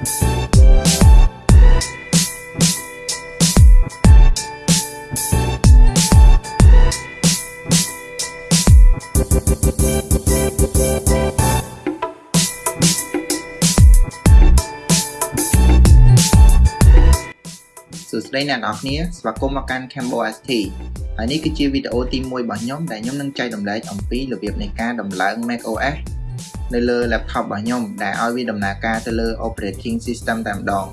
សួស្តីអ្នកនរគ្នាស្វាគមន៍មកកាន់ Cambo ST ហើយនេះគឺជាវីដេអូទី1របស់ខ្ញុំដែលខ្ញុំនឹងចែករំលែកអំពីរបៀបនៃការដំឡើង macOS នៅលើ laptop របស់ខ្ញុំដែលឲ្យវាដំណើរការទៅលើ operating system តែម្ដង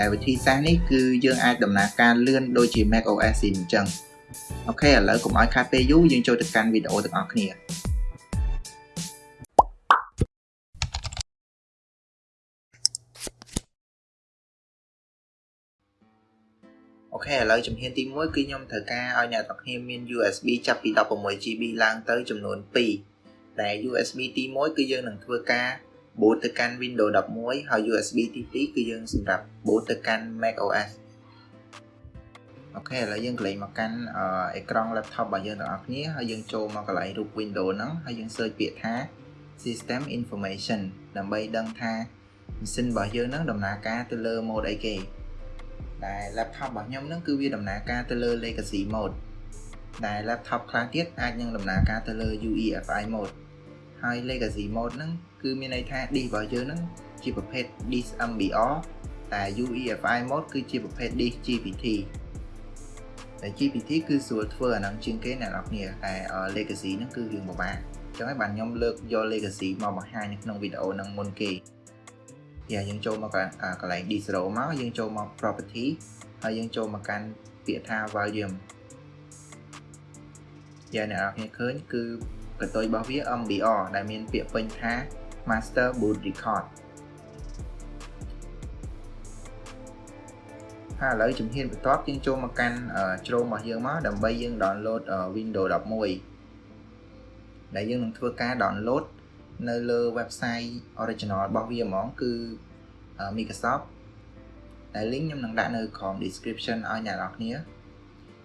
តែវិធីសាស្ត្រនេះគឺយើងអាចដំណើរការលឿនដូចជា macOS អញ្ចឹងអូខេឥឡូវកុំឲ្យខាតពេលយូរយើងចូលទៅកាន់វីដេអូទាំងអស់គ្នាអូខេឥឡូវជំហានទី1គឺខ្ញុំត្រូវការឲ្យអ្នកទាំងគ្នាមាន USB ចាប់ពី 16GB ឡើងទៅចំនួន2 ដែល USB ទី1គឺយើងនឹងធ្វើការ boot ទៅកាន់ Windows 11ហើយ USB ទី2គឺយើងសម្រាប់ boot ទៅកាន់ macOS អូខេឥឡូវយើងកន្លែងមកកាន់អេក្រង់ laptop របស់យើងទាំងអស់គ្នាហើយយើងចូលមកកន្លែងរូប Windows ហ្នឹងហើយយើង search ពាក្យថា system information ដើម្បីដឹងថាម៉ាស៊ីនរបស់យើងហ្នឹងដំណើរការទៅលើ mode អីគេដែល laptop របស់ខ្ញុំហ្នឹងគឺវាដំណើរការទៅលើ legacy mode ដែល laptop ខ្លះទៀតអាចនឹងដំណើរការទៅលើ UEFI mode ហើយ legacy mode ហ្នឹងគឺមានន័យថា disk របស់យើងហ្នឹងជាប្រភេទ disk MBR តែ UEFI mode គឺជាប្រភេទ disk GPT តែ GPT គឺស្រួលធ្វើអាហ្នឹងជាងគេអ្នកនរគ្នាតែ legacy ហ្នឹងគឺរឿងពិបាកអញ្ចឹងហើយបានខ្ញុំលើកយក legacy មកបង្ហាញនៅក្នុងវីដេអូហ្នឹងមុនគេយ៉ាយើងចូលមកកន្លែង D0 មកយើងចូលមក property ហើយយើងចូលមកកាន់ពាក្យថា volume យ៉ាអ្នកនរគ្នាឃើញគឺ កតុយរបស់វា MBR ដែលមានពាក្យពេញថា master boot record ហើយឥឡូវជំហានបន្ទាប់យើងចូលមកកាន់ជ្រោមរបស់យើងមកដើម្បីយើង download Windows 11ដែលយើងនឹងធ្វើការ download នៅលើ website original របស់វាហ្មងគឺ Microsoft ដែល link ខ្ញុំនឹងដាក់នៅក្រោម description ឲ្យអ្នកនរគ្នា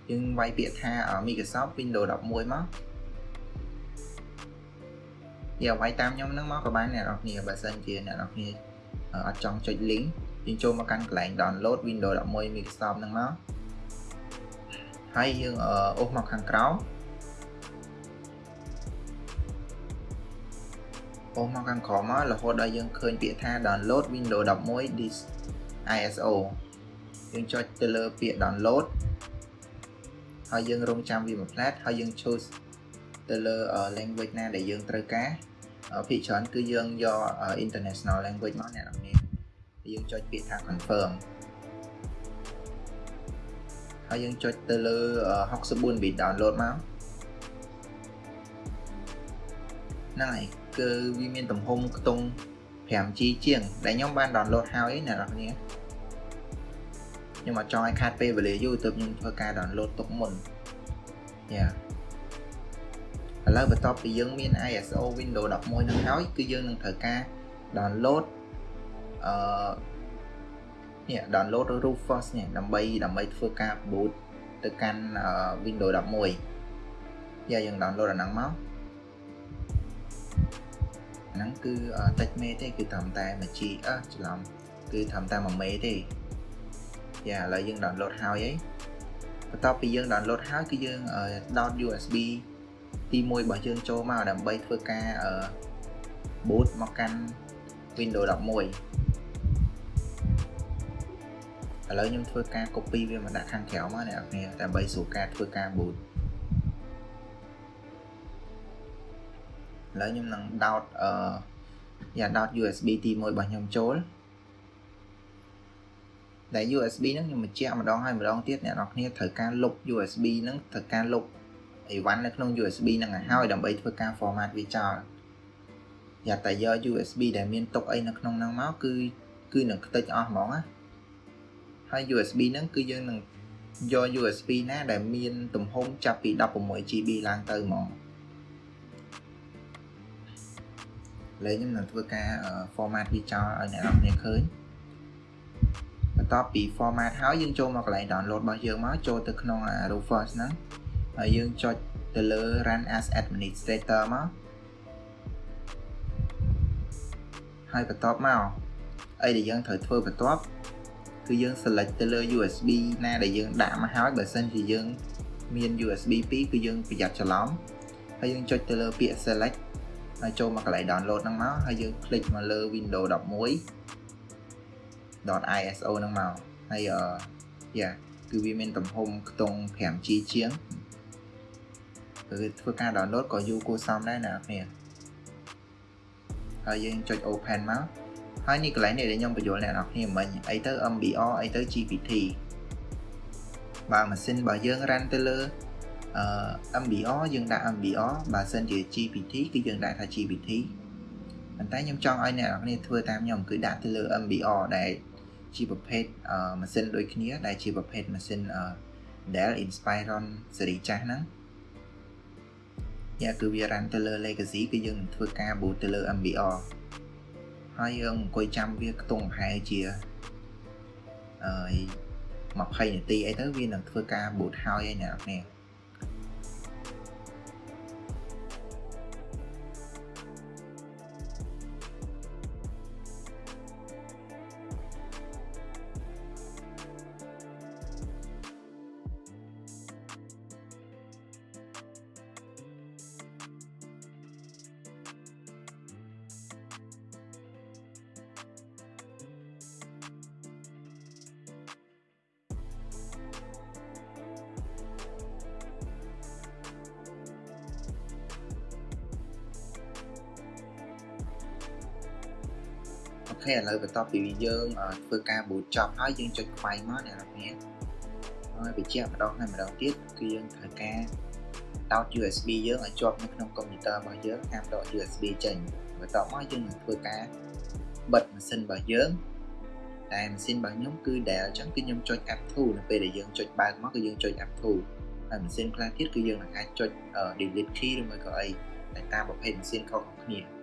យើងវាយពាក្យថា Microsoft Windows 11មក យកវាយតាមខ្ញុំហ្នឹងមកក៏បានអ្នកនរគ្នាបើសិនជាអ្នកនរគ្នាអត់ចង់ចុច link យើងចូលមកកាន់កន្លែង download Windows 11 Microsoft ហ្នឹងមកហើយយើងអូសមកខាងក្រោមអូសមកខាងក្រោមមករហូតដល់យើងឃើញពាក្យថា download Windows 11 this ISO យើងចុចទៅលើពាក្យ download ហើយយើងរងចាំវាមួយផ្លែតហើយយើង choose ទៅលើ language ណាដែលយើងត្រូវការភាគច្រើនគឺយើងយក international language មកអ្នកនរគ្នាយើងចុចពាក្យថា confirm ហើយយើងចុចទៅលើ64 bit download មកហ្នឹងហើយគឺវាមានទំហំខ្ទង់ 5G ជាង ដែលខ្ញុំបាន download ហើយអ្នកនរគ្នាខ្ញុំអត់ចង់ឲ្យខាតពេលវេលាយូរទើបខ្ញុំធ្វើការ download ទុកមុនយ៉ា ឥឡូវបន្ទាប់ពីយើងមាន ISO Windows 11នឹងហើយគឺយើងនឹងត្រូវការ download អឺនេះ download Rufus នេះដើម្បីដើម្បីធ្វើការ boot ទៅកាន់ Windows 11យ៉ាយើង download អាហ្នឹងមកហ្នឹងគឺតិចមេទេគឺត្រឹមតែមួយ G អឺច្រឡំគឺត្រឹមតែ1មេទេយ៉ាឥឡូវយើង download ហើយហីបន្ទាប់ពីយើង download ហើយគឺយើងដោត USB ទី1របស់យើងចូលមកដើម្បីធ្វើការ boot មកកាន់ Windows 11ឥឡូវខ្ញុំធ្វើការ copy វាមកដាក់ខាងក្រៅមកអ្នកនរដើម្បីស្រួលការធ្វើការ boot ឥឡូវខ្ញុំនឹងដោតអឺយ៉ាដោត USB ទី1របស់ខ្ញុំចូលដែល USB ហ្នឹងខ្ញុំបញ្ជាក់ម្ដងហើយម្ដងទៀតអ្នកនរគ្នាត្រូវការលុប USB ហ្នឹងត្រូវការលុប អីវ៉ាន់នៅក្នុង USB ហ្នឹងឲ្យហើយដើម្បីធ្វើការ format វាចោលយ៉ាតែយក USB ដែលមានទុកអីនៅក្នុងហ្នឹងមកគឺគឺនឹងខ្ទេចអស់ហ្មងណាហើយ USB ហ្នឹងគឺយើងនឹងយក USB ណាដែលមានទំហំចាប់ពី 16GB ឡើងទៅហ្មងលើខ្ញុំនឹងធ្វើការ format វាចោលឲ្យអ្នកនរគ្នាឃើញបន្ទាប់ពី format ហើយយើងចូលមកកន្លែង download របស់យើងមកចូលទៅក្នុង Rufus ហ្នឹង ហើយយើងចុចទៅលើ run as administrator មកហើយបន្ទាប់មកអីដែលយើងត្រូវធ្វើបន្ទាប់គឺយើង select ទៅលើ USB ណាដែលយើងដាក់មកហើយបើសិនជាយើងមាន USB 2គឺយើងប្រយ័ត្នច្រឡំហើយយើងចុចទៅលើពាក្យ select ហើយចូលមកកន្លែង download ហ្នឹងមកហើយយើង click មកលើ Windows 11 .iso ហ្នឹងមកហើយអឺយ៉ាគឺវាមានទំហំខ្ទង់ 5G ជាង គឺធ្វើការ download ក៏យូរគួរសមដែរណាអ្នកហើយយើងចុច open មកហើយនេះកន្លែងនេះដែលខ្ញុំបញ្យល់អ្នកនរគ្នាមិញអីទៅ MBR អីទៅ GPT បើម៉ាស៊ីនរបស់យើងរ៉ាន់ទៅលើអឺ MBR យើងដាក់ MBR បើសិនជា GPT គឺយើងដាក់ថា GPT ប៉ុន្តែខ្ញុំចង់ឲ្យអ្នកនរគ្នាធ្វើតាមខ្ញុំគឺដាក់ទៅលើ MBR ដែលជាប្រភេទម៉ាស៊ីនដូចគ្នាដែលជាប្រភេទម៉ាស៊ីន Dell Inspiron ស៊េរីចាស់ហ្នឹង យ៉ាគឺវារ៉ាន់ទៅលើ legacy គឺយើងនឹងធ្វើការ boot ទៅលើ MBR ហើយយើងអង្គុយចាំវាខ្ទង់ប្រហែលជាអឺ20នាទីអីទៅវានឹងធ្វើការ boot ហើយឯអ្នកនរ ខេឥឡូវបន្ទាប់ពីយើងធ្វើការ boot ចប់ហើយយើងចុចខ្វែងមកអ្នកនរគ្នាហើយបញ្ជាក់ម្ដងហើយម្ដងទៀតគឺយើងត្រូវការដោត USB យើងឲ្យជាប់នៅក្នុងកុំព្យូទ័ររបស់យើងហាមដក USB ចេញបន្ទាប់មកយើងនឹងធ្វើការបិទម៉ាស៊ីនរបស់យើងតែម៉ាស៊ីនរបស់ខ្ញុំគឺ Dell អញ្ចឹងគឺខ្ញុំចុច F2 នៅពេលដែលយើងចុចបើកមកគឺយើងចុច F2 ហើយម៉ាស៊ីនខ្លះទៀតគឺយើងនឹងអាចចុច delete key ឬមួយក៏អីតែតាមប្រភេទម៉ាស៊ីនខុសៗគ្នា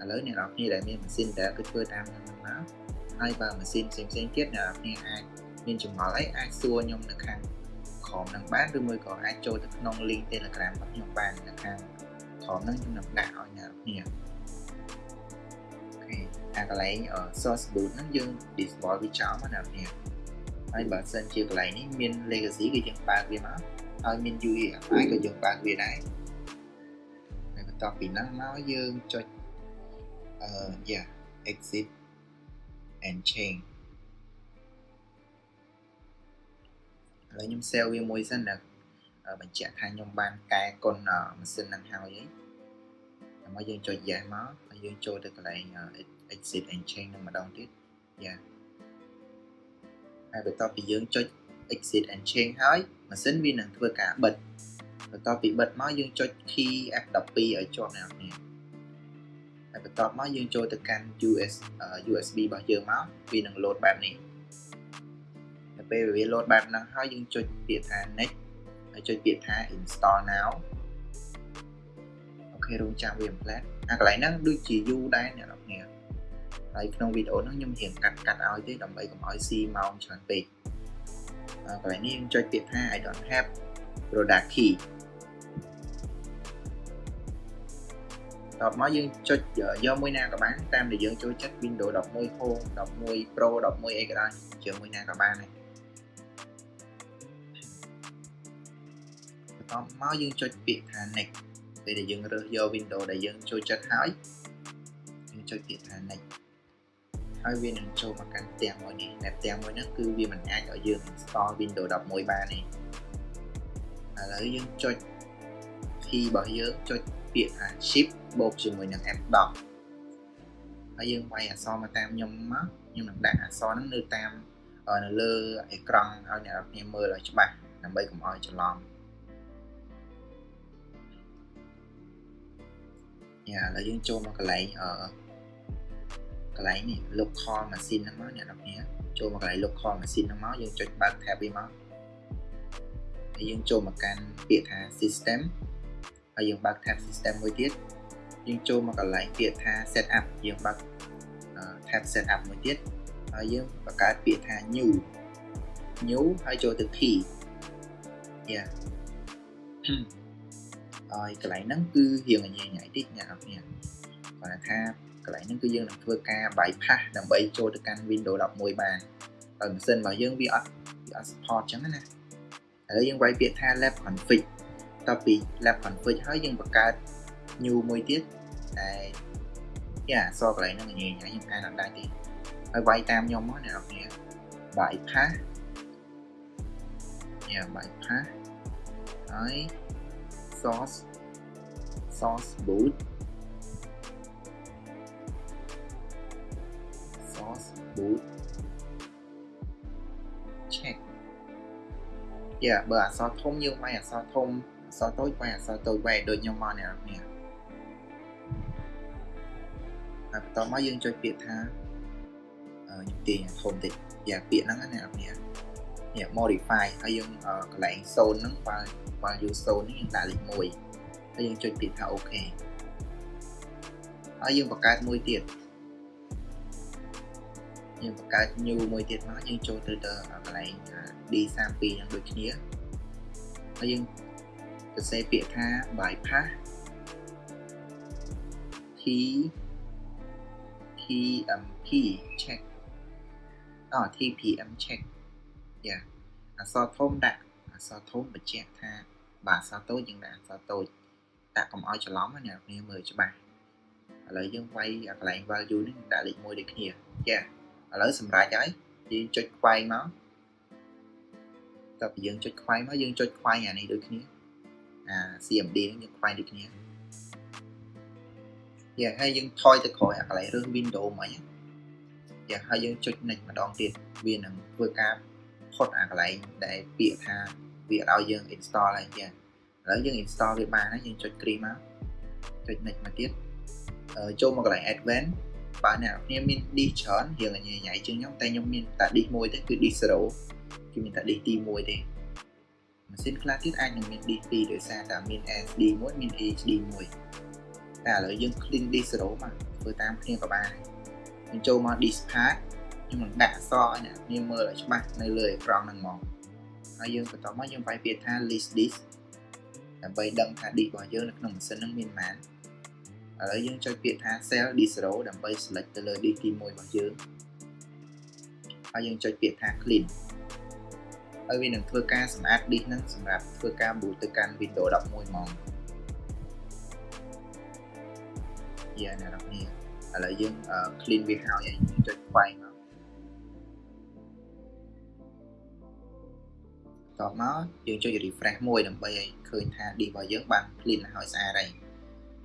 ឥឡូវអ្នកនរគ្នាដែលមានម៉ាស៊ីនដែលគឺធ្វើតាមខ្ញុំមកហើយបើម៉ាស៊ីនផ្សេងផ្សេងទៀតអ្នកនរគ្នាអាចមានចម្ងល់អីអាចសួរខ្ញុំនៅខាងក្រោមនឹងបានឬមួយក៏អាចចូលទៅក្នុង link Telegram របស់ខ្ញុំបាននៅខាងក្រោមហ្នឹងខ្ញុំនឹងដាក់ឲ្យអ្នកនរគ្នាអូខេអាកន្លែង source boot ហ្នឹងយើង disable វាចោលមកអ្នកនរគ្នាហើយបើសិនជាកន្លែងនេះមាន legacy គឺយើងបើកវាមកហើយមាន UEFI ក៏យើងបើកវាដែរហើយបន្ទាប់ពីហ្នឹងមកយើងចុច uh, yeah exit and change ឥឡូវខ្ញុំ save វាមួយសិនណាបញ្ជាក់ថាខ្ញុំបានកែគុណម៉ាស៊ីននឹងហើយហើយមកយើងចុច yes មកហើយយើងចូលទៅកន្លែង exit and change នឹងម្ដងទៀតយ៉ាហើយបន្ទាប់ពីយើងចុច exit and change ហើយម៉ាស៊ីនវានឹងធ្វើការបិទបន្ទាប់ពីបិទមកយើងចុច key F12 ឲ្យជាប់អ្នកនាង ហើយបន្ទាប់មកយើងចូលទៅកាន់ US USB របស់យើងមកវានឹង load បែបនេះនៅពេលវា load បែបហ្នឹងហើយយើងចុចពាក្យថា next ហើយចុចពាក្យថា install now អូខេរងចាំវា implant អាកន្លែងហ្នឹងដូចជាយូរដែរអ្នកនរគ្នាហើយក្នុងវីដេអូហ្នឹងខ្ញុំរៀងកាត់កាត់ឲ្យទេដើម្បីកុំឲ្យស៊ីម៉ោងច្រើនពេកកន្លែងនេះខ្ញុំចុចពាក្យថា I don't have product key តបមកយើងចុចយកមួយណាក៏បានតាមដែលយើងចូលចិត្ត Windows 11 Home 11 Pro 11អីក៏ដោយជាមួយណាក៏បានដែរបន្ទាប់មកយើងចុចពាក្យថា next ពេលដែលយើងរើសយក Windows ដែលយើងចូលចិត្តហើយយើងចុចពាក្យថា next ហើយវានឹងចូលមកកាន់ផ្ទាំងមួយនេះតែផ្ទាំងមួយហ្នឹងគឺវាមិនអាចឲ្យយើង install Windows 11បានទេឥឡូវយើងចុច key របស់យើងចុច ពាក្យថា shift បូកជាមួយនឹង F10 ហើយយើងវាយអក្សរមកតាមខ្ញុំមកខ្ញុំនឹងដាក់អក្សរហ្នឹងនៅតាមនៅលើអេក្រង់ឲ្យអ្នកនរគ្នាមើលឲ្យច្បាស់ដើម្បីកុំឲ្យច្រឡំយ៉ាឥឡូវយើងចូលមកកន្លែងអឺកន្លែងនេះ local machine ហ្នឹងមកអ្នកនរគ្នាចូលមកកន្លែង local machine ហ្នឹងមកយើងចុចបើក tab វាមកហើយយើងចូលមកកាន់ពាក្យថា system ហើយយើងបើក tab system មួយទៀតយើងចូលមកកន្លែងពាក្យថា setup យើងបើក tab setup មួយទៀតហើយយើងបង្កើតពាក្យថា new new ហើយចូលទៅ key យ៉ាហើយកន្លែងហ្នឹងគឺរៀងញ៉ៃញ៉ៃតិចអ្នកនរគ្នាគាត់ថាកន្លែងហ្នឹងគឺយើងនឹងធ្វើការ bypass ដើម្បីចូលទៅកាន់ Windows 11បានហើយម៉ាស៊ីនរបស់យើងវាអត់វាអត់ support ចឹងណាឥឡូវយើងវាយពាក្យថា lab config តទៅពី lab config ហើយយើងបង្កើត new មួយទៀតដែលយ៉ាអសកន្លែងហ្នឹងញ៉ៃញ៉ៃខ្ញុំអានអត់ដែរទេហើយវាយតាមខ្ញុំមកអ្នកនរគ្នា bypass យ៉ា bypass ហើយ source source boot source boot check យ៉ាបើអក្សរធំយើងវាយអក្សរធំអក្សរតូចវាយអក្សរតូចវាយដូចខ្ញុំមកអ្នកនរគ្នាហើយបន្តមកយើងចុចពាក្យថាខ្ញុំទាញធំតិចយ៉ាពាក្យហ្នឹងណាអ្នកនរគ្នានេះ modify ហើយយើងកន្លែង zone ហ្នឹងបើបើ use zone នេះយើងដាក់លេខ1ហើយយើងចុចពាក្យថា OK ហើយយើងបង្កើតមួយទៀតយើងបង្កើត new មួយទៀតមកយើងចូលទៅទៅកន្លែង D32 ហ្នឹងដូចគ្នាហើយយើង សរសេរពាក្យថា bypass T TMP check អ TPM check យ៉ាអក្សរធំដាក់អក្សរធំបញ្ជាក់ថាបាទអក្សរតូចយើងដាក់អក្សរតូចដាក់កុំឲ្យច្រឡំណាអ្នកគ្នាមើលច្បាស់ឥឡូវយើងវាយអាកន្លែង value នេះដាក់លេខ1ដូចគ្នាចាឥឡូវសម្រាប់ហើយយើងចុចខ្វែងមកតើពីយើងចុចខ្វែងមកយើងចុចខ្វែងអានេះដូចគ្នា អា CMD នេះយើងខ្វែងដូចគ្នាយ៉ាហើយយើងថយទៅក្រោយអាកន្លែងរឿង window មកយ៉ាហើយយើងចុច next ម្ដងទៀតវានឹងធ្វើការផុតអាកន្លែងដែលពាក្យថាវាឲ្យយើង install ហើយចាឥឡូវយើង install វាបានហើយយើងចុច cream មកចុច next មកទៀតចូលមកកន្លែង advanced បើអ្នកនរមាន disk ច្រើនរៀងញ៉ៃញ៉ៃជាងខ្ញុំតែខ្ញុំមានតែ disk មួយទេគឺ disk 0គឺមានតែ disk ទី1ទេ ម៉ាស៊ីនខ្លះទៀតអាចនឹងមាន disk 2ដោយសារតែមាន SD មួយមាន HD មួយតែឥឡូវយើង clean disk 0មកធ្វើតាមគ្នាក៏បានយើងចូលមក disk path ខ្ញុំនឹងដាក់អក្សរឲ្យអ្នកនាងមើលឲ្យច្បាស់នៅលើអេក្រង់ហ្នឹងមកហើយយើងបន្តមកយើងវាយពាក្យថា list disk ដើម្បីដឹងថា disk របស់យើងនៅក្នុងម៉ាស៊ីនហ្នឹងមានប៉ុន្មានឥឡូវយើងចុចពាក្យថា cell disk 0ដើម្បី select ទៅលើ disk ទី1របស់យើងហើយយើងចុចពាក្យថា clean ហើយវានឹងធ្វើការសម្អាត disk ហ្នឹងសម្រាប់ធ្វើការ boot ទៅកាន់ Windows 11ហ្មងយ៉ាអ្នកនរគ្នាឥឡូវយើង clean វាហើយយើងចុចខ្វែងមកតបមកយើងចុច refresh មួយដើម្បីឲ្យឃើញថា disk របស់យើងបាន clean ហើយស្អាតហើយ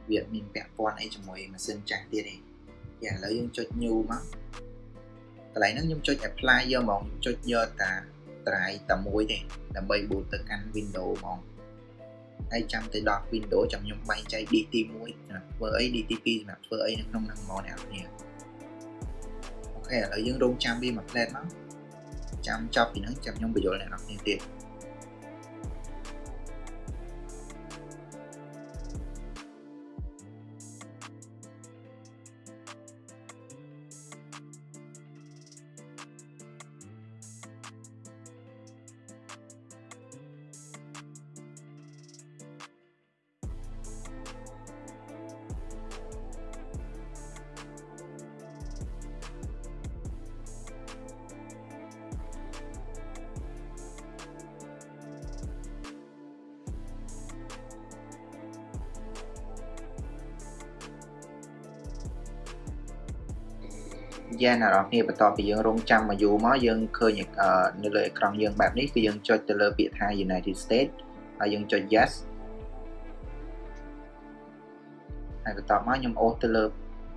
វាមានពាក់ព័ន្ធអីជាមួយម៉ាស៊ីនចាស់ទៀតទេយ៉ាឥឡូវយើងចុច new មកកន្លែងហ្នឹងខ្ញុំចុច apply យកហ្មងខ្ញុំចុចយកតា ត្រៃតែមួយទេដើម្បី boot ទៅកាន់ Windows ហ្មងហើយចាំទៅដល់ Windows ចាំខ្ញុំបែងចែក D ទី1សម្រាប់ធ្វើអី D ទី2សម្រាប់ធ្វើអីនៅក្នុងហ្នឹងហ្មងអ្នកនរអូខេឥឡូវយើងរងចាំវាមួយផ្លែតមកចាំចប់ពីហ្នឹងចាំខ្ញុំបញ្យល់អ្នកនរទៀត យ៉ាអ្នកនរគ្នាបន្ទាប់ពីយើងរងចាំមកយូរមកយើងឃើញនៅលើអេក្រង់យើងបែបនេះគឺយើងចុចទៅលើពាក្យថា United States ហើយយើងចុច yes ហើយបន្ទាប់មកខ្ញុំអូសទៅលើ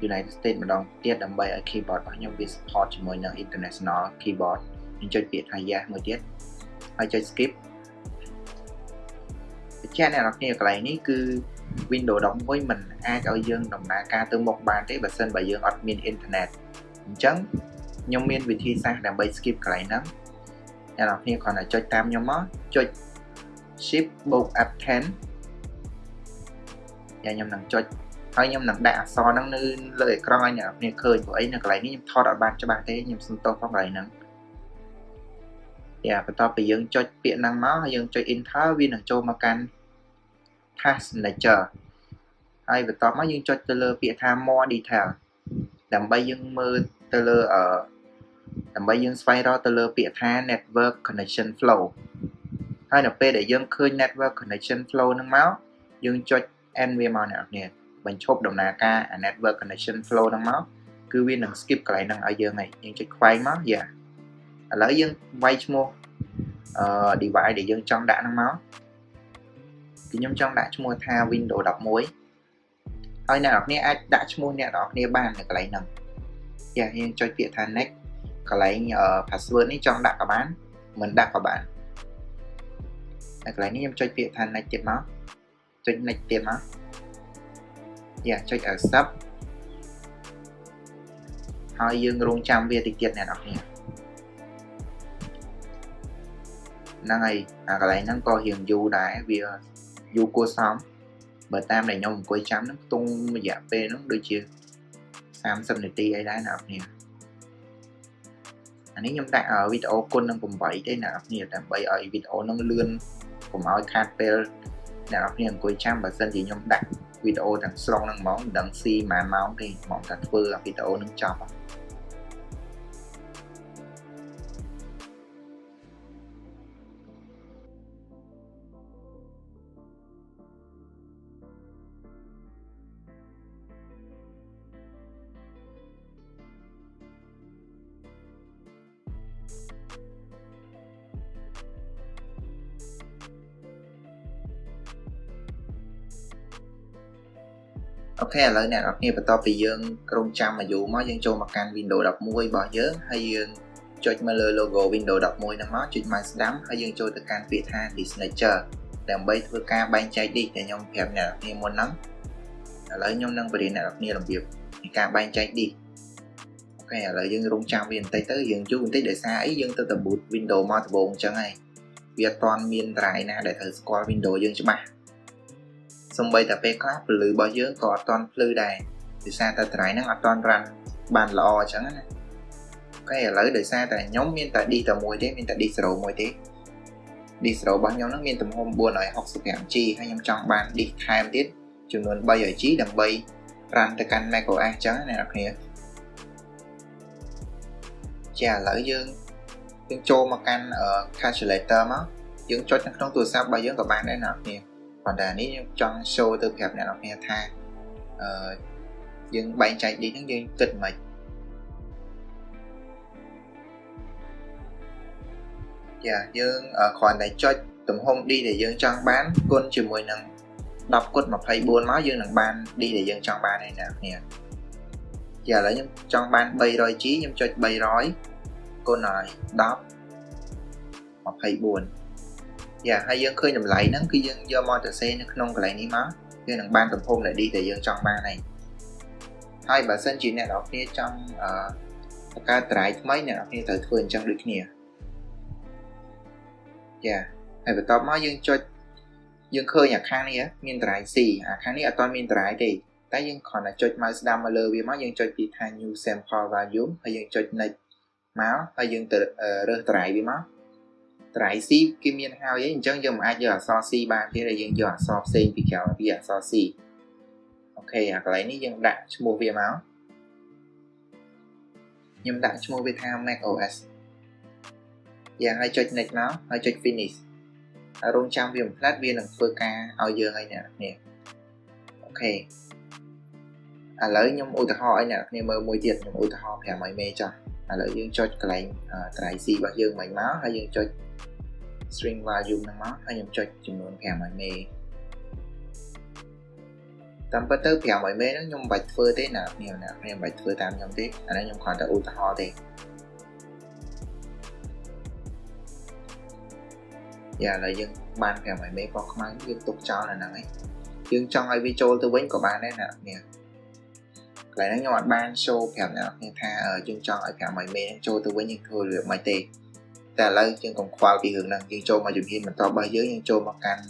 United States ម្ដងទៀតដើម្បីឲ្យ keyboard របស់ខ្ញុំវា support ជាមួយនឹង international keyboard ខ្ញុំចុចពាក្យថា yes មួយទៀតហើយចុច skip បញ្ជាក់អ្នកនរគ្នាកន្លែងនេះគឺ Windows 11មិនអាចឲ្យយើងដំណើរការទៅមុខបានទេបើសិនបើយើងអត់មានអ៊ីនធឺណិត អញ្ចឹងខ្ញុំមានវិធីសាស្ត្រដើម្បី skip កន្លែងហ្នឹងអ្នកនរគ្នាគ្រាន់តែចុចតាមខ្ញុំមកចុច shift បូក F10 យ៉ាខ្ញុំនឹងចុចហើយខ្ញុំនឹងដាក់អក្សរហ្នឹងនៅលើអេក្រង់ឲ្យអ្នកនរគ្នាឃើញព្រោះអីនៅកន្លែងនេះខ្ញុំថតអត់បានច្បាស់ទេខ្ញុំសុំទោសផងកន្លែងហ្នឹងយ៉ាបន្ទាប់ពីយើងចុចពាក្យហ្នឹងមកហើយយើងចុច enter វានឹងចូលមកកាន់ task manager ហើយបន្ទាប់មកយើងចុចទៅលើពាក្យថា more detail ដើម្បីយើងមើល ទៅលើអឺដើម្បីយើងស្វែងរកទៅលើពាក្យថា network connection flow ហើយនៅពេលដែលយើងឃើញ network connection flow ហ្នឹងមកយើងចុច end វាមកអ្នកនរបញ្ឈប់ដំណើរការ network connection flow ហ្នឹងមកគឺវានឹង skip កន្លែងហ្នឹងឲ្យយើងហើយយើងចុចខ្វែងមកយ៉ាឥឡូវយើងវាយឈ្មោះអឺ device ដែលយើងចង់ដាក់ហ្នឹងមកគឺខ្ញុំចង់ដាក់ឈ្មោះថា Windows 11ហើយអ្នកនរគ្នាអាចដាក់ឈ្មោះអ្នកនរគ្នាបាននៅកន្លែងហ្នឹង យ៉ាយើងចុចពាក្យថា next កន្លែង password នេះចង់ដាក់ក៏បានមិនដាក់ក៏បានហើយកន្លែងនេះខ្ញុំចុចពាក្យថា next ទៀតមកចុច next ទៀតមកយ៉ាចុច accept ហើយយើងរងចាំវាតិចទៀតអ្នកនរគ្នាហ្នឹងហើយអាកន្លែងហ្នឹងក៏រៀងយូរដែរវាយូរគួរសមបើតាមដែលខ្ញុំអង្គុយចាំហ្នឹងខ្ទង់រយៈពេលហ្នឹងដូចជា 30នាទីអីដែរអ្នកនរគ្នាអានេះខ្ញុំដាក់វីដេអូគុណនឹង8ទេអ្នកនរគ្នាដើម្បីឲ្យវីដេអូហ្នឹងលឿនកុំឲ្យខាតពេលអ្នកនរគ្នាអង្គុយចាំបើសិនជាខ្ញុំដាក់វីដេអូទាំងស្រុងហ្នឹងហ្មងមិនដឹងស៊ីប៉ុន្មានម៉ោងទេហ្មងតែធ្វើវីដេអូហ្នឹងចប់ ខេឥឡូវអ្នកនរគ្នាបន្ទាប់ពីយើងក្រុមចាំអាយុមកយើងចូលមកកាន់ Windows 11របស់យើងហើយយើងចុចមកលើ logo Windows 11ហ្នឹងមកចុច mouse ស្ដាំហើយយើងចូលទៅកាន់ពាក្យថា Signature ដើម្បីធ្វើការបែងចែក disk ដែលខ្ញុំប្រាប់អ្នកនរគ្នាមុនហ្នឹងឥឡូវខ្ញុំនឹងបរៀនអ្នកនរគ្នារបៀបនៃការបែងចែក disk អូខេឥឡូវយើងរងចាំវាបន្តិចទៅយើងយូរបន្តិចដោយសារអីយើងទៅតែ boot Windows មកដំបូងអញ្ចឹងហើយវាអត់ទាន់មាន drive ណាដែលត្រូវស្គាល់ Windows យើងច្បាស់ សំបីតែពេលខ្លះពលឺរបស់យើងក៏អត់ទាន់ភ្លឺដែរដោយសារតែត្រៃហ្នឹងអត់ទាន់រ៉ាន់បានល្អអញ្ចឹងណាអូខេឥឡូវដោយសារតែខ្ញុំមានតែ D តែមួយទេមានតែ D0 មួយទេ D0 របស់ខ្ញុំហ្នឹងមានទំហំ 465G ហើយខ្ញុំចង់បាន D ថែមទៀតចំនួន 3G ដើម្បីរ៉ាន់ទៅកាន់ macOS អញ្ចឹងណាអ្នកនាងចាឥឡូវយើងយើងចូលមកកាន់ calculator មកយើងចុចនៅក្នុងទូរស័ព្ទរបស់យើងក៏បានដែរណាអ្នកនាង ប៉ុន្តែនេះខ្ញុំចង់ show ទៅប្រាប់អ្នកនរគ្នាថាអឺយើងបែងចែក D ហ្នឹងយើងគិតមិនចាយើងគ្រាន់តែចុចទំហំ D ដែលយើងចង់បានគុណជាមួយនឹង10គុណ24មកយើងនឹងបាន D ដែលយើងចង់បានហើយអ្នកគ្នាចាឥឡូវខ្ញុំចង់បាន 300G ខ្ញុំចុច300គុណហើយ10 24 យ៉ាហើយយើងឃើញតម្លៃហ្នឹងគឺយើងយកមកទៅសេនៅក្នុងកន្លែងនេះមកវានឹងបានទំហំដែល D ដែលយើងចង់បានហើយហើយបើសិនជាអ្នកនរគ្នាចង់អឺបង្កើតត្រៃថ្មីអ្នកនរគ្នាត្រូវធ្វើអញ្ចឹងដូចគ្នាយ៉ាហើយបន្ទាប់មកយើងចុចយើងឃើញអាខាងនេះមានត្រៃ C អាខាងនេះអត់ទាន់មានត្រៃទេតែយើងគ្រាន់តែចុច mouse ស្ដាំមកលើវាមកយើងចុចពីថា new sample volume ហើយយើងចុច next មកហើយយើងទៅរើសត្រៃវាមក ត្រៃ C គេមានហើយអញ្ចឹងយើងមិនអាចយកអក្សរ C បានទេតែយើងយកអក្សរផ្សេងពីក្រៅពីអក្សរ C អូខេអាកន្លែងនេះយើងដាក់ឈ្មោះវាមកខ្ញុំដាក់ឈ្មោះវាថា Mac OS យ៉ាងហើយចុច next មកហើយចុច finish ហើយរងចាំវាបំផ្លាត់វានឹងធ្វើការឲ្យយើងឲ្យអ្នកនេះអូខេឥឡូវខ្ញុំឧទាហរណ៍ឲ្យអ្នកគ្នាមើលមួយទៀតខ្ញុំឧទាហរណ៍5ឲ្យមេចុះឥឡូវយើងចុចកន្លែងត្រៃ C របស់យើងមិញមកហើយយើងចុច string value ហ្នឹងមកហើយខ្ញុំចុចចំនួន5ឲ្យមេតាមពិតទៅ5ឲ្យមេហ្នឹងខ្ញុំមិនបាច់ធ្វើទេណាខ្ញុំណាខ្ញុំមិនបាច់ធ្វើតាមខ្ញុំទេអានេះខ្ញុំគ្រាន់តែឧទាហរណ៍ទេយ៉ាឥឡូវយើងបាន5ឲ្យមេប៉ុខ្មៅយើងទុកចោលនៅហ្នឹងឯងយើងចង់ឲ្យវាចូលទៅវិញក៏បានដែរណានេះកន្លែងហ្នឹងខ្ញុំអត់បាន show ប្រាប់អ្នកគ្នាថាយើងចង់ឲ្យ5ឲ្យមេហ្នឹងចូលទៅវិញយើងធ្វើរបៀបម៉េចទេ តែឥឡូវយើងកុំខ្វល់ពីរឿងហ្នឹងយើងចូលមកជំហានបន្តរបស់យើងយើងចូលមកកាន់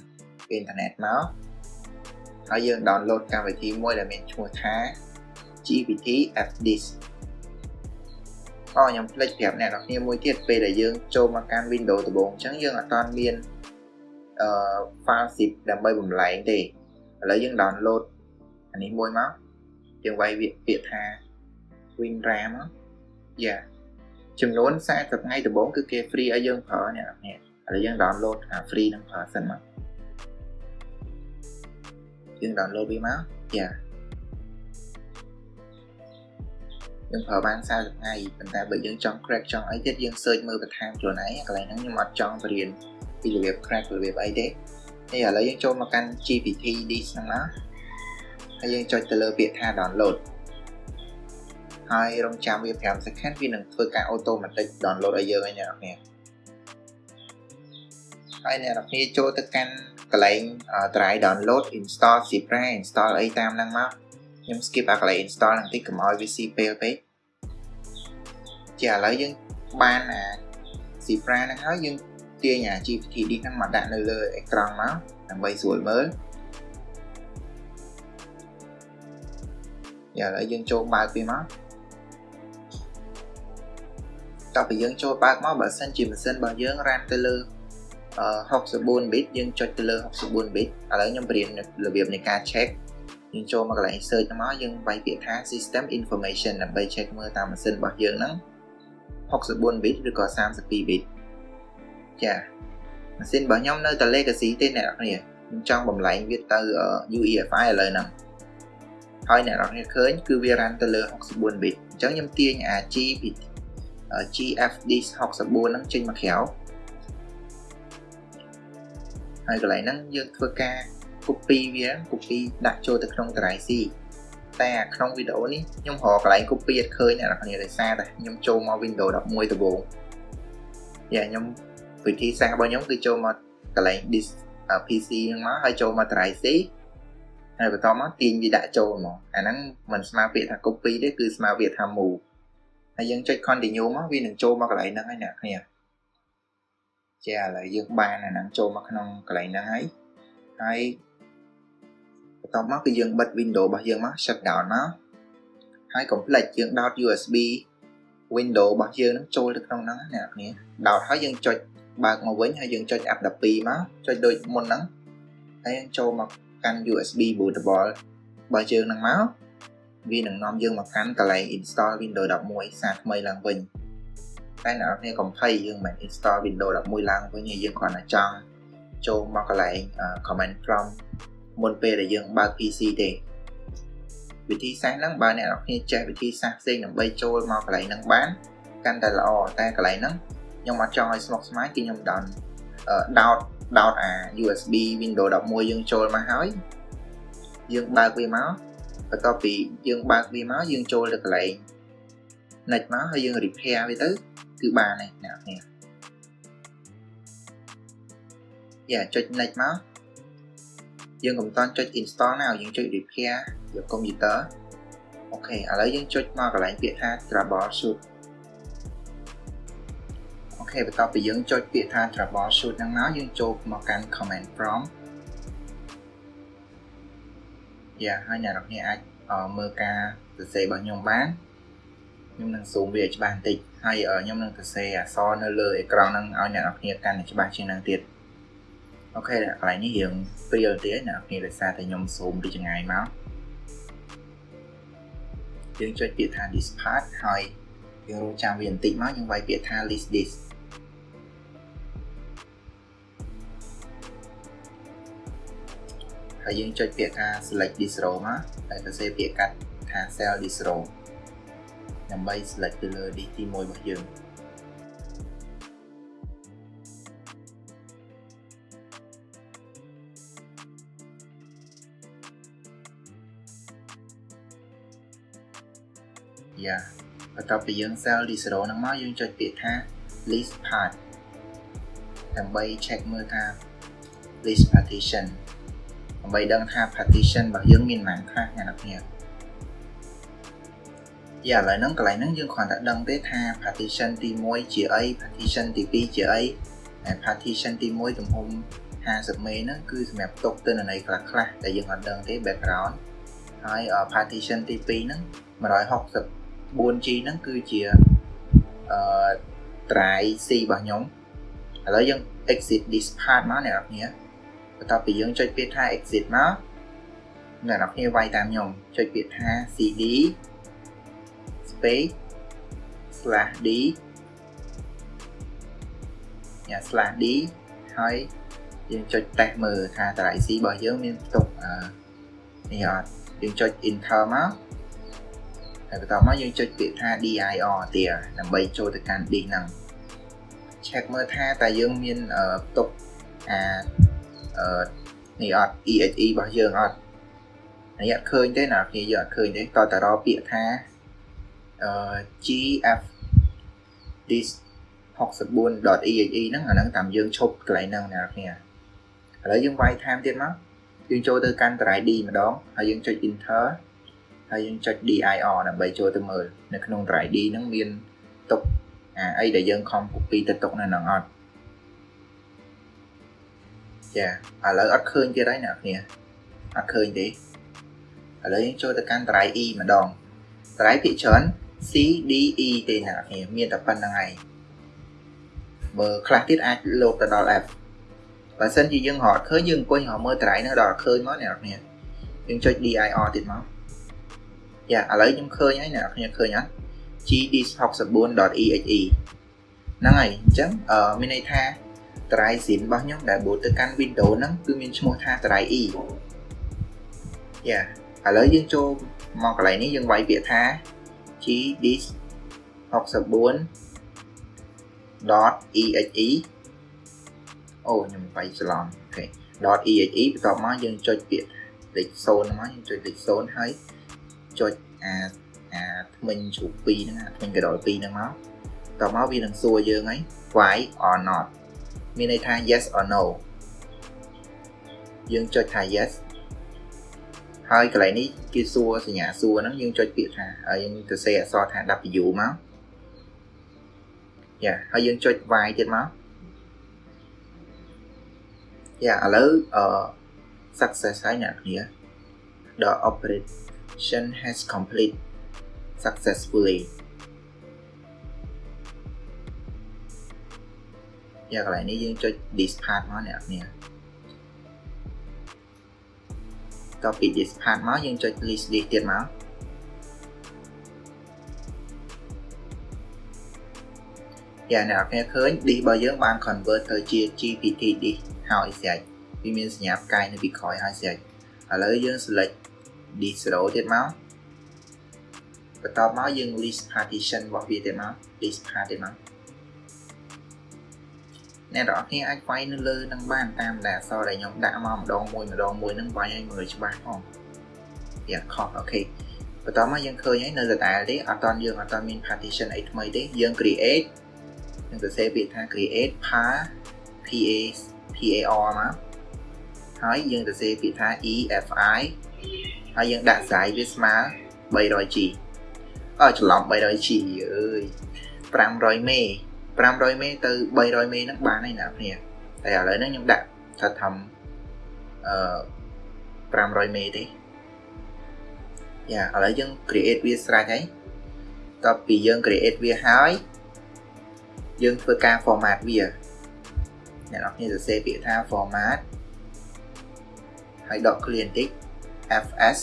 អ៊ីនធឺណិតមកហើយយើង download កម្មវិធីមួយដែលមានឈ្មោះថា GPT FDisk អូខ្ញុំភ្លេចប្រាប់អ្នកនរគ្នាមួយទៀតពេលដែលយើងចូលមកកាន់ Windows ដំបូងអញ្ចឹងយើងអត់ទាន់មានអឺ file zip ដើម្បីបំលែងទេឥឡូវយើង download អានេះមួយមកយើងវាយពាក្យថា WinRAM យ៉ា ចំនួន40ថ្ងៃដំបូងគឺគេ free ឲ្យយើងប្រើអ្នកនរឥឡូវយើង download អា free នឹងប្រើសិនមកយើង download វាមកយ៉ាយើងប្រើបាន40ថ្ងៃប៉ុន្តែបើយើងចង់ crack ចង់អីទៀតយើង search មើលបន្ថែមខ្លួនឯងកន្លែងហ្នឹងខ្ញុំអត់ចង់បរៀនពីរបៀប crack របៀបអីទេនេះឥឡូវយើងចូលមកកាន់ GPT disk ហ្នឹងណាហើយយើងចុចទៅលើពាក្យថា download ហើយរងចាំវា5 second វានឹងធ្វើការ automatic download ឲ្យយើងហើយអ្នកនរហើយអ្នកនរចូលទៅកាន់កន្លែង try download install Zebra install អីតាមហ្នឹងមកខ្ញុំ skip អាកន្លែង install ហ្នឹងតិចកុំឲ្យវាស៊ីពេលពេកជាឥឡូវយើងបានអា Zebra ហ្នឹងហើយយើងទាញអា GPT ហ្នឹងមកដាក់នៅលើអេក្រង់មកដើម្បីស្រួលមើលយ៉ាឥឡូវយើងចូលបើកវាមក តោះពីយើងចូលបើកមកបើសិនជាម៉ាស៊ីនរបស់យើងរ៉ានទៅលើ64 bit យើងចុចទៅលើ64 bit ឥឡូវខ្ញុំបរៀនរបៀបនៃការ check យើងចូលមកកន្លែង search មកយើងវាយពាក្យថា system information ដើម្បី check មើលតាមម៉ាស៊ីនរបស់យើងហ្នឹង64 bit ឬក៏32 bit ចាម៉ាស៊ីនរបស់ខ្ញុំនៅតែ legacy ទេអ្នកនរខ្ញុំចង់បំលែងវាទៅ UEFI ឥឡូវហ្នឹងហើយអ្នកនរឃើញគឺវា run ទៅលើ64 bit អញ្ចឹងខ្ញុំទាញអា G GFD 64ហ្នឹងចេញមកក្រៅហើយកន្លែងហ្នឹងយើងធ្វើការ copy វា copy ដាក់ចូលទៅក្នុង drive C តែក្នុងវីដេអូនេះខ្ញុំរកកន្លែង copy អត់ឃើញអ្នកនរគ្នាដោយសារតែខ្ញុំចូលមក Windows 11ដំបូងយ៉ាខ្ញុំវិធីសាស្ត្ររបស់ខ្ញុំគឺចូលមកកន្លែង disk PC ហ្នឹងមកហើយចូលមក drive C ហើយបន្តមកទាញវាដាក់ចូលមកអាហ្នឹងមិនស្មើពាក្យថា copy ទេគឺស្មើពាក្យថា move ហើយយើងចុច continue មកវានឹងចូលមកកន្លែងហ្នឹងហើយអ្នកគ្នាជាឥឡូវយើងបានអាហ្នឹងចូលមកក្នុងកន្លែងហ្នឹងហើយហើយបន្ទាប់មកគឺយើងបិទ window របស់យើងមក shut down មកហើយកុំភ្លេចយើងដោត USB window របស់យើងនឹងចូលទៅក្នុងហ្នឹងអ្នកគ្នាដោតហើយយើងចុចបើកមកវិញហើយយើងចុច app 12មកចុចដូចមុនហ្នឹងហើយយើងចូលមកកាន់ USB bootable របស់យើងហ្នឹងមក វានឹងនាំយើងមកកាន់កន្លែង install Windows 11សារថ្មីឡើងវិញតែអ្នកនរកុំភ័យយើងមិន install Windows 11ឡើងវិញយើងគ្រាន់តែចង់ចូលមកកន្លែង command prompt មុនពេលដែលយើងបើក PC ទេវិធីសាស្ត្រហ្នឹងបើអ្នកនរគ្នាចេះវិធីសាស្ត្រផ្សេងដើម្បីចូលមកកន្លែងហ្នឹងបានកាន់តែល្អតែកន្លែងហ្នឹងខ្ញុំអត់ចង់ឲ្យស្មុគស្មាញគឺខ្ញុំដោនដោតដោតអា USB Windows 11យើងចូលមកហើយយើងបើកវាមក បន្ទាប់ពីយើងបើកវាមកយើងចូលទៅកន្លែង net មកហើយយើង repair វាទៅគឺបានហើយអ្នកនរយ៉ាចុច net មកយើងកុំតន់ចុច install ណាយើងចុច repair យក computer អូខេឥឡូវយើងចុចមកកន្លែងពាក្យថា troubleshoot អូខេបន្ទាប់ពីយើងចុចពាក្យថា troubleshoot ហ្នឹងមកយើងចូលមកកាន់ command prompt យ៉ាហើយអ្នកនរគ្នាអាចមើលការសរសេររបស់ខ្ញុំបានខ្ញុំនឹងซูមវាឲ្យច្បាស់បន្តិចហើយខ្ញុំនឹងសរសេរអក្សរនៅលើអេក្រង់ហ្នឹងឲ្យអ្នកនរគ្នាកាន់តែច្បាស់ជាងហ្នឹងទៀតអូខេកន្លែងនេះរៀងព្រាលទៀតអ្នកនរគ្នាដោយសារតែខ្ញុំซูមពីចម្ងាយមកយើងចុចពាក្យថា this part ហើយយើងរកចាំវាបន្តិចមកយើងវាយពាក្យថា list this ហើយយើងចុចពាក្យថា select this row មកហើយសរសេរពាក្យកាត់ថា cell this row ដើម្បី select ទៅលើ disk ទី1របស់យើងយ៉ាបន្ទាប់ពីយើង cell this row ហ្នឹងមកយើងចុចពាក្យថា list part ដើម្បី check មើលថា list partition ដើម្បីដឹងថា partition របស់យើងមានប៉ុន្មានខ្លះអ្នកនរគ្នាយ៉ាឥឡូវហ្នឹងកន្លែងហ្នឹងយើងគ្រាន់តែដឹងទេថា partition ទី1ជាអី partition ទី2ជាអីហើយ partition ទី1ទំហំ50មេហ្នឹងគឺសម្រាប់ទុកទិន្នន័យខ្លះខ្លះដែលយើងអត់ដឹងទេ background ហើយ partition ទី2ហ្នឹង 164G ហ្នឹងគឺជាអឺ drive C របស់ខ្ញុំឥឡូវយើង exit this part មកអ្នកនរគ្នា បន្ទាប់ពីយើងចុចពាក្យថា exit មកអ្នកនរគ្នាវាយតាមខ្ញុំចុចពាក្យថា cd space slash d ញ៉ា slash d ហើយយើងចុចតេស្តមើលថាតារា IC របស់យើងមានផ្ទុកអឺនេះអត់យើងចុច enter មកហើយបន្ទាប់មកយើងចុចពាក្យថា dir ទៀតដើម្បីចូលទៅកាន់ disk ហ្នឹង check មើលថាតើយើងមានផ្ទុកអាអឺ នេះអត់ exe របស់យើងអត់នេះអត់ឃើញទេណាគ្នាយើងអត់ឃើញទេតើតរពាក្យថាអឺ gf this 64.exe ហ្នឹងអាហ្នឹងតាមយើងឈប់កន្លែងហ្នឹងណាគ្នាឥឡូវយើងវាយ time ទៀតមកយើងចូលទៅកាន់ drive D ម្ដងហើយយើងចុច enter ហើយយើងចុច dir ដើម្បីចូលទៅមើលនៅក្នុង drive D ហ្នឹងមានទុកអាអីដែលយើងខំ copy ទៅទុកនៅហ្នឹងអត់ ចាឥឡូវអត់ឃើញទៀតហើយអ្នកគ្នាអត់ឃើញទេឥឡូវយើងចូលទៅកាន់ drive E ម្ដង drive ភាគច្រើន C D E ទេអ្នកគ្នាមានតែប៉ុណ្្នឹងឯងបើខ្លះទៀតអាចលោតទៅដល់ F បើសិនជាយើងរត់ឃើញយើងអង្គុយរកមើល drive នោះដល់ឃើញមកអ្នកគ្នាយើងចុច dir ទៀតមកយ៉ាឥឡូវខ្ញុំឃើញហើយអ្នកគ្នាឃើញអត់ gd64.exe ហ្នឹងហើយអញ្ចឹងអឺមានន័យថា drive zin របស់ខ្ញុំដែល boot ទៅកាន់ Windows ហ្នឹងគឺមានឈ្មោះថា drive e យ៉ាឥឡូវយើងចូលមកកន្លែងនេះយើងវាយពាក្យថា gd64.exe អូខ្ញុំវាយច្រឡំអូខេ .exe បន្ទាប់មកយើងចុចពាក្យលេខ0មកយើងចុចលេខ0ហើយចុចអាអាថ្មិញជ្រូក2ហ្នឹងអាថ្មិញកដល2ហ្នឹងមកតមកវានឹងសួរយើងហើយ why or not មានន័យថា yes or no យើងចុចថា yes ហើយកន្លែងនេះគេសួរសញ្ញាសួរហ្នឹងយើងចុចពាក្យថាហើយយើងទៅសេអក្សរថា W មកយ៉ាហើយយើងចុច Y ទៀតមកយ៉ាឥឡូវអឺ success ហើយអ្នកគ្នា the operation has complete successfully យ៉ាកន្លែងនេះយើងចុច this part មកអ្នកគ្នាតពី this part មកយើងចុច list this ទៀតមកយ៉ាអ្នកនរឃើញ disk របស់យើងបាន convert ទៅជា GPT disk ហើយស្រេចវាមានសញ្ញាផ្កាយនៅពីក្រោយហើយស្រេចឥឡូវយើង select disk 0ទៀតមកបន្ទាប់មកយើង list partition របស់វាទៀតមក list part ទៀតមក អ្នកនរគ្នាអាចវាយនៅលើនឹងបានតាមដែលអក្សរដែលខ្ញុំដាក់មកម្ដងមួយម្ដងមួយនឹងវាយឲ្យមើលច្បាស់ផងយ៉ាខុសអូខេបន្ទាប់មកយើងឃើញហើយនៅដដែលទេអត់តន់យើងអត់តន់មាន partition អីថ្មីទេយើង create នឹងសរសេរពាក្យថា create par pa par មកហើយយើងសរសេរពាក្យថា efi ហើយយើងដាក់សាយវាស្មើ 300G អើច្រឡំ 300G អើយ 500មេ 500មេទៅ300មេហ្នឹងបានហើយណាគ្នាតែឥឡូវហ្នឹងខ្ញុំដាក់ថាធំអឺ500មេទេយ៉ាឥឡូវយើង create វាស្រេចហើយតបពីយើង create វាហើយយើងធ្វើការ format វាអ្នកនរគ្នាសរសេរពាក្យថា format ហើយដក clear បន្តិច fs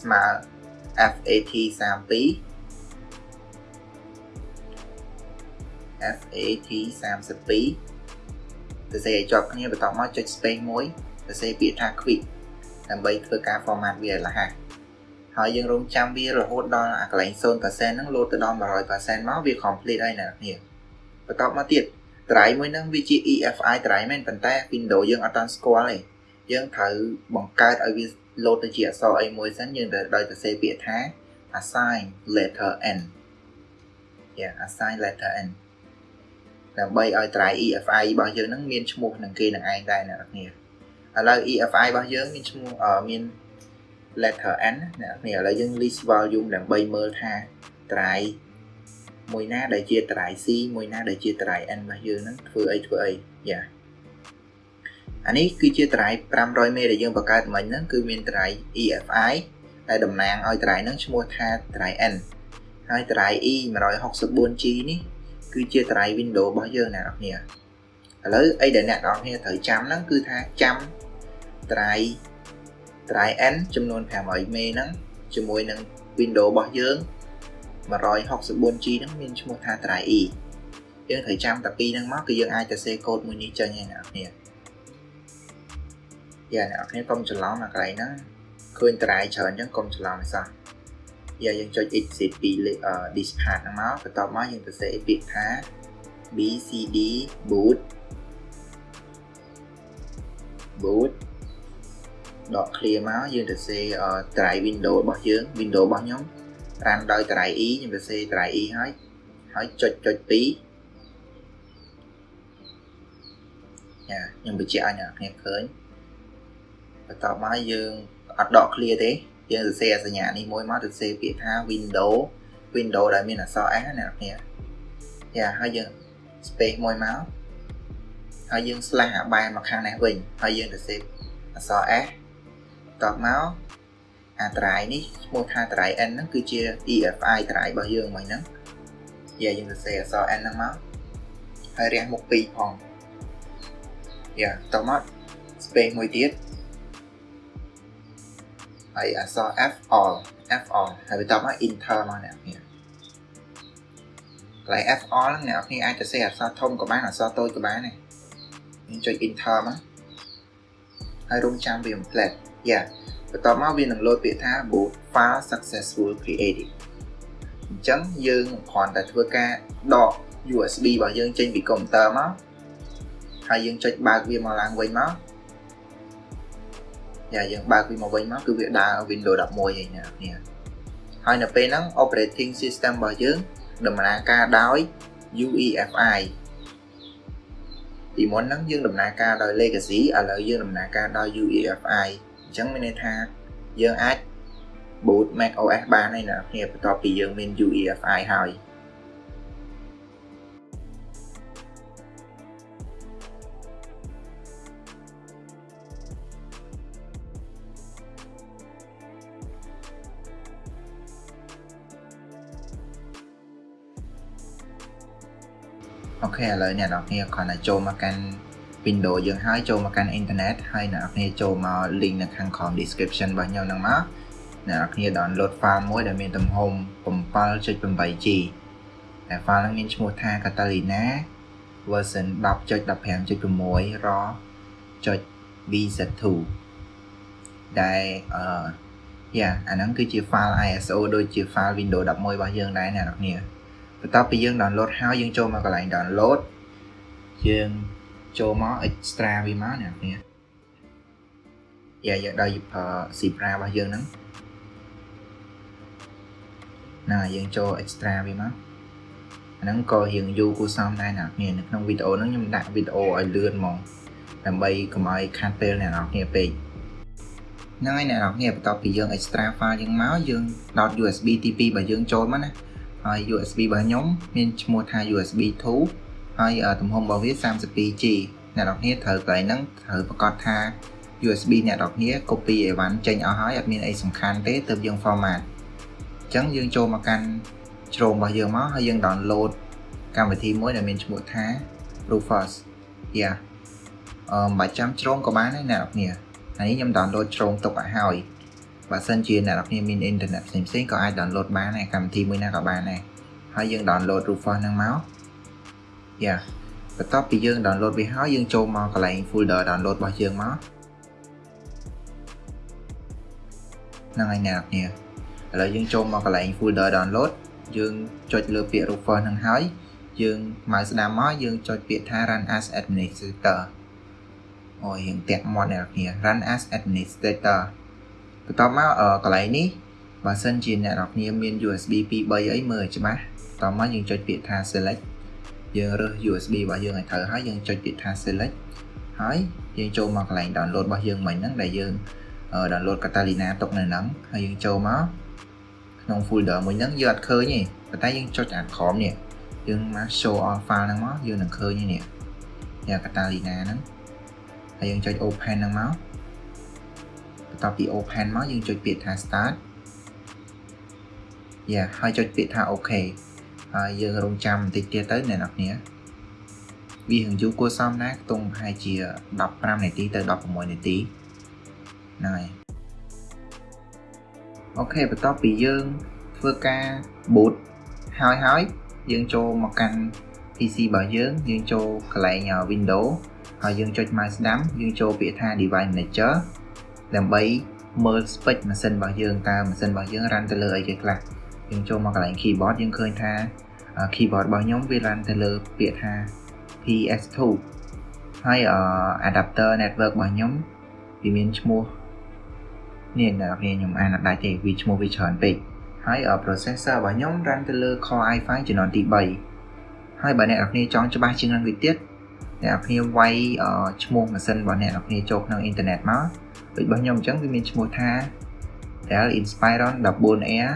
ស្មើ FAT32 FAT32 សរសេរឲ្យជាប់គ្នាបន្តមកចុច space មួយសរសេរពាក្យថា quick ដើម្បីធ្វើការ format វាឲ្យរហ័សហើយយើងរងចាំវារហូតដល់អាកន្លែង0%ហ្នឹងលោតទៅដល់100%មកវា complete ហើយអ្នកនាងបន្តមកទៀត drive មួយហ្នឹងវាជា EFI drive មែនប៉ុន្តែ Windows យើងអត់តាន់ស្គាល់ទេយើងត្រូវបង្កើតឲ្យវា load ទៅជាអក្សរអីមួយសិនយើងត្រូវដោយសរសេរពាក្យថា assign letter n yeah assign letter n ដើម្បីឲ្យ try EFI របស់យើងហ្នឹងមានឈ្មោះនឹងគេនឹងឯងដែរអ្នកនរគ្នាឥឡូវ EFI របស់យើងមានឈ្មោះមាន letter n អ្នកនរគ្នាឥឡូវយើង list volume ដើម្បីមើលថា try មួយណាដែលជា try C មួយណាដែលជា try n របស់យើងហ្នឹងធ្វើអីធ្វើអីយ៉ាអានេះគឺជា try 500មេដែលយើងបង្កើតមិញហ្នឹងគឺមាន try EFI ដែលតំណាងឲ្យ try ហ្នឹងឈ្មោះថា try n ហើយ try E 164G នេះ គឺជាតារាយ Windows របស់យើងអ្នកនរគ្នាឥឡូវអីដែលអ្នកនរគ្នាត្រូវចាំហ្នឹងគឺថាចាំតារាយតារាយ N ចំនួន500មេហ្នឹងជាមួយនឹង Windows របស់យើង 164G ហ្នឹងមានឈ្មោះថា try e យើងត្រូវចាំតែពីរហ្នឹងមកគឺយើងអាចទៅសេកូដមួយនេះចេញហើយអ្នកនរយ៉ាអ្នកនរកុំច្រឡំអាកន្លែងហ្នឹងឃើញ try ច្រើនអញ្ចឹងកុំច្រឡំឲ្យសោះ យ៉ាយើងចុច exit ពី this part ហ្នឹងមកបន្ទាប់មកយើងទៅសេពាក្យថា bcd boot boot ដក clear មកយើងទៅសេ try window របស់យើង window របស់ខ្ញុំ run ដោយ try e ខ្ញុំទៅសេ try e ហើយហើយចុចចុច2យ៉ាខ្ញុំបញ្ជាក់ឲ្យអ្នកគ្នាឃើញបន្ទាប់មកយើងអត់ដក clear ទេ យើងសរសេរសញ្ញានេះមួយមកទៅសេពាក្យថា window window ដែលមានអក្សរ S ណាអ្នកគ្នាយ៉ាហើយយើង space មួយមកហើយយើង slash អាបែរមកខាងនេះវិញហើយយើងទៅសេអក្សរ S តបមកអាត្រៃនេះឈ្មោះថាត្រៃ n ហ្នឹងគឺជា EFI ត្រៃរបស់យើងមិញហ្នឹងយ៉ាយើងសរសេរអក្សរ n ហ្នឹងមកហើយរះមុខ2ផងយ៉ាតមក space មួយទៀត ហើយអក្សរ F all F all ហើយបន្ទាប់មក enter មកអ្នកនេះកន្លែង F all ហ្នឹងអ្នកនេះអាចទៅសេអក្សរធំក៏បានអក្សរតូចក៏បានដែរយើងចុច enter មកហើយរងចាំវា complete យ៉ាបន្ទាប់មកវានឹងលោតពាក្យថា boot file successful created អញ្ចឹងយើងគ្រាន់តែធ្វើការដក USB របស់យើងចេញពីកុំព្យូទ័រមកហើយយើងចុចបើកវាមកឡើងវិញមក យ៉ាយើងបើកវាមកវិញមកគឺវាដើរ Windows 11ហើយណានេះហើយនៅពេលហ្នឹង operating system របស់យើងដំណើរការដោយ UEFI ពីមុនហ្នឹងយើងដំណើរការដោយ legacy ឥឡូវយើងដំណើរការដោយ UEFI អញ្ចឹងមានន័យថាយើងអាច boot Mac OS បានហើយណាគ្នាបន្ទាប់ពីយើងមាន UEFI ហើយ អូខេឥឡូវអ្នកនរគ្នាគ្រាន់តែចូលមកកាន់ Windows យើងហើយចូលមកកាន់អ៊ីនធឺណិតហើយអ្នកនរគ្នាចូលមក link នៅខាងក្រោម description របស់ខ្ញុំហ្នឹងមកអ្នកនរគ្នា download file មួយដែលមានទំហំ 7.8G តែ file ហ្នឹងមានឈ្មោះថា Catalina version 10.15.6 raw.bz2 ដែលអឺយ៉ាអាហ្នឹងគឺជា file ISO ដូចជា file Windows 11របស់យើងដែរអ្នកនរគ្នា បន្ទាប់ពីយើង download ហើយយើងចូលមកកន្លែង download យើងចូលមក extra វាមកអ្នកនេះយ៉ាយើងដល់ Zebra របស់យើងហ្នឹងណាយើងចូល extra វាមកអាហ្នឹងក៏រៀងយូរគួរសមដែរអ្នកនេះនៅក្នុងវីដេអូហ្នឹងខ្ញុំដាក់វីដេអូឲ្យលឿនហ្មងដើម្បីកុំឲ្យខាតពេលអ្នកនរគ្នាពេកហ្នឹងហើយអ្នកនរគ្នាបន្ទាប់ពីយើង extra file យើងមកយើងដោត USB ទី2របស់យើងចូលមកណា ហើយ USB របស់ខ្ញុំមានឈ្មោះថា USB 2ហើយទំហំរបស់វា 32G អ្នកនរគ្នាត្រូវកន្លែងហ្នឹងត្រូវប្រកាសថា USB អ្នកនរគ្នា copy អីវ៉ាន់ចេញអស់ហើយអត់មានអីសំខាន់ទេទើបយើង format អញ្ចឹងយើងចូលមកកាន់ជ្រោមរបស់យើងមកហើយយើង download កម្មវិធីមួយដែលមានឈ្មោះថា Rufus យ៉ាអឺមិនបាច់ចាំជ្រោមក៏បានដែរអ្នកនរគ្នាហើយខ្ញុំ download ជ្រោមទុកឲ្យហើយ បើសិនជាអ្នកនរគ្នាមានអ៊ីនធឺណិតផ្សេងផ្សេងក៏អាច download បានដែរកម្មវិធីមួយណាក៏បានដែរហើយយើង download Rufus ហ្នឹងមកយ៉ាបន្ទាប់ពីយើង download វាហើយយើងចូលមកកន្លែង folder download របស់យើងមកហ្នឹងហើយអ្នកនរគ្នាឥឡូវយើងចូលមកកន្លែង folder download យើងចុចលើពាក្យ Rufus ហ្នឹងហើយយើងមកស្ដាំមកយើងចុចពាក្យថា run as administrator អូយយើងតាក់មាត់អ្នកនរគ្នា run as administrator បន្ទាប់មកកន្លែងនេះបើសិនជាអ្នកនរគ្នាមាន USB 2 3អីមើលច្បាស់តមកយើងចុចពាក្យថា select យើងរើស USB របស់យើងឲ្យត្រូវហើយយើងចុចពាក្យថា select ហើយយើងចូលមកកន្លែង download របស់យើងមិញហ្នឹងដែលយើង download Catalina ទុកនៅហ្នឹងហើយយើងចូលមកក្នុង folder មួយហ្នឹងយើងអត់ឃើញទេប៉ុន្តែយើងចុចអាក្រោមនេះយើងមក show all file ហ្នឹងមកយើងនឹងឃើញនេះយ៉ាង Catalina ហ្នឹងហើយយើងចុច open ហ្នឹងមក បន្ទាប់ពី open មកយើងចុចពាក្យថា start យ៉ាហើយចុចពាក្យថា OK ហើយយើងរងចាំបន្តិចទៀតទៅអ្នកនរគ្នាវាហឹងយូរគួរសមណាស់ខ្ទង់ប្រហែលជា15នាទីទៅ16នាទីហ្នឹងហើយអូខេបន្ទាប់ពីយើងធ្វើការ boot ហើយហើយយើងចូលមកកាន់ PC របស់យើងយើងចូលកន្លែង Windows ហើយយើងចុច mouse ស្ដាំយើងចូលពាក្យថា device manager ដើម្បីមើល spec ម៉ាស៊ីនរបស់យើងតើម៉ាស៊ីនរបស់យើង run ទៅលើអីគេខ្លះយើងចូលមកកន្លែង keyboard យើងឃើញថា keyboard របស់ខ្ញុំវា run ទៅលើពាក្យថា PS2 ហើយ adapter network របស់ខ្ញុំវាមានឈ្មោះនេះអ្នកនរខ្ញុំអានអត់ដាច់ទេវាឈ្មោះវាច្រើនពេកហើយ processor របស់ខ្ញុំ run ទៅលើ Core i5 ជំនាន់ទី3ហើយបើអ្នកនរគ្នាចង់ច្បាស់ជាងនឹងវាទៀតអ្នកនរគ្នាវាយឈ្មោះម៉ាស៊ីនរបស់អ្នកនរគ្នាចូលក្នុងអ៊ីនធឺណិតមក ដូចរបស់ខ្ញុំអញ្ចឹងវាមានឈ្មោះថា Dell Inspiron 14Air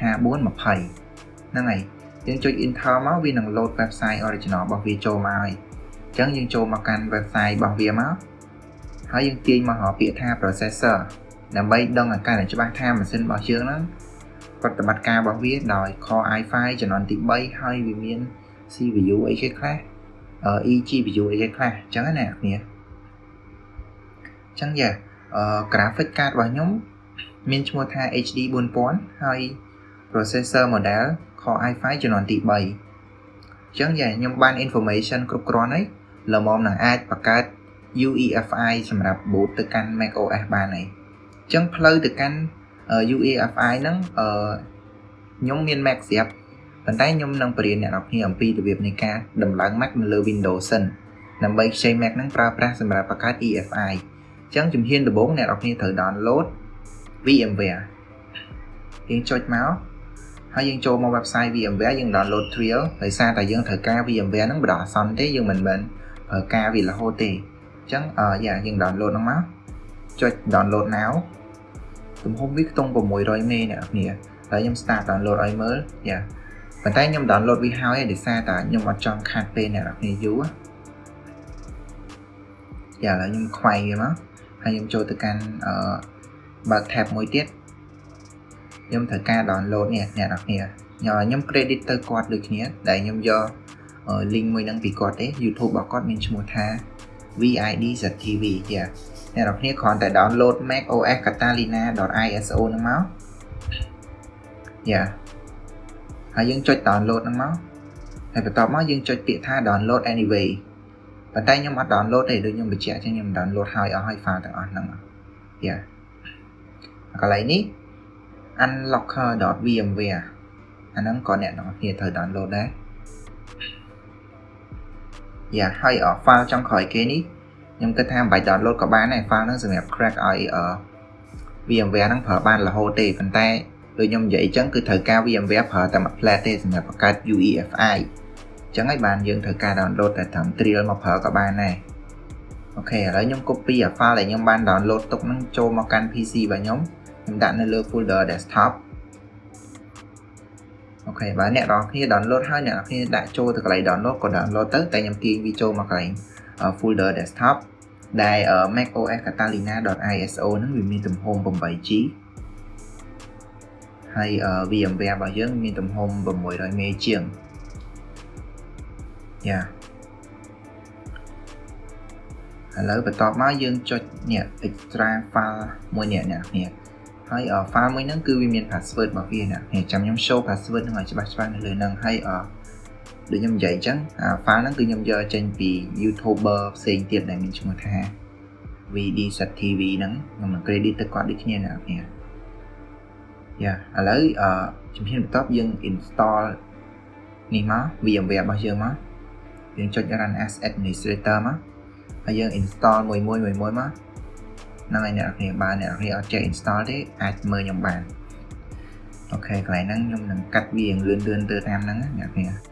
5420ហ្នឹងហើយយើងចុច Enter មកវានឹង load website original របស់វាចូលមកហើយអញ្ចឹងយើងចូលមកកាន់ website របស់វាមកហើយយើងទាញមកពាក្យថា processor ដើម្បីដឹងអាការច្បាស់ថាម៉ាស៊ីនរបស់យើងហ្នឹងប្រតិបត្តិការរបស់វាដោយ Core i5 ជំនាន់ទី3ហើយវាមាន CPU អីគេខ្លះ eGPU អីគេខ្លះអញ្ចឹងណាអ្នកគ្នាអញ្ចឹងយ៉ាអឺ graphic card របស់ខ្ញុំមានឈ្មោះថា HD 4000ហើយ processor model Core i5 ជំនាន់ទី3អញ្ចឹងយ៉ាខ្ញុំបាន information គ្រប់គ្រាន់ហើយល្មមនឹងអាចបង្កើត UEFI សម្រាប់ boot ទៅកាន់ macOS បានហើយអញ្ចឹងផ្លូវទៅកាន់ UEFI ហ្នឹងអឺខ្ញុំមាន Mac ស្រាប់ប៉ុន្តែខ្ញុំនឹងបរៀនអ្នកនរគ្នាអំពីរបៀបនៃការដំឡើង Mac នៅលើ Windows សិនដើម្បីខ្ចី Mac ហ្នឹងប្រើប្រាស់សម្រាប់បង្កើត EFI អញ្ចឹងជំហានដំបូងអ្នកនរគ្នាត្រូវ download VMware យើងចុចមកហើយយើងចូលមក website VMware យើង download trial ដោយសារតែយើងត្រូវការ VMware ហ្នឹងបដិអសន្នទេយើងមិនមែនប្រើការវារហូតទេអញ្ចឹងយ៉ាយើង download ហ្នឹងមកចុច download now ទំហំវាខ្ទង់600មេអ្នកនាងហើយខ្ញុំ start download ឲ្យមើលយ៉ាប៉ុន្តែខ្ញុំ download វាហើយដោយសារតែខ្ញុំអត់ចង់ខាត់ពេលអ្នកនាងយូរយ៉ាឥឡូវខ្ញុំខ្វែងវាមក ហើយខ្ញុំចូលទៅកាន់អឺបើក tab មួយទៀតខ្ញុំត្រូវការ download នេះអ្នកនរគ្នាខ្ញុំ credit ទៅគាត់ដូចគ្នាដែលខ្ញុំយក link មួយហ្នឹងពីគាត់ទេ YouTube របស់គាត់មានឈ្មោះថា VID.tv យ៉ាអ្នកនរគ្នាគ្រាន់តែ download Mac OS Catalina.iso ហ្នឹងមកយ៉ាហើយយើងចុច download ហ្នឹងមកហើយបន្ទាប់មកយើងចុចពាក្យថា download anyway ប៉ុន្តែខ្ញុំអត់ download ទេដូចខ្ញុំបញ្ជាក់ចឹងខ្ញុំ download ហើយអស់ហើយ file ទាំងអស់ហ្នឹងយ៉ាកន្លែងនេះ unlocker.vmware អាហ្នឹងក៏អ្នកនរគ្នាត្រូវ download ដែរយ៉ាហើយ file ចុងក្រោយគេនេះខ្ញុំគិតថាមិនបាច់ download ក៏បានដែរ file ហ្នឹងសម្រាប់ crack ឲ្យ VMware ហ្នឹងប្រើបានរហូតទេប៉ុន្តែដូចខ្ញុំនិយាយអញ្ចឹងគឺត្រូវការ VMware ប្រើតែមួយ plate ទេសម្រាប់បង្កើត UEFI អញ្ចឹងហើយបានយើងត្រូវការ download តែត្រឹម trial មកប្រើក៏បានដែរអូខេឥឡូវខ្ញុំ copy អា file ដែលខ្ញុំបាន download ទុកហ្នឹងចូលមកកាន់ PC របស់ខ្ញុំខ្ញុំដាក់នៅលើ folder desktop អូខេបើអ្នកនរគ្នា download ហើយអ្នកនរគ្នាដាក់ចូលទៅកន្លែង download ក៏ download ទៅតែខ្ញុំទាញវាចូលមកកន្លែង folder desktop ដែល macOS Catalina.iso ហ្នឹងវាមានទំហំ 8GB ហើយ VMware របស់យើងមានទំហំ 600មេជាង យ៉ាឥឡូវបន្ទាប់មកយើងចុចនេះ extra file មួយនេះអ្នកគ្នាហើយ file មួយហ្នឹងគឺវាមាន password របស់វាអ្នកគ្នាចាំខ្ញុំ show password ហ្នឹងឲ្យច្បាស់ច្បាស់នៅលើហ្នឹងហើយដូចខ្ញុំនិយាយអញ្ចឹងអា file ហ្នឹងគឺខ្ញុំយកចេញពី YouTuber ផ្សេងទៀតដែលមានឈ្មោះថា VD.tv ហ្នឹងខ្ញុំនឹង credit ទៅគាត់ដូចគ្នាអ្នកគ្នាយ៉ាឥឡូវអឺជំហានបន្ទាប់យើង install នេះមក VMware របស់យើងមក យើងចុច run as administrator មកហើយយើង install មួយមួយមួយមួយមកហ្នឹងហើយអ្នកនរគ្នាបើអ្នកនរគ្នាអត់ចេះ install ទេអាចមើលខ្ញុំបានអូខេកន្លែងហ្នឹងខ្ញុំនឹងកាត់វាលឿនលឿនទៅតាមហ្នឹងអ្នកនរគ្នា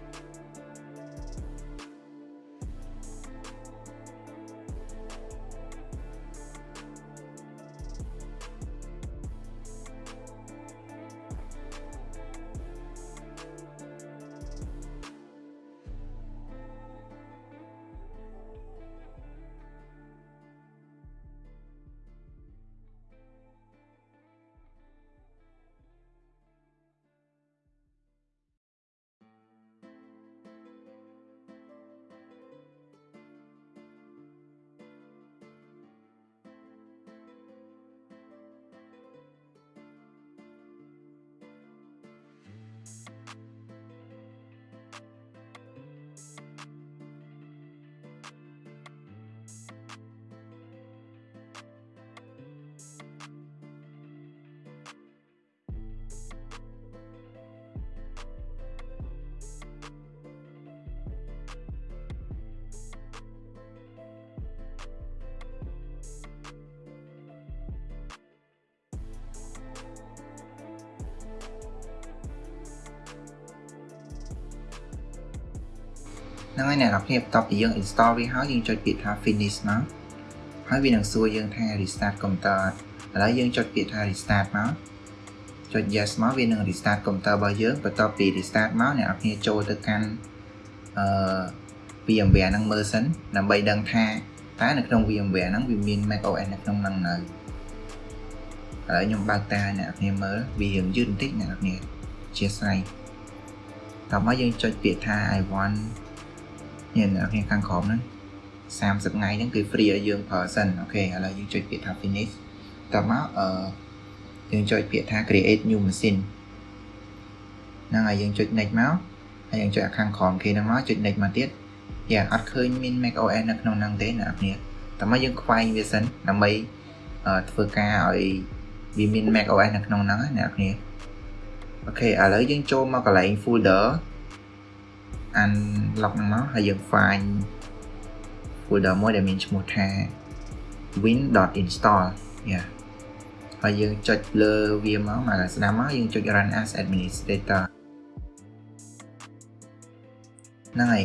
ហ្នឹងហើយអ្នកនរគ្នាបន្ទាប់ពីយើង install វាហើយយើងចុចពាក្យថា finish មកហើយវានឹងសួរយើងថា restart computer ឥឡូវយើងចុចពាក្យថា restart មកចុច yes មកវានឹង restart computer របស់យើងបន្ទាប់ពី restart មកអ្នកនរគ្នាចូលទៅកាន់អឺ VMware ហ្នឹងមើលសិនដើម្បីដឹងថាតើនៅក្នុង VMware ហ្នឹងវាមាន macOS នៅក្នុងហ្នឹងនៅឥឡូវខ្ញុំបើកតាអ្នកនរគ្នាមើលវារៀងយឺតបន្តិចអ្នកនរគ្នាអធិស្ឋានតោះមកយើងចុចពាក្យថា I want នេះអ្នកនរគ្នាខាងក្រោមហ្នឹង30ថ្ងៃហ្នឹងគឺ free ឲ្យយើងប្រើសិនអូខេឥឡូវយើងចុចពាក្យថា finish តោះមកអឺយើងចុចពាក្យថា create new machine ហ្នឹងហើយយើងចុច next មកហើយយើងចុចខាងក្រោមគេហ្នឹងមកចុច next មកទៀតយ៉ាអត់ឃើញមាន Mac OS នៅក្នុងហ្នឹងទេអ្នកនរគ្នាតែមកយើងខ្វែងវាសិនដើម្បីធ្វើការឲ្យវាមាន Mac OS នៅក្នុងហ្នឹងណាអ្នកនរគ្នាអូខេឥឡូវយើងចូលមកកន្លែង folder unlock ហ្នឹងមកហើយយើង find folder មួយដែលមានឈ្មោះថា win.install យ៉ាហើយយើងចុចលើវាមកមកស្ដាប់មកយើងចុច run as administrator ហ្នឹងហើយ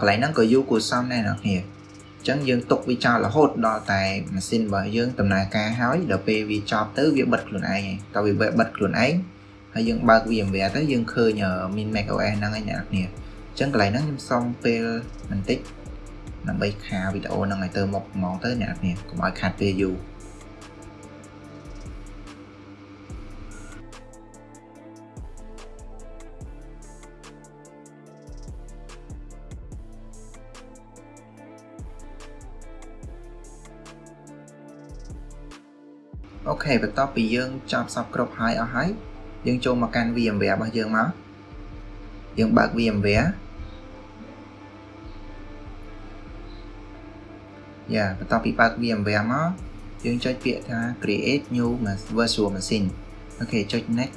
កន្លែងហ្នឹងក៏យូរគួរសមដែរអ្នកគ្នាអញ្ចឹងយើងទុកវាចោលរហូតដល់តែម៉ាស៊ីនរបស់យើងដំណើរការហើយដល់ពេលវាចប់ទៅវាបិទខ្លួនឯងហើយតើវាបិទខ្លួនឯងហើយយើងបើក VMware ទៅយើងឃើញមាន macOS ហ្នឹងហើយអ្នកគ្នា អញ្ចឹងកន្លែងហ្នឹងខ្ញុំសុំពេលបន្តិចដើម្បីខាវីដេអូហ្នឹងឲ្យទៅមុខហ្មងទៅអ្នកគ្នាកុំឲ្យខាត់ពេលយូរអូខេបន្ទាប់ពីយើងចប់សពគ្រប់ហើយអស់ហើយយើងចូលមកកាន់ VMware របស់យើងមក យើងបើក VMware យ៉ាបន្ទាប់ពីបើក VMware មកយើងចុចពាក្យថា create new virtual machine អូខេចុច next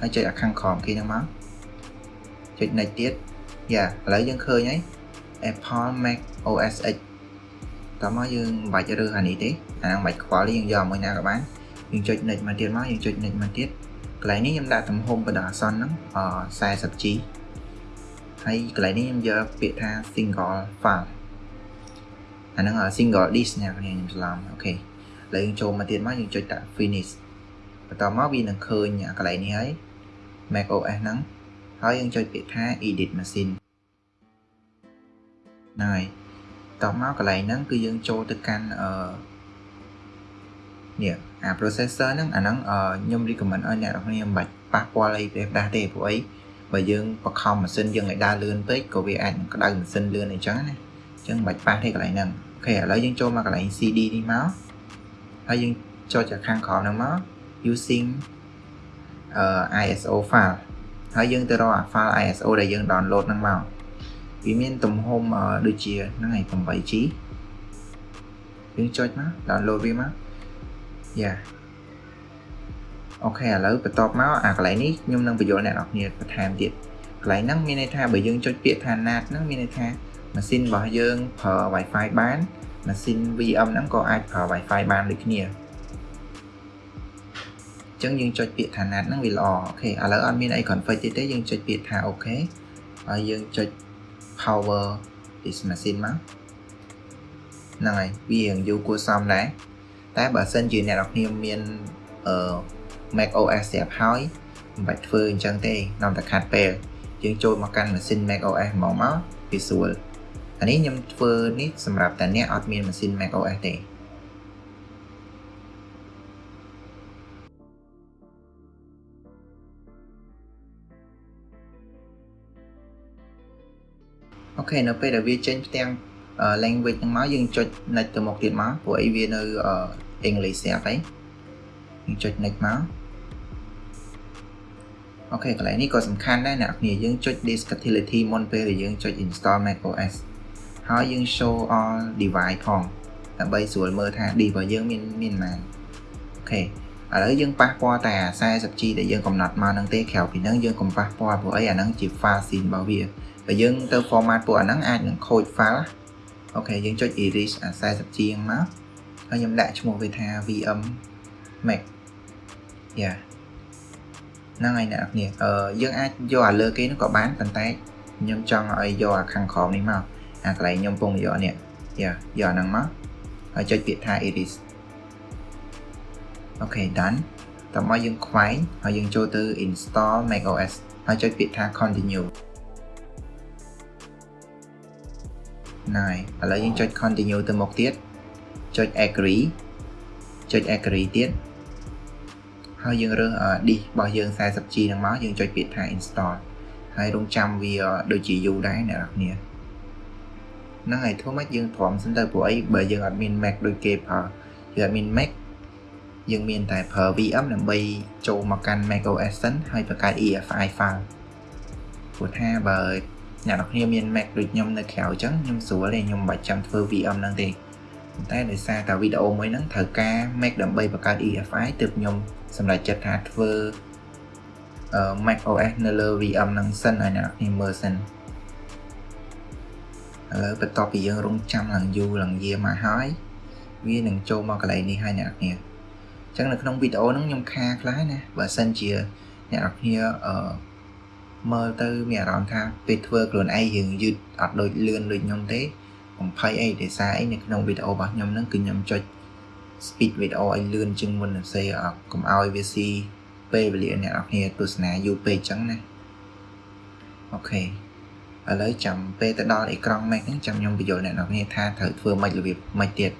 ហើយចុចអាខាងក្រោមគេហ្នឹងមកចុច next ទៀតយ៉ាឥឡូវយើងឃើញហើយ Apple Mac OS X តោះមកយើងមិនបាច់រើសអានេះទេអាហ្នឹងមិនបាច់ខ្វល់ទេយើងយកមួយណាក៏បានយើងចុច next មកទៀតមកយើងចុច next មកទៀត កន្លែងនេះខ្ញុំដាក់ទំហំបណ្ដោះអាសន្នហ្នឹង 40G ហើយកន្លែងនេះខ្ញុំយកពាក្យថា single file អាហ្នឹង single disk អ្នកខ្ញុំច្រឡំអូខេឥឡូវយើងចូលមកទៀតមកយើងចុចដាក់ finish បន្តមកវានឹងឃើញកន្លែងនេះហើយ Mac OS ហ្នឹងហើយយើងចុចពាក្យថា edit machine ហ្នឹងហើយតមកកន្លែងហ្នឹងគឺយើងចូលទៅកាន់អឺ នេះអា processor ហ្នឹងអាហ្នឹងខ្ញុំ recommend ឲ្យអ្នកនរគ្នាមិនបាច់ប៉ះពាល់អីទេដាស់ទេព្រោះអីបើយើងបខំម៉ាស៊ីនយើងឲ្យដើរលឿនពេកក៏វាអាចនឹងក្តៅម៉ាស៊ីនលឿនអញ្ចឹងណាអញ្ចឹងមិនបាច់ប៉ះទេកន្លែងហ្នឹងអូខេឥឡូវយើងចូលមកកន្លែង CD នេះមកហើយយើងចូលจากខាងក្រោមហ្នឹងមក using អឺ ISO file ហើយយើងទៅរកអា file ISO ដែលយើង download ហ្នឹងមកវាមានទំហំដូចជាហ្នឹងហើយ 8G យើងចុចមក download វាមក យ៉ាអូខេឥឡូវបន្ទាប់មកអាកន្លែងនេះខ្ញុំនឹងបញ្យល់អ្នកនរគ្នាបន្ថែមទៀតកន្លែងហ្នឹងមានន័យថាបើយើងចុចពាក្យថា NAT ហ្នឹងមានន័យថាម៉ាស៊ីនរបស់យើងប្រើ Wi-Fi បានម៉ាស៊ីន VM ហ្នឹងក៏អាចប្រើ Wi-Fi បានដូចគ្នាចឹងយើងចុចពាក្យថា NAT ហ្នឹងវាល្អអូខេឥឡូវអត់មានអី config ទេទេយើងចុចពាក្យថាអូខេហើយយើងចុច power this machine មកហ្នឹងហើយវារៀងយូរគួរសមដែរ តែបើសិនជាអ្នកនរគ្នាមានអឺ Mac OS ស្រាប់ហើយមិនបាច់ធ្វើអញ្ចឹងទេនាំតែខាត់ពេលយើងចូលមកកាន់ម៉ាស៊ីន Mac OS ហ្មងមកវាស្រួលអានេះខ្ញុំធ្វើនេះសម្រាប់តែអ្នកអត់មានម៉ាស៊ីន Mac OS ទេអូខេនៅពេលដែលវាចេញផ្ទាំង language ហ្នឹងមកយើងចុច next ទៅមុខទៀតមកព្រោះអីវានៅ English ស្រាប់ហើយយើងចុច next មកOK កន្លែងនេះក៏សំខាន់ដែរអ្នកនាងយើងចុច disk utility មុនពេលដែលយើងចុច install macOS ហើយយើង show all device ផងដើម្បីស្រួលមើលថា disk របស់យើងមានមានប៉ុន្មាន OK ឥឡូវយើងប៉ះពាល់តែ 40G ដែលយើងកំណត់មកហ្នឹងទេក្រៅពីហ្នឹងយើងកុំប៉ះពាល់ព្រោះអីអាហ្នឹងជា file system របស់វាបើយើងទៅ format ពួកអាហ្នឹងអាចនឹងខូច file OK យើងចុច erase អា 40G ហ្នឹងមកហើយខ្ញុំដាក់ឈ្មោះវាថា VM Mac យ៉ាហ្នឹងហើយអ្នកនរអឺយើងអាចយកអាលើគេនោះក៏បានប៉ុន្តែខ្ញុំចង់ឲ្យយកអាខាងក្រោមនេះមកអាកន្លែងខ្ញុំពងយកនេះយ៉ាយកអាហ្នឹងមកហើយចុចពាក្យថា erase អូខេ done តោះមកយើងខ្វែងហើយយើងចូលទៅ install macOS ហើយចុចពាក្យថា continue ណៃឥឡូវយើងចុច continue ទៅមុខទៀតចុច agree ចុច agree ទៀតហើយយើងរើស disk របស់យើង 40G ហ្នឹងមកយើងចុចពាក្យថា install ហើយរងចាំវាដូចជាយូរដែរអ្នកនរគ្នាហ្នឹងហើយធ្វើម៉េចយើងព្រមសិនទៅព្រោះអីបើយើងអត់មាន Mac ដូចគេប្រើយើងអត់មាន Mac យើងមានតែប្រើ VM ដើម្បីចូលមកកាន់ macOS សិនហើយបង្កើត EFI file ព្រោះថាបើ អ្នកនរគ្នាមាន Mac ដូចខ្ញុំនៅក្រៅអញ្ចឹងខ្ញុំស្រួលទេខ្ញុំមិនបាច់ចាំធ្វើ VM ហ្នឹងទេប៉ុន្តែដោយសារតែវីដេអូមួយហ្នឹងត្រូវការ Mac ដើម្បីបង្កើត EFI ទើបខ្ញុំសម្រេចចិត្តថាធ្វើ Mac OS នៅលើ VM ហ្នឹងសិនឲ្យអ្នកនរគ្នាមើលសិនឥឡូវបន្ទាប់ពីយើងរងចាំឡើងយូរឡើងយាមកហើយវានឹងចូលមកកន្លែងនេះហើយអ្នកនរគ្នាអញ្ចឹងនៅក្នុងវីដេអូហ្នឹងខ្ញុំខាខ្លះណាបើសិនជាអ្នកនរគ្នាអឺ មើលទៅមានអារម្មណ៍ថាពេលធ្វើខ្លួនឯងយើងយឺតអត់ដូចលឿនដូចខ្ញុំទេកំភៃអីទេសារអីនៅក្នុងវីដេអូរបស់ខ្ញុំហ្នឹងគឺខ្ញុំចុច speed វីដេអូឲ្យលឿនជាងមុនទៅសេកុំឲ្យវាស៊ីពេលវេលាអ្នកនរគ្នាទស្សនាយូរពេកអញ្ចឹងណាអូខេឥឡូវចាំពេលទៅដល់អេក្រង់ Mac ហ្នឹងចាំខ្ញុំបញ្យល់អ្នកនរគ្នាថាត្រូវធ្វើម៉េចរបៀបម៉េចទៀត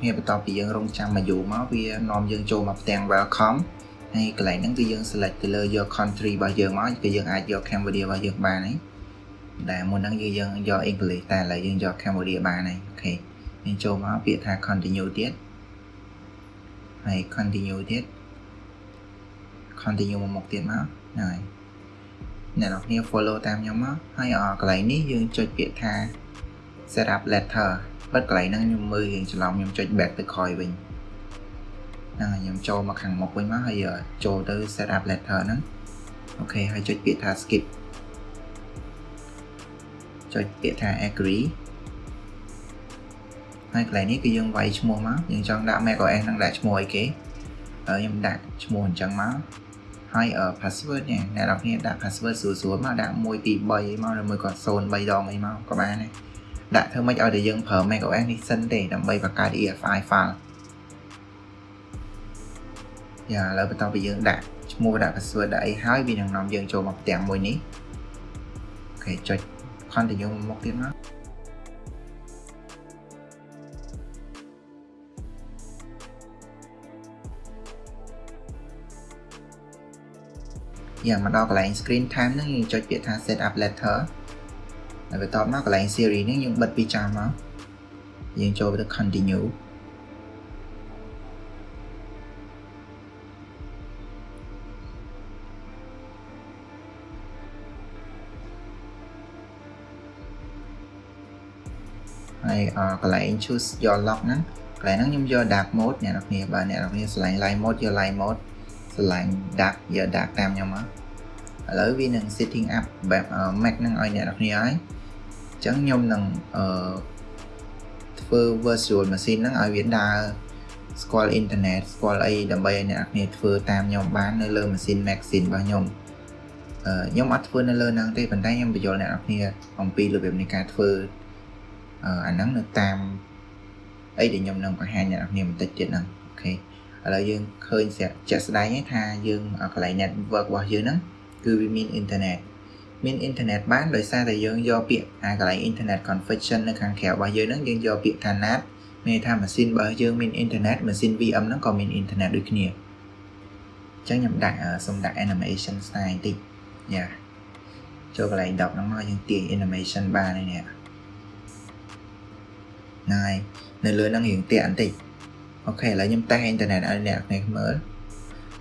គ្នាបន្ទាប់ពីយើងរងចាំមកយូរមកវានាំយើងចូលមកផ្ទាំង welcome ហើយកន្លែងហ្នឹងគឺយើង select ទៅលើយក country របស់យើងមកគឺយើងអាចយក Cambodia របស់យើងបានហើយដែលមុនហ្នឹងគឺយើងយក English តែឥឡូវយើងយក Cambodia បានហើយអូខេយើងចូលមកពាក្យថា continue ទៀតហើយ continue ទៀត continue មកមុខទៀតមកហើយអ្នកនរគ្នា follow តាមខ្ញុំមកហើយកន្លែងនេះយើងចុចពាក្យថា set up letter បិទកន្លែងហ្នឹងខ្ញុំមើលរៀងច្រឡំខ្ញុំចុច back ទៅក្រោយវិញហ្នឹងហើយខ្ញុំចូលមកខាងមុខវិញមកហើយចូលទៅ set up letter ហ្នឹងអូខេហើយចុចពាក្យថា skip ចុចពាក្យថា agree ហើយកន្លែងនេះគឺយើងវាយឈ្មោះមកយើងចង់ដាក់ macOS ហ្នឹងដាក់ឈ្មោះអីគេហើយខ្ញុំដាក់ឈ្មោះអញ្ចឹងមកហើយ password នេះអ្នកនរគ្នាដាក់ password ស្រួលៗមកដាក់1 2 3មកឬមួយក៏0 3ដងអីមកក៏បានដែរ ដាក់ធ្វើម៉េចឲ្យតែយើងប្រើ macOS នេះសិនទេដើម្បីបង្កើត EFI file យ៉ាឥឡូវបន្ទាប់ពីយើងដាក់ឈ្មោះដាក់ password ដាក់អីហើយវានឹងនាំយើងចូលមកផ្ទាំងមួយនេះអូខេចុច continue មកទៀតមកយ៉ាមកដល់កន្លែង screen time ហ្នឹងយើងចុចពាក្យថា set up letter ហើយបន្ទាប់មកកន្លែង series នេះយើងបិទពីចាស់មកយើងចូលទៅ continue ហើយកន្លែង choose your lock ហ្នឹងកន្លែងហ្នឹងខ្ញុំយក dark mode អ្នកនរគ្នាបើអ្នកនរគ្នាឆ្លាញ់ light mode យក light mode ឆ្លាញ់ dark យក dark តាមខ្ញុំមកឥឡូវវានឹង setting up បែប Mac ហ្នឹងឲ្យអ្នកនរគ្នាហើយ ចឹងខ្ញុំនឹងអឺធ្វើ virtual machine ហ្នឹងឲ្យវាដើរស្គាល់អ៊ីនធឺណិតស្គាល់អីដើម្បីឲ្យអ្នកគ្នាធ្វើតាមខ្ញុំបាននៅលើម៉ាស៊ីន Maxine របស់ខ្ញុំអឺខ្ញុំអត់ធ្វើនៅលើហ្នឹងទេប៉ុន្តែខ្ញុំបញ្យល់អ្នកគ្នាអំពីរបៀបនៃការធ្វើអឺអាហ្នឹងនៅតាមអីដែលខ្ញុំនឹងបង្ហាញអ្នកគ្នាបន្តិចទៀតហ្នឹងអូខេឥឡូវយើងឃើញជាក់ស្ដែងថាយើងកន្លែង network របស់យើងហ្នឹងគឺវាមានអ៊ីនធឺណិត មានអ៊ីនធឺណិតបានដោយសារតែយើងយកពាក្យអាកន្លែង internet configuration នៅខាងក្រៅរបស់យើងហ្នឹងយើងយកពាក្យថា NAT មានថាម៉ាស៊ីនបើយើងមានអ៊ីនធឺណិតម៉ាស៊ីន VM ហ្នឹងក៏មានអ៊ីនធឺណិតដូចគ្នាអញ្ចឹងខ្ញុំដាក់សុំដាក់ animation style បន្តិចយ៉ាចូលកន្លែង10ហ្នឹងមកយើងទាញ animation បានហើយនេះហ្នឹងហើយនៅលើហ្នឹងរៀងតាក់បន្តិចអូខេឥឡូវខ្ញុំតេស្តអ៊ីនធឺណិតឲ្យអ្នកគ្នាមើល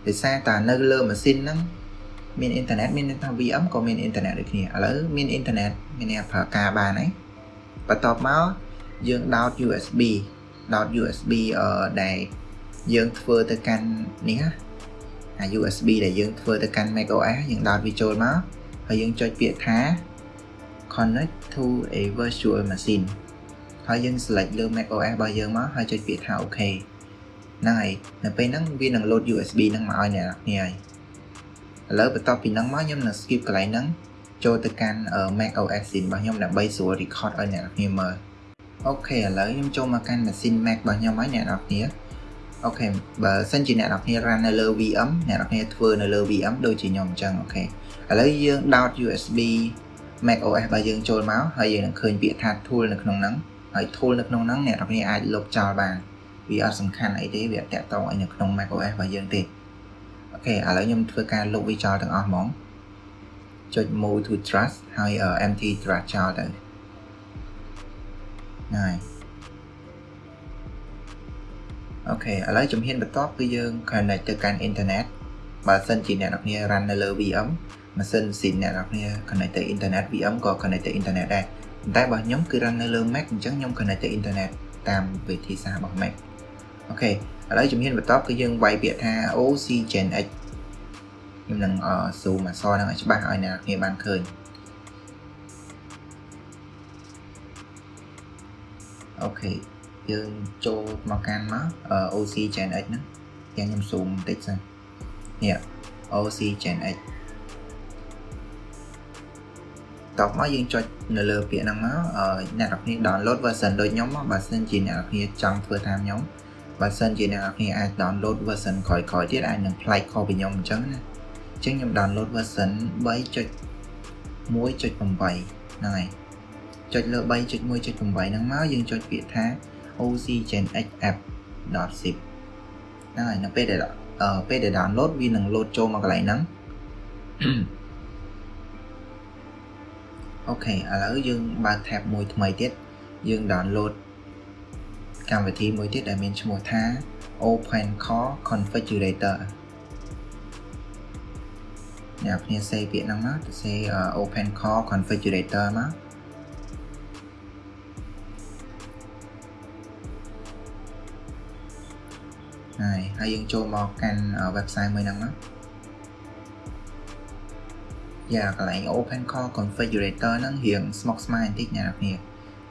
ដោយសារតានៅលើម៉ាស៊ីនហ្នឹង មានអ៊ីនធឺណិតមានថា VM ក៏មានអ៊ីនធឺណិតដូចគ្នាឥឡូវមានអ៊ីនធឺណិតមានអ្នកប្រើការបានហើយបន្ទាប់មកយើងដោត USB ដោត USB អឺដែលយើងធ្វើទៅកាន់នេះអា USB ដែលយើងធ្វើទៅកាន់ macOS យើងដោតវាចូលមកហើយយើងចុចពាក្យថា connect to a virtual machine ហើយយើង select លើ macOS របស់យើងមកហើយចុចពាក្យថា OK ហ្នឹងហើយនៅពេលហ្នឹងវានឹង load USB ហ្នឹងមកឲ្យអ្នកនរគ្នាហើយ ឥឡូវបន្ទាប់ពីហ្នឹងមកខ្ញុំនឹង skip កន្លែងហ្នឹងចូលទៅកាន់ Mac OS screen របស់ខ្ញុំដើម្បីស្រួល record ឲ្យអ្នកនរគ្នាមើល OK ឥឡូវខ្ញុំចូលមកកាន់ម៉ាស៊ីន Mac របស់ខ្ញុំហើយអ្នកនរគ្នា OK បើសិនជាអ្នកនរគ្នា run នៅលើ VM អ្នកនរគ្នាធ្វើនៅលើ VM ដូចជាខ្ញុំអញ្ចឹង OK ឥឡូវយើងដោត USB Mac OS របស់យើងចូលមកហើយយើងនឹងឃើញពាក្យថា tool នៅក្នុងហ្នឹងហើយ tool នៅក្នុងហ្នឹងអ្នកនរគ្នាអាចលុបចោលបានវាអត់សំខាន់អីទេវាអត់តាក់ទងអីនៅក្នុង Mac OS របស់យើងទេ អូខេឥឡូវខ្ញុំធ្វើការលុបវាចោលទាំងអស់ហ្មងចុច move to trust ហើយ empty trust ចោលទៅហើយអូខេឥឡូវជំហានបន្ទាប់គឺយើង connect ទៅកាន់ internet បើសិនជាអ្នកនរគ្នា run នៅលើ VM ម៉ាស៊ីនស៊ីនអ្នកនរគ្នា connect ទៅ internet VM ក៏ connect ទៅ internet ដែរប៉ុន្តែបើខ្ញុំគឺ run នៅលើ Mac អញ្ចឹងខ្ញុំ connect ទៅ internet តាមវិធីសាស្ត្ររបស់ Mac អូខេ ឥឡូវជំហានបន្ទាប់គឺយើងវាយពាក្យថា OC Gen X ខ្ញុំនឹង zoom អក្សរហ្នឹងឲ្យច្បាស់ឲ្យអ្នកគ្នាបានឃើញអូខេយើងចូលមកកាន់មក OC Gen X ហ្នឹងយ៉ាងខ្ញុំ zoom បន្តិចសិននេះ OC Gen X តបមកយើងចុចនៅលើពាក្យហ្នឹងមកអ្នកនរគ្នា download version ដូចខ្ញុំមកបើសិនជាអ្នកនរគ្នាចង់ធ្វើតាមខ្ញុំ បើសិនជាអ្នកនរគ្នាអាច download version ក្រោយៗទៀតអាចនឹងប្លែកខុសពីខ្ញុំអញ្ចឹងណាអញ្ចឹងខ្ញុំ download version 3.1.8ហ្នឹងហើយចុចលើ3.1.8ហ្នឹងមកយើងចុចពាក្យថា OC Gen X app.zip ហ្នឹងហើយនៅពេលដែលអឺពេលដែល download វានឹង load ចូលមកកន្លែងហ្នឹងអូខេឥឡូវយើងបើក tab មួយថ្មីទៀតយើង download កម្មវិធីមួយទៀតដែលមានឈ្មោះថា Open Core Configurator អ្នកគ្នាសេពាក្យហ្នឹងមកទៅសេ Open Core Configurator មកហើយហើយយើងចូលមកកាន់ website មួយហ្នឹងមកយ៉ាកន្លែង Open Core Configurator ហ្នឹងរៀងស្មុគស្មាញបន្តិចអ្នកនរគ្នា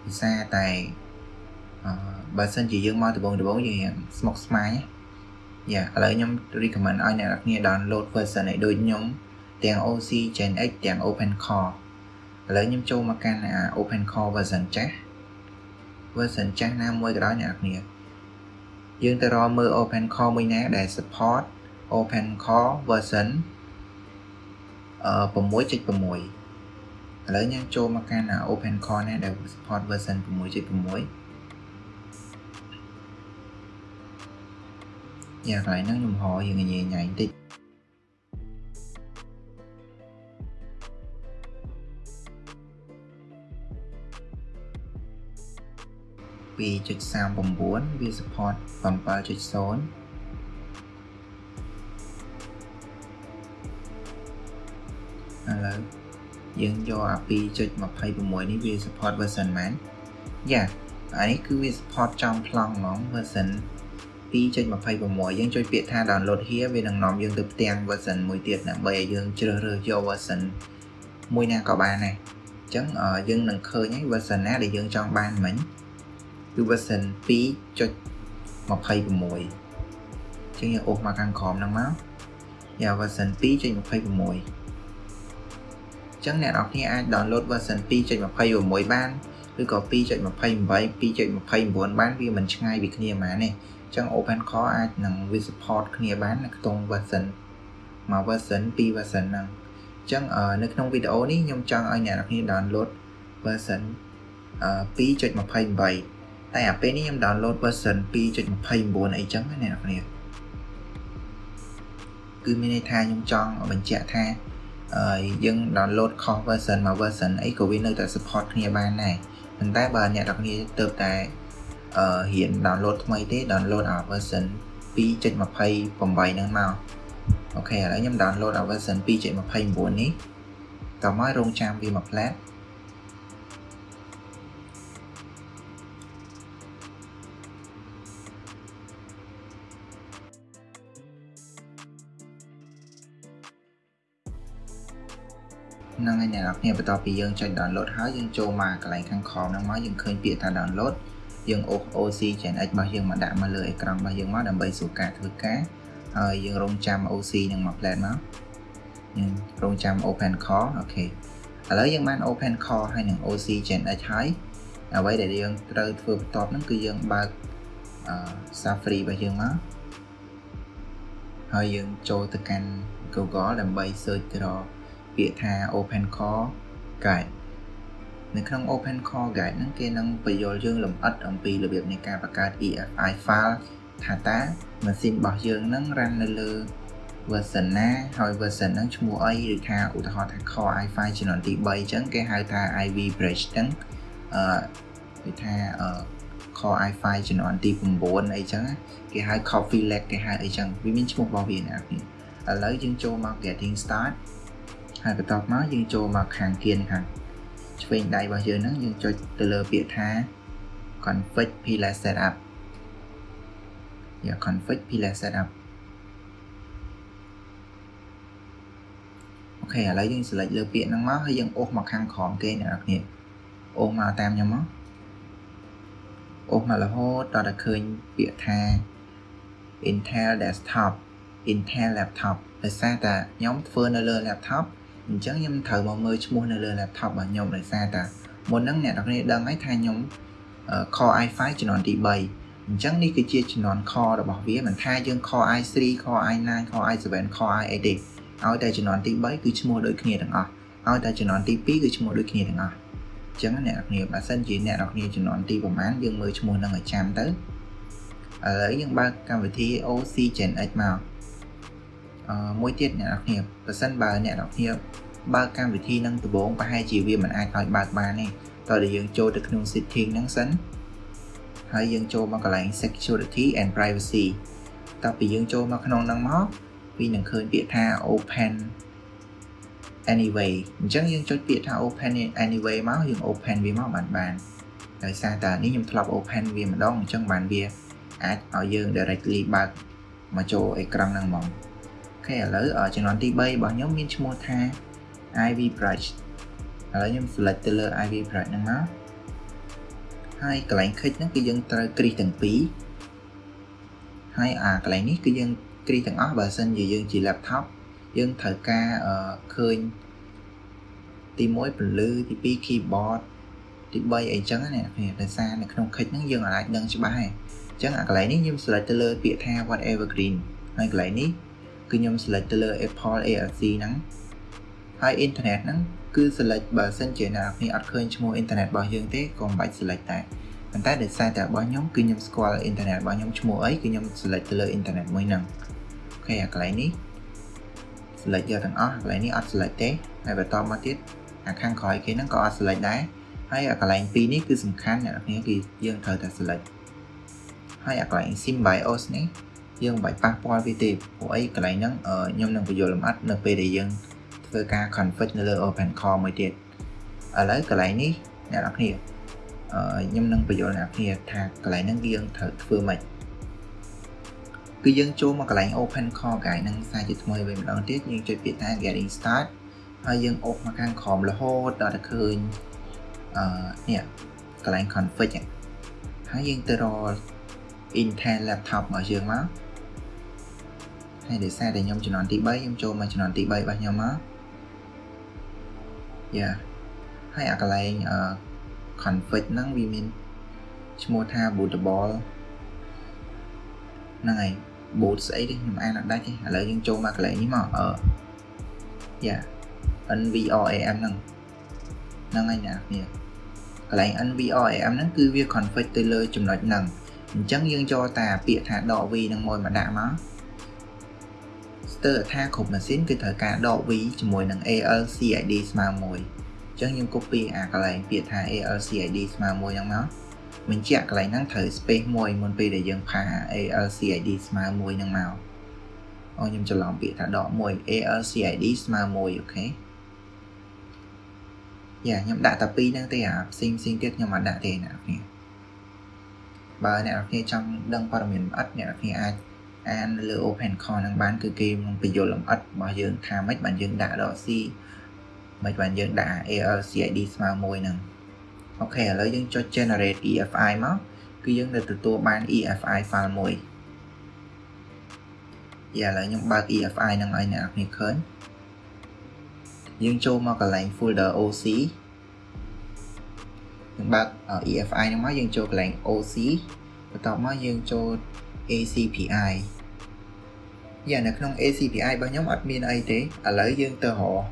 ភាសាតែអឺ បើសិនជាយើងមកដំបូងដំបូងយើងរៀងស្មុគស្មាញយ៉ាឥឡូវខ្ញុំ recommend ឲ្យអ្នកនរគ្នា download version ឲ្យដូចខ្ញុំទាំង OC Gen X ទាំង Open Core ឥឡូវខ្ញុំចូលមកកាន់ Open Core version ចាស់ version ចាស់ណាមួយក៏ដោយអ្នកនរគ្នាយើងទៅរកមើល Open Core មួយណាដែល support Open Core version អឺ6.6ឥឡូវខ្ញុំចូលមកកាន់ Open Core ណាដែល support version 6.6 យ៉ាកន្លែងហ្នឹងខ្ញុំហៅយើងញ៉ៃញ៉ៃបន្តិច2.39វា support 7.0ឥឡូវយើងយកអា2.26នេះវា support version មែនយ៉ាអានេះគឺវា support ចំប្លង់ហ្មង version 2.26 យើងចុចពាក្យថា download here វានឹងនាំយើងទៅផ្ទាំង version មួយទៀតដើម្បីឲ្យយើងជ្រើសរើសយក version មួយណាក៏បានដែរអញ្ចឹងយើងនឹងឃើញហើយ version ណាដែលយើងចង់បានមិញគឺ version 2.26អញ្ចឹងយើងអូសមកខាងក្រោមហ្នឹងមកយ៉ា version 2.26ចឹងអ្នកនរគ្នាអាច download version 2.26បានឬក៏2.28 2.29បានវាមិនឆ្ងាយពីគ្នាហ្មងទេ ចឹង Open Core អាចនឹងវា support គ្នាបាននៅក្នុង version មក version 2 version ហ្នឹងចឹងនៅក្នុងវីដេអូនេះខ្ញុំចង់ឲ្យអ្នកនរគ្នា download version 2.28តែអាពេលនេះខ្ញុំ download version 2.29អីចឹងណាអ្នកនរគឺមានន័យថាខ្ញុំចង់បញ្ជាក់ថាយើង download ខុស version មក version អីក៏វានៅតែ support គ្នាបានដែរប៉ុន្តែបើអ្នកនរគ្នាទៅតែ អឺរៀន download ថ្មីទេ download អា version 2.28ហ្នឹងមកអូខេឥឡូវខ្ញុំ download អា version 2.29នេះតមករងចាំវាមកផ្លែតហ្នឹងហើយអ្នកនរគ្នាបន្ទាប់ពីយើងចុច download ហើយយើងចូលមកកន្លែងខាងខមហ្នឹងមកយើងឃើញពាក្យថា download យើងអូស OC Gen X របស់យើងមកដាក់មកលើអេក្រង់របស់យើងមកដើម្បីសួរការធ្វើការហើយយើងរងចាំ OC នឹងមក plan មកយើងរងចាំ open call អូខេឥឡូវយើងបាន open call ហើយនឹង OC Gen X ហើយអ្វីដែលយើងត្រូវធ្វើបន្ទាប់ហ្នឹងគឺយើងបើក Safari របស់យើងមកហើយយើងចូលទៅកាន់ Google ដើម្បី search ទៅរកពាក្យថា open core guide នៅក្នុង open core guide ហ្នឹងគេនឹងបញ្យល់យើងលម្អិតអំពីរបៀបនៃការបង្កើត EFI file ថាតើម៉ាស៊ីនរបស់យើងហ្នឹង run នៅលើ version ណាហើយ version ហ្នឹងឈ្មោះអីឬថាឧទាហរណ៍ថា core i5 ជំនាន់ទី3អញ្ចឹងគេហៅថា IV bridge ហ្នឹងអឺគេថាអឺ core i5 ជំនាន់ទី9អីចឹងគេហៅ coffee lag គេហៅអីចឹងវាមានឈ្មោះរបស់វាណាឥឡូវយើងចូលមក getting start ហើយបន្ទាប់មកយើងចូលមកខាងគៀនខាង ឆ្វេងដៃរបស់យើងហ្នឹងយើងចុចទៅលើពាក្យថា config pila setup យ៉ា config pila setup អូខេឥឡូវយើង select លើពាក្យហ្នឹងមកហើយយើងអូសមកខាងក្រោមគេអ្នកនរគ្នាអូសមកតាមខ្ញុំមកអូសមករហូតដល់តែឃើញពាក្យថា Intel desktop Intel laptop ដោយសារតែខ្ញុំធ្វើនៅលើ laptop អញ្ចឹងខ្ញុំត្រូវមកមើលឈ្មោះនៅលើ laptop របស់ខ្ញុំដោយសារតែមុនហ្នឹងអ្នកនរគ្នាដឹងហើយថាខ្ញុំ Core i5 ជំនាន់ទី3អញ្ចឹងនេះគឺជាជំនាន់ Core របស់វាមិនថាយើង Core i3 Core i9 Core i7 Core i8 ទេឲ្យតែជំនាន់ទី3គឺឈ្មោះដូចគ្នាទាំងអស់ឲ្យតែជំនាន់ទី2គឺឈ្មោះដូចគ្នាទាំងអស់អញ្ចឹងអ្នកនរគ្នាបើសិនជាអ្នកនរគ្នាជំនាន់ទីប្រហែលយើងមើលឈ្មោះហ្នឹងឲ្យចាំទៅឥឡូវយើងបើកកម្មវិធី OC Gen X មកអឺ មួយទៀតអ្នកនរគ្នាបើសិនបើអ្នកនរគ្នាបើកកម្មវិធីនឹងដំបូងប្រហែលជាវាមិនអាចឲ្យបើកបានទេតើយើងចូលទៅក្នុង setting ហ្នឹងសិនហើយយើងចូលមកកន្លែង security and privacy តើពីយើងចូលមកក្នុងហ្នឹងមកវានឹងឃើញពាក្យថា open anyway អញ្ចឹងយើងចុចពាក្យថា open anyway មកយើង open វាមកបានបានដោយសារតែនេះខ្ញុំធ្លាប់ open វាម្ដងអញ្ចឹងបានវាអាចឲ្យយើង directly បើកមកចូលអេក្រង់ហ្នឹងហ្មង ខេឥឡូវចំនួនទី3របស់ខ្ញុំមានឈ្មោះថា IV brush ឥឡូវខ្ញុំ select ទៅលើ IV brush ហ្នឹងមកហើយកន្លែង click ហ្នឹងគឺយើងត្រូវគ្រីសទាំងពីរហើយអាកន្លែងនេះគឺយើងគ្រីសទាំងអស់បើសិនជាយើងជា laptop យើងត្រូវការឃើញទី1ពន្លឺទី2 keyboard ទី3អីចឹងណាគ្នាដោយសារនៅក្នុង click ហ្នឹងយើងអាចដឹងច្បាស់ហើយអញ្ចឹងអាកន្លែងនេះខ្ញុំ select ទៅលើពាក្យថា whatever green ហើយកន្លែងនេះ គឺខ្ញុំ select ទៅលើ Apple ARC ហ្នឹងហើយ internet ហ្នឹងគឺ select បើសិនជាអ្នកនរអត់ឃើញឈ្មោះ internet របស់យើងទេក៏មិនបាច់ select ដែរប៉ុន្តែដោយសារតែរបស់ខ្ញុំគឺខ្ញុំស្គាល់ internet របស់ខ្ញុំឈ្មោះអីគឺខ្ញុំ select ទៅលើ internet មួយហ្នឹងអូខេអាកន្លែងនេះ select យកទាំងអស់កន្លែងនេះអត់ select ទេហើយបន្តមកទៀតអាខាងក្រោយគេហ្នឹងក៏អត់ select ដែរហើយអាកន្លែងពីរនេះគឺសំខាន់អ្នកនរគឺយើងត្រូវតែ select ហើយអាកន្លែង SymBIOS នេះ យើងមិនបាច់ប៉ះពាល់វាទេព្រោះអីកន្លែងហ្នឹងខ្ញុំនឹងបញ្យល់លម្អិតនៅពេលដែលយើងធ្វើការ config នៅលើ Open Core មួយទៀតឥឡូវកន្លែងនេះអ្នកនរគ្នាខ្ញុំនឹងបញ្យល់អ្នកនរគ្នាថាកន្លែងហ្នឹងយើងត្រូវធ្វើម៉េចគឺយើងចូលមកកន្លែង Open Core Guide នឹងសារជាថ្មីវិញម្ដងទៀតយើងចុចពាក្យថា Getting Start ហើយយើងអូសមកខាងក្រោមរហូតដល់តែឃើញអឺនេះកន្លែង config ហើយយើងទៅរក Intel laptop របស់យើងមក ហើយដោយសារតែខ្ញុំជំនាន់ទី3ខ្ញុំចូលមកជំនាន់ទី3របស់ខ្ញុំមកយ៉ាហើយអាកន្លែង config ហ្នឹងវាមានឈ្មោះថា bootable ហ្នឹងហើយ boot ស្អីទេខ្ញុំអានអត់ដាច់ទេឥឡូវយើងចូលមកកន្លែងនេះមកអឺយ៉ា NVRAM ហ្នឹងហ្នឹងហើយអ្នកគ្នាកន្លែង NVRAM ហ្នឹងគឺវា config ទៅលើចំណុចហ្នឹងអញ្ចឹងយើងចូលតាពាក្យថាដក V នឹងមួយមកដាក់មក ស្ទើរថាគ្រប់ម៉ាស៊ីនគឺត្រូវការដក V ជាមួយនឹង ALCID ស្មើ1អញ្ចឹងយើង copy អាកន្លែងពាក្យថា ALCID ស្មើ1ហ្នឹងមកបញ្ជាក់កន្លែងហ្នឹងត្រូវ space មួយមុនពេលដែលយើងផា ALCID ស្មើ1ហ្នឹងមកអូខ្ញុំច្រឡំពាក្យថាដក1 ALCID ស្មើ1អូខេយ៉ាខ្ញុំដាក់តែពីរហ្នឹងទេអាផ្សេងផ្សេងទៀតខ្ញុំអត់ដាក់ទេអ្នកនរបើអ្នកនរគ្នាចង់ដឹងព័ត៌មានលម្អិតអ្នកនរគ្នាអាច អានលើ Open Core ហ្នឹងបានគឺគេនឹងបញ្យល់លម្អិតរបស់យើងថាម៉េចបានយើងដាក់ដក C មិនបានយើងដាក់ ALCID ស្មើ1ហ្នឹងអូខេឥឡូវយើងចុច generate EFI មកគឺយើងនឹងទទួលបាន EFI file មួយយ៉ាឥឡូវខ្ញុំបើក EFI ហ្នឹងឲ្យអ្នកនរគ្នាឃើញយើងចូលមកកន្លែង folder OC យើងបើក EFI ហ្នឹងមកយើងចូលកន្លែង OC បន្ទាប់មកយើងចូល ACPI យ៉ានៅក្នុង ACPI របស់ខ្ញុំអត់មានអីទេឥឡូវយើងទៅរក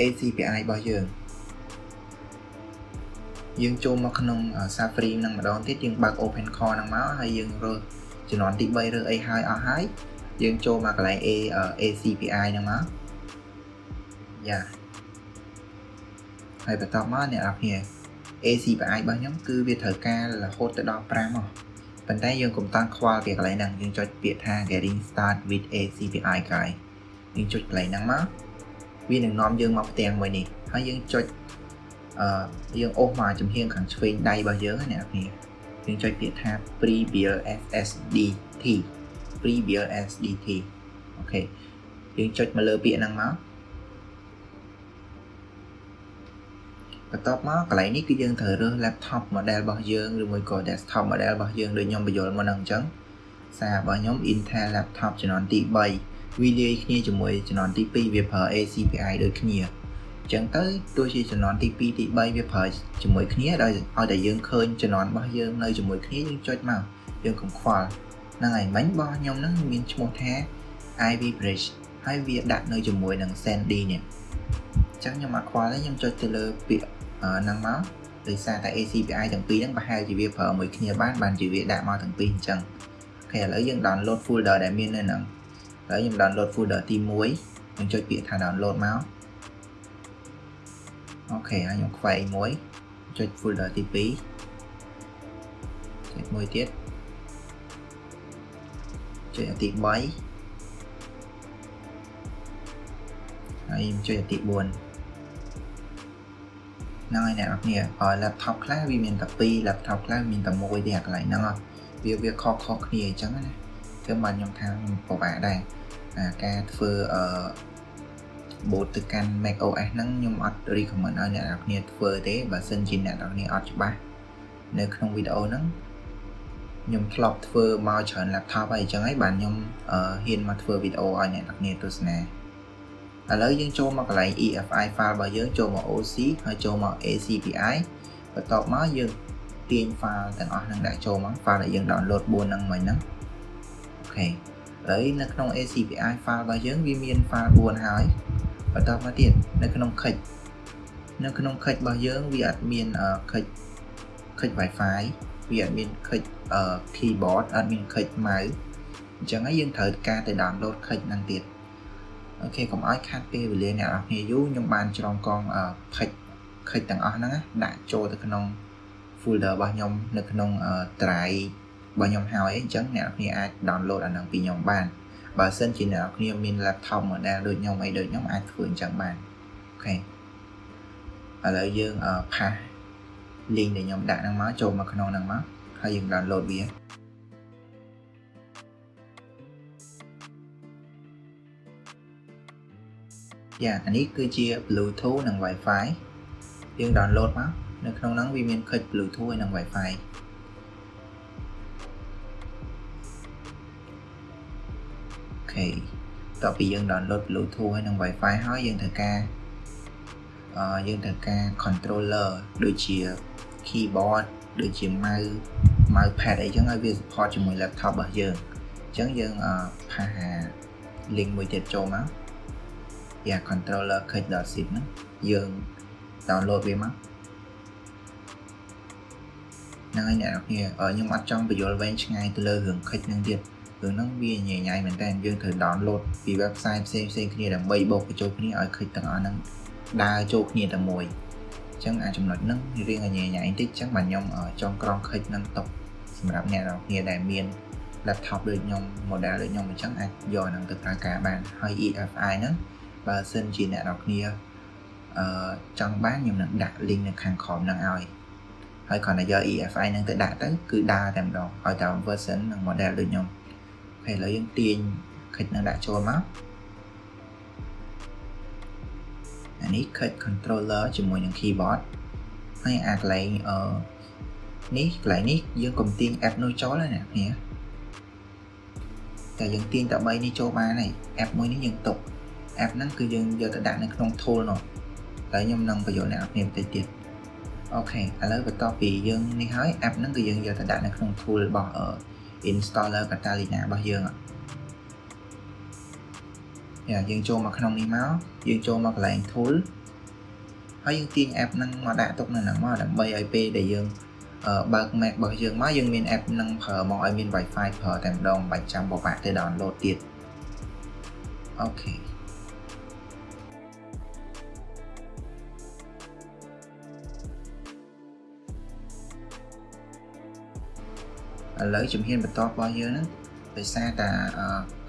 ACPI របស់យើងយើងចូលមកក្នុង Safari នឹងម្ដងទៀតយើងបើក Open Core ហ្នឹងមកហើយយើងរើសជំនាន់ទី3រើសអីហើយអស់ហើយយើងចូលមកកន្លែង A ACPI ហ្នឹងមកយ៉ាហើយបន្ទាប់មកអ្នកនរគ្នា ACPI របស់ខ្ញុំគឺវាត្រូវការរហូតទៅដល់5មក ប៉ុន្តែយើងកុំតាំងខ្វល់ពីកន្លែងហ្នឹងយើងចុចពាក្យថា getting start with ACPI guide យើងចុចកន្លែងហ្នឹងមកវានឹងនាំយើងមកផ្ទាំងមួយនេះហើយយើងចុចអឺយើងអូសមកចំហៀងខាងឆ្វេងដៃរបស់យើងណាអ្នកនាងយើងចុចពាក្យថា pre-build SSDT pre-build SSDT អូខេយើងចុចមកលើពាក្យហ្នឹងមក បន្ទាប់មកកន្លែងនេះគឺយើងត្រូវរើស laptop model របស់យើងឬមួយក៏ desktop model របស់យើងដូចខ្ញុំបញ្យល់មុនហ្នឹងអញ្ចឹងសាររបស់ខ្ញុំ Intel laptop ជំនាន់ទី3វាលាយគ្នាជាមួយជំនាន់ទី2វាប្រើ ACPI ដូចគ្នាអញ្ចឹងទៅទោះជាជំនាន់ទី2ទី3វាប្រើជាមួយគ្នាដោយឲ្យតែយើងឃើញជំនាន់របស់យើងនៅជាមួយគ្នាយើងចុចមកយើងកុំខ្វល់ហ្នឹងហើយមិញរបស់ខ្ញុំហ្នឹងមានឈ្មោះថា Ivy Bridge ហើយវាដាក់នៅជាមួយនឹង Sandy នេះអញ្ចឹងខ្ញុំអត់ខ្វល់ទេខ្ញុំចុចទៅលើពាក្យ ហ្នឹងមកដោយសារតែ ACPI ទាំងពីរហ្នឹងប្រហែលជាវាប្រើមួយគ្នាបានបានជាវាដាក់មកទាំងពីរអញ្ចឹងអូខេឥឡូវយើង download folder ដែលមាននៅហ្នឹងឥឡូវខ្ញុំ download folder ទី1ខ្ញុំចុចពាក្យថា download មកអូខេហើយខ្ញុំខ្វែងមួយចុច folder ទី2ចុចមួយទៀតចុចទី3ហើយខ្ញុំចុចទី4 ហ្នឹងហើយអ្នកនរគ្នាហើយ laptop ខ្លះវាមានតែ2 laptop ខ្លះមានតែមួយទេអាកន្លែងហ្នឹងវាវាខុសខុសគ្នាអញ្ចឹងណាគឺបានខ្ញុំថាពិបាកដែរអាការធ្វើអឺ boot ទៅកាន់ Mac OS ហ្នឹងខ្ញុំអត់ recommend ឲ្យអ្នកនរគ្នាធ្វើទេបើសិនជាអ្នកនរគ្នាអត់ច្បាស់នៅក្នុងវីដេអូហ្នឹងខ្ញុំធ្លាប់ធ្វើមកច្រើន laptop ហើយអញ្ចឹងហើយបានខ្ញុំហ៊ានមកធ្វើវីដេអូឲ្យអ្នកនរគ្នាទស្សនា ឥឡូវយើងចូលមកកន្លែង EFI file របស់យើងចូលមក OC ហើយចូលមក ACPI បន្ទាប់មកយើងទាញ file ទាំងអស់ហ្នឹងដាក់ចូលមក file ដែលយើង download 4ហ្នឹងមិញហ្នឹងអូខេឥឡូវនៅក្នុង ACPI file របស់យើងវាមាន file 4ហើយបន្តមកទៀតនៅក្នុង click នៅក្នុង click របស់យើងវាអត់មាន click click Wi-Fi វាអត់មាន click keyboard អត់មាន click mouse អញ្ចឹងហើយយើងត្រូវការទៅ download click ហ្នឹងទៀត អូខេកុំឲ្យខាត់ពេលវេលាអ្នកនរគ្នាយូរខ្ញុំបានច្រងកងខិចខិចទាំងអស់ហ្នឹងដាក់ចូលទៅក្នុង folder របស់ខ្ញុំនៅក្នុង drive របស់ខ្ញុំហើយអញ្ចឹងអ្នកនរគ្នាអាច download អាហ្នឹងពីខ្ញុំបានបើសិនជាអ្នកនរគ្នាមាន laptop model ដូចខ្ញុំអីដូចខ្ញុំអាចធ្វើអញ្ចឹងបានអូខេឥឡូវយើងផាស link ដែលខ្ញុំដាក់ហ្នឹងមកចូលមកក្នុងហ្នឹងមកហើយយើង download វា យ៉ាអានេះគឺជា Bluetooth និង Wi-Fi យើង download មកនៅក្នុងហ្នឹងវាមាន click Bluetooth ហើយនិង Wi-Fi អូខេតទៅពីយើង download Bluetooth ហើយនិង Wi-Fi ហើយយើងត្រូវការអឺយើងត្រូវការ controller ដូចជា keyboard ដូចជា mouse mouse pad អីចឹងឲ្យវា support ជាមួយ laptop របស់យើងអញ្ចឹងយើងផាស link មួយទៀតចូលមក យ៉ា controller click.zip ហ្នឹងយើង download វាមកហ្នឹងហើយអ្នកនរគ្នាខ្ញុំអត់ចង់បញ្យល់វែងឆ្ងាយទៅលើរឿងខិចហ្នឹងទៀតរឿងហ្នឹងវាញ៉ៃញ៉ៃមែនតើយើងត្រូវ download ពី website ផ្សេងផ្សេងគ្នាដើម្បីបូកបញ្ចូលគ្នាឲ្យខិចទាំងអស់ហ្នឹងដើរចូលគ្នាតែមួយអញ្ចឹងអាចំណុចហ្នឹងរៀងញ៉ៃញ៉ៃបន្តិចអញ្ចឹងបាទខ្ញុំចង់ក្រងខិចហ្នឹងຕົកសម្រាប់អ្នកនរគ្នាដែលមាន laptop ដូចខ្ញុំ model ដូចខ្ញុំអញ្ចឹងអាចយកហ្នឹងទៅប្រើការបានហើយ EFI ហ្នឹង បើសិនជាអ្នកនរគ្នាអឺចង់បានខ្ញុំនឹងដាក់ link នៅខាងក្រោមហ្នឹងឲ្យហើយគ្រាន់តែយក EFI ហ្នឹងទៅដាក់ទៅគឺដើរតែម្ដងឲ្យតែ version និង model ដូចខ្ញុំហើយឥឡូវយើងទាញ click នឹងដាក់ចូលមកអានេះ click controller ជាមួយនឹង keyboard ហើយអាកន្លែងអឺនេះកន្លែងនេះយើងកុំទាញ app នោះចូលណាអ្នកគ្នាតែយើងទាញតែ3នេះចូលបានហើយ app មួយនេះយើងទុក app ហ្នឹងគឺយើងយកទៅដាក់នៅក្នុង tool នោះតែខ្ញុំនឹងបញ្យល់អ្នកនរគ្នាបន្តិចទៀតអូខេឥឡូវបន្ទាប់ពីយើងនេះហើយ app ហ្នឹងគឺយើងយកទៅដាក់នៅក្នុង tool របស់ installer Catalina របស់យើងយ៉ាយើងចូលមកក្នុងនេះមកយើងចូលមកកន្លែង tool ហើយយើងទាញ app ហ្នឹងមកដាក់ទុកនៅហ្នឹងមកដើម្បីឲ្យពេលដែលយើងបើក Mac របស់យើងមកយើងមាន app ហ្នឹងប្រើមកឲ្យមាន Wi-Fi ប្រើតែម្ដងមិនបាច់ចាំបបាក់ទៅ download ទៀតអូខេ ឥឡូវជំហានបន្ទាប់របស់យើងហ្នឹងដោយសារតែ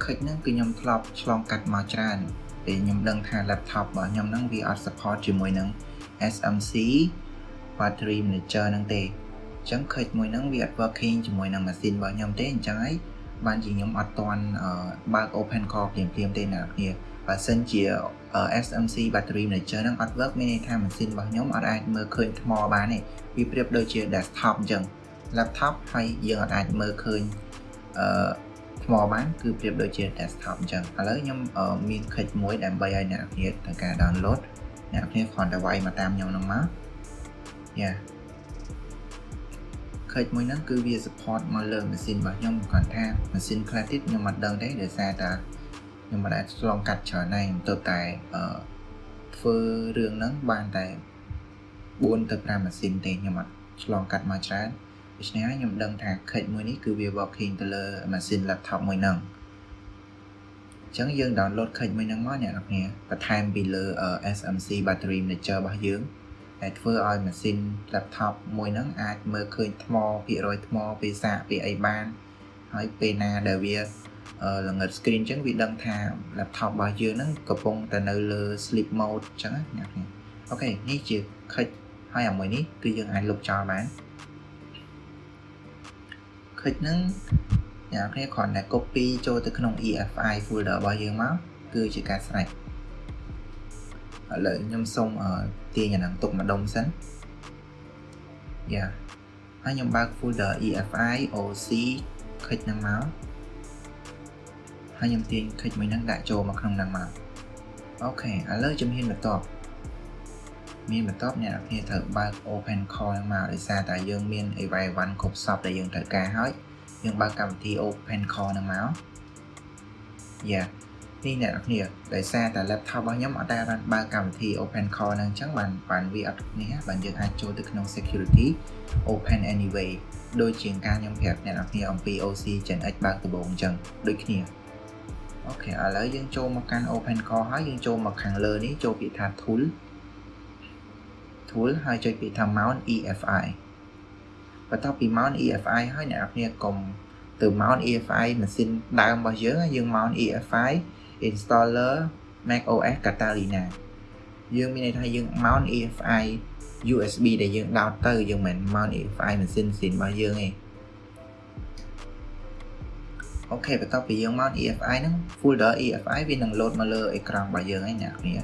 ខិចហ្នឹងគឺខ្ញុំធ្លាប់ឆ្លងកាត់មកច្រើនពេលខ្ញុំដឹងថា laptop របស់ខ្ញុំហ្នឹងវាអត់ support ជាមួយនឹង SMC battery manager ហ្នឹងទេអញ្ចឹងខិចមួយហ្នឹងវាអត់ working ជាមួយនឹងម៉ាស៊ីនរបស់ខ្ញុំទេអញ្ចឹងហើយបានជាខ្ញុំអត់ទាន់បើក open core ភ្លាមៗទេអ្នកនរគ្នាបើសិនជា SMC battery manager ហ្នឹងអត់ work មានន័យថាម៉ាស៊ីនរបស់ខ្ញុំអត់អាចមើលឃើញថ្មបានទេវាប្រៀបដូចជា desktop អញ្ចឹង laptop ហើយយើងអាចមើលឃើញអឺថ្មបានគឺប្រៀបដូចជា desktop អញ្ចឹងឥឡូវខ្ញុំមាន click មួយដើម្បីឲ្យអ្នកគ្នាធ្វើការ download អ្នកគ្នាគ្រាន់តែវាយមកតាមខ្ញុំនឹងមកយ៉ា click មួយហ្នឹងគឺវា support មកលើម៉ាស៊ីនរបស់ខ្ញុំគាត់ថាម៉ាស៊ីនខ្លះទៀតខ្ញុំមិនដឹងទេដោយសារតែខ្ញុំមិនអាចឆ្លងកាត់ច្រើនហើយខ្ញុំទៅតែអឺធ្វើរឿងហ្នឹងបានតែ4ទៅ5ម៉ាស៊ីនទេខ្ញុំអត់ឆ្លងកាត់មកច្រើន ដូច្នេះហើយខ្ញុំដឹងថា case មួយនេះគឺវា working ទៅលើ machine laptop មួយហ្នឹងអញ្ចឹងយើង download case មួយហ្នឹងមកអ្នកនរគ្នាបន្ថែមពីលើ SMC battery manager របស់យើងដែលធ្វើឲ្យ machine laptop មួយហ្នឹងអាចមើលឃើញថ្មភាគរយថ្មពីសាកពីអីបានហើយពេលណាដែលវាល្ងិត screen អញ្ចឹងវាដឹងថា laptop របស់យើងហ្នឹងកំពុងតែនៅលើ sleep mode អញ្ចឹងណាអ្នកគ្នាអូខេនេះជា click ហើយអាមួយនេះគឺយើងអាចលុបចោលបាន package ហ្នឹងអ្នកគ្នាគ្រាន់តែ copy ចូលទៅក្នុង EFI folder របស់យើងមកគឺជាការស្រេចឥឡូវខ្ញុំសូមទាញអាហ្នឹងទុកម្ដុំសិនយ៉ាហើយខ្ញុំបើក folder EFI OC ខិចហ្នឹងមកហើយខ្ញុំទាញខិចមួយហ្នឹងដាក់ចូលមកក្នុងហ្នឹងមកអូខេឥឡូវជំហានបន្ទាប់ មានបន្ទាប់អ្នកនរគ្នាត្រូវបើក open call ហ្នឹងមកដោយសារតែយើងមានអីវ៉ៃវ៉ាន់គ្រប់សពដែលយើងត្រូវការហើយយើងបើកកម្មវិធី open call ហ្នឹងមកយ៉ានេះអ្នកនរគ្នាដោយសារតែ laptop របស់ខ្ញុំអត់ដែលបានបើកកម្មវិធី open call ហ្នឹងអញ្ចឹងបានបានវាអត់នេះបានយើងអាចចូលទៅក្នុង security open anyway ដូចជាការខ្ញុំប្រាប់អ្នកនរគ្នាអំពី OC Gen X បើកដំបូងអញ្ចឹងដូចគ្នាអូខេឥឡូវយើងចូលមកកាន់ open call ហើយយើងចូលមកខាងលើនេះចូលពាក្យថា tool tool ហើយចុចពាក្យថា mount EFI បន្ទាប់ពី mount EFI ហើយអ្នកនរគ្នាកុំទៅ mount EFI ម៉ាស៊ីនដើមរបស់យើងយើង mount EFI installer Mac OS Catalina យើងមានន័យថាយើង mount EFI USB ដែលយើងដោតទៅយើងមិន mount EFI ម៉ាស៊ីនស៊ីនរបស់យើងទេអូខេបន្ទាប់ពីយើង mount EFI ហ្នឹង folder EFI វានឹង load មកលើអេក្រង់របស់យើងហើយអ្នកគ្នា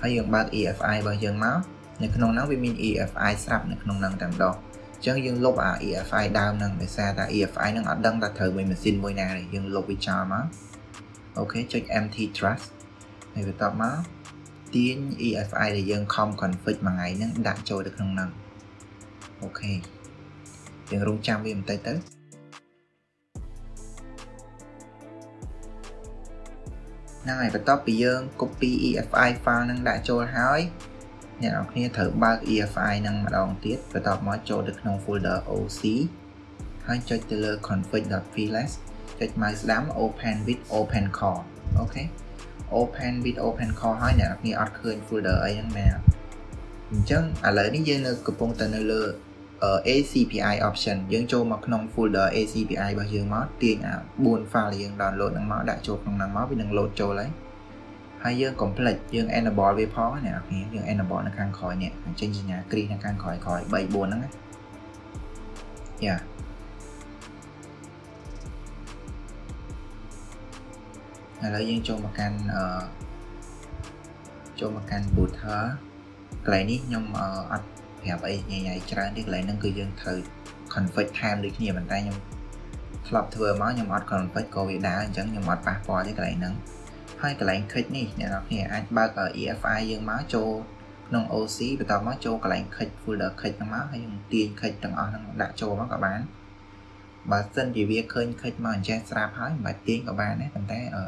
ហើយយើងបើក EFI របស់យើងមក នៅក្នុងហ្នឹងវាមាន EFI ស្រាប់នៅក្នុងហ្នឹងតែម្ដងអញ្ចឹងយើងលុបអា EFI ដើមហ្នឹងដោយសារតែ EFI ហ្នឹងអត់ដឹងថាត្រូវមួយម៉ាស៊ីនមួយណាទេយើងលុបវាចោលមកអូខេចុច empty trust ហើយបន្ទាប់មកទាញ EFI ដែលយើង com config មួយថ្ងៃហ្នឹងដាក់ចូលទៅក្នុងហ្នឹងអូខេយើងរងចាំវាបន្តិចទៅហ្នឹងហើយបន្ទាប់ពីយើង copy EFI file ហ្នឹងដាក់ចូលហើយ អ្នកនរគ្នាត្រូវបើក EFI នឹងម្ដងទៀតបន្ទាប់មកចូលទៅក្នុង folder OC ហើយចុចទៅលើ config.flash ចុច mouse ស្ដាំ open with open core អូខេ open with open core ហើយអ្នកនរគ្នាអត់ឃើញ folder អីហ្នឹងមែនអញ្ចឹងឥឡូវនេះយើងនៅកំពុងតែនៅលើ ACPI option យើងចូលមកក្នុង folder ACPI របស់យើងមកទាញអា4 file យើង download ហ្នឹងមកដាក់ចូលក្នុងហ្នឹងមកវានឹង load ចូលហើយ ហើយយើង complete យើង enable វាផងអ្នកនរគ្នាយើង enable នៅខាងក្រោយនេះចេញសញ្ញាគ្រីសនៅខាងក្រោយក្រោយ3 4ហ្នឹងណាយ៉ាឥឡូវយើងចូលមកកាន់អឺចូលមកកាន់ booter កន្លែងនេះខ្ញុំអត់ប្រាប់អីញ៉ៃៗច្រើនទេកន្លែងហ្នឹងគឺយើងត្រូវ config time ដូចគ្នាប៉ុន្តែខ្ញុំធ្លាប់ធ្វើមកខ្ញុំអត់ config ក៏វាដើរអញ្ចឹងខ្ញុំអត់ប៉ះពាល់ទេកន្លែងហ្នឹង ហើយកន្លែង click នេះអ្នកនរគ្នាអាចបើក EFI យើងមកចូលក្នុង OC បន្តមកចូលកន្លែង click folder click ហ្នឹងមកហើយយើងទាញ click ទាំងអស់ហ្នឹងដាក់ចូលមកក៏បានបើសិនជាវាឃើញ click មកអញ្ចេះស្រាប់ហើយមិនបាច់ទាញក៏បានដែរប៉ុន្តែអឺ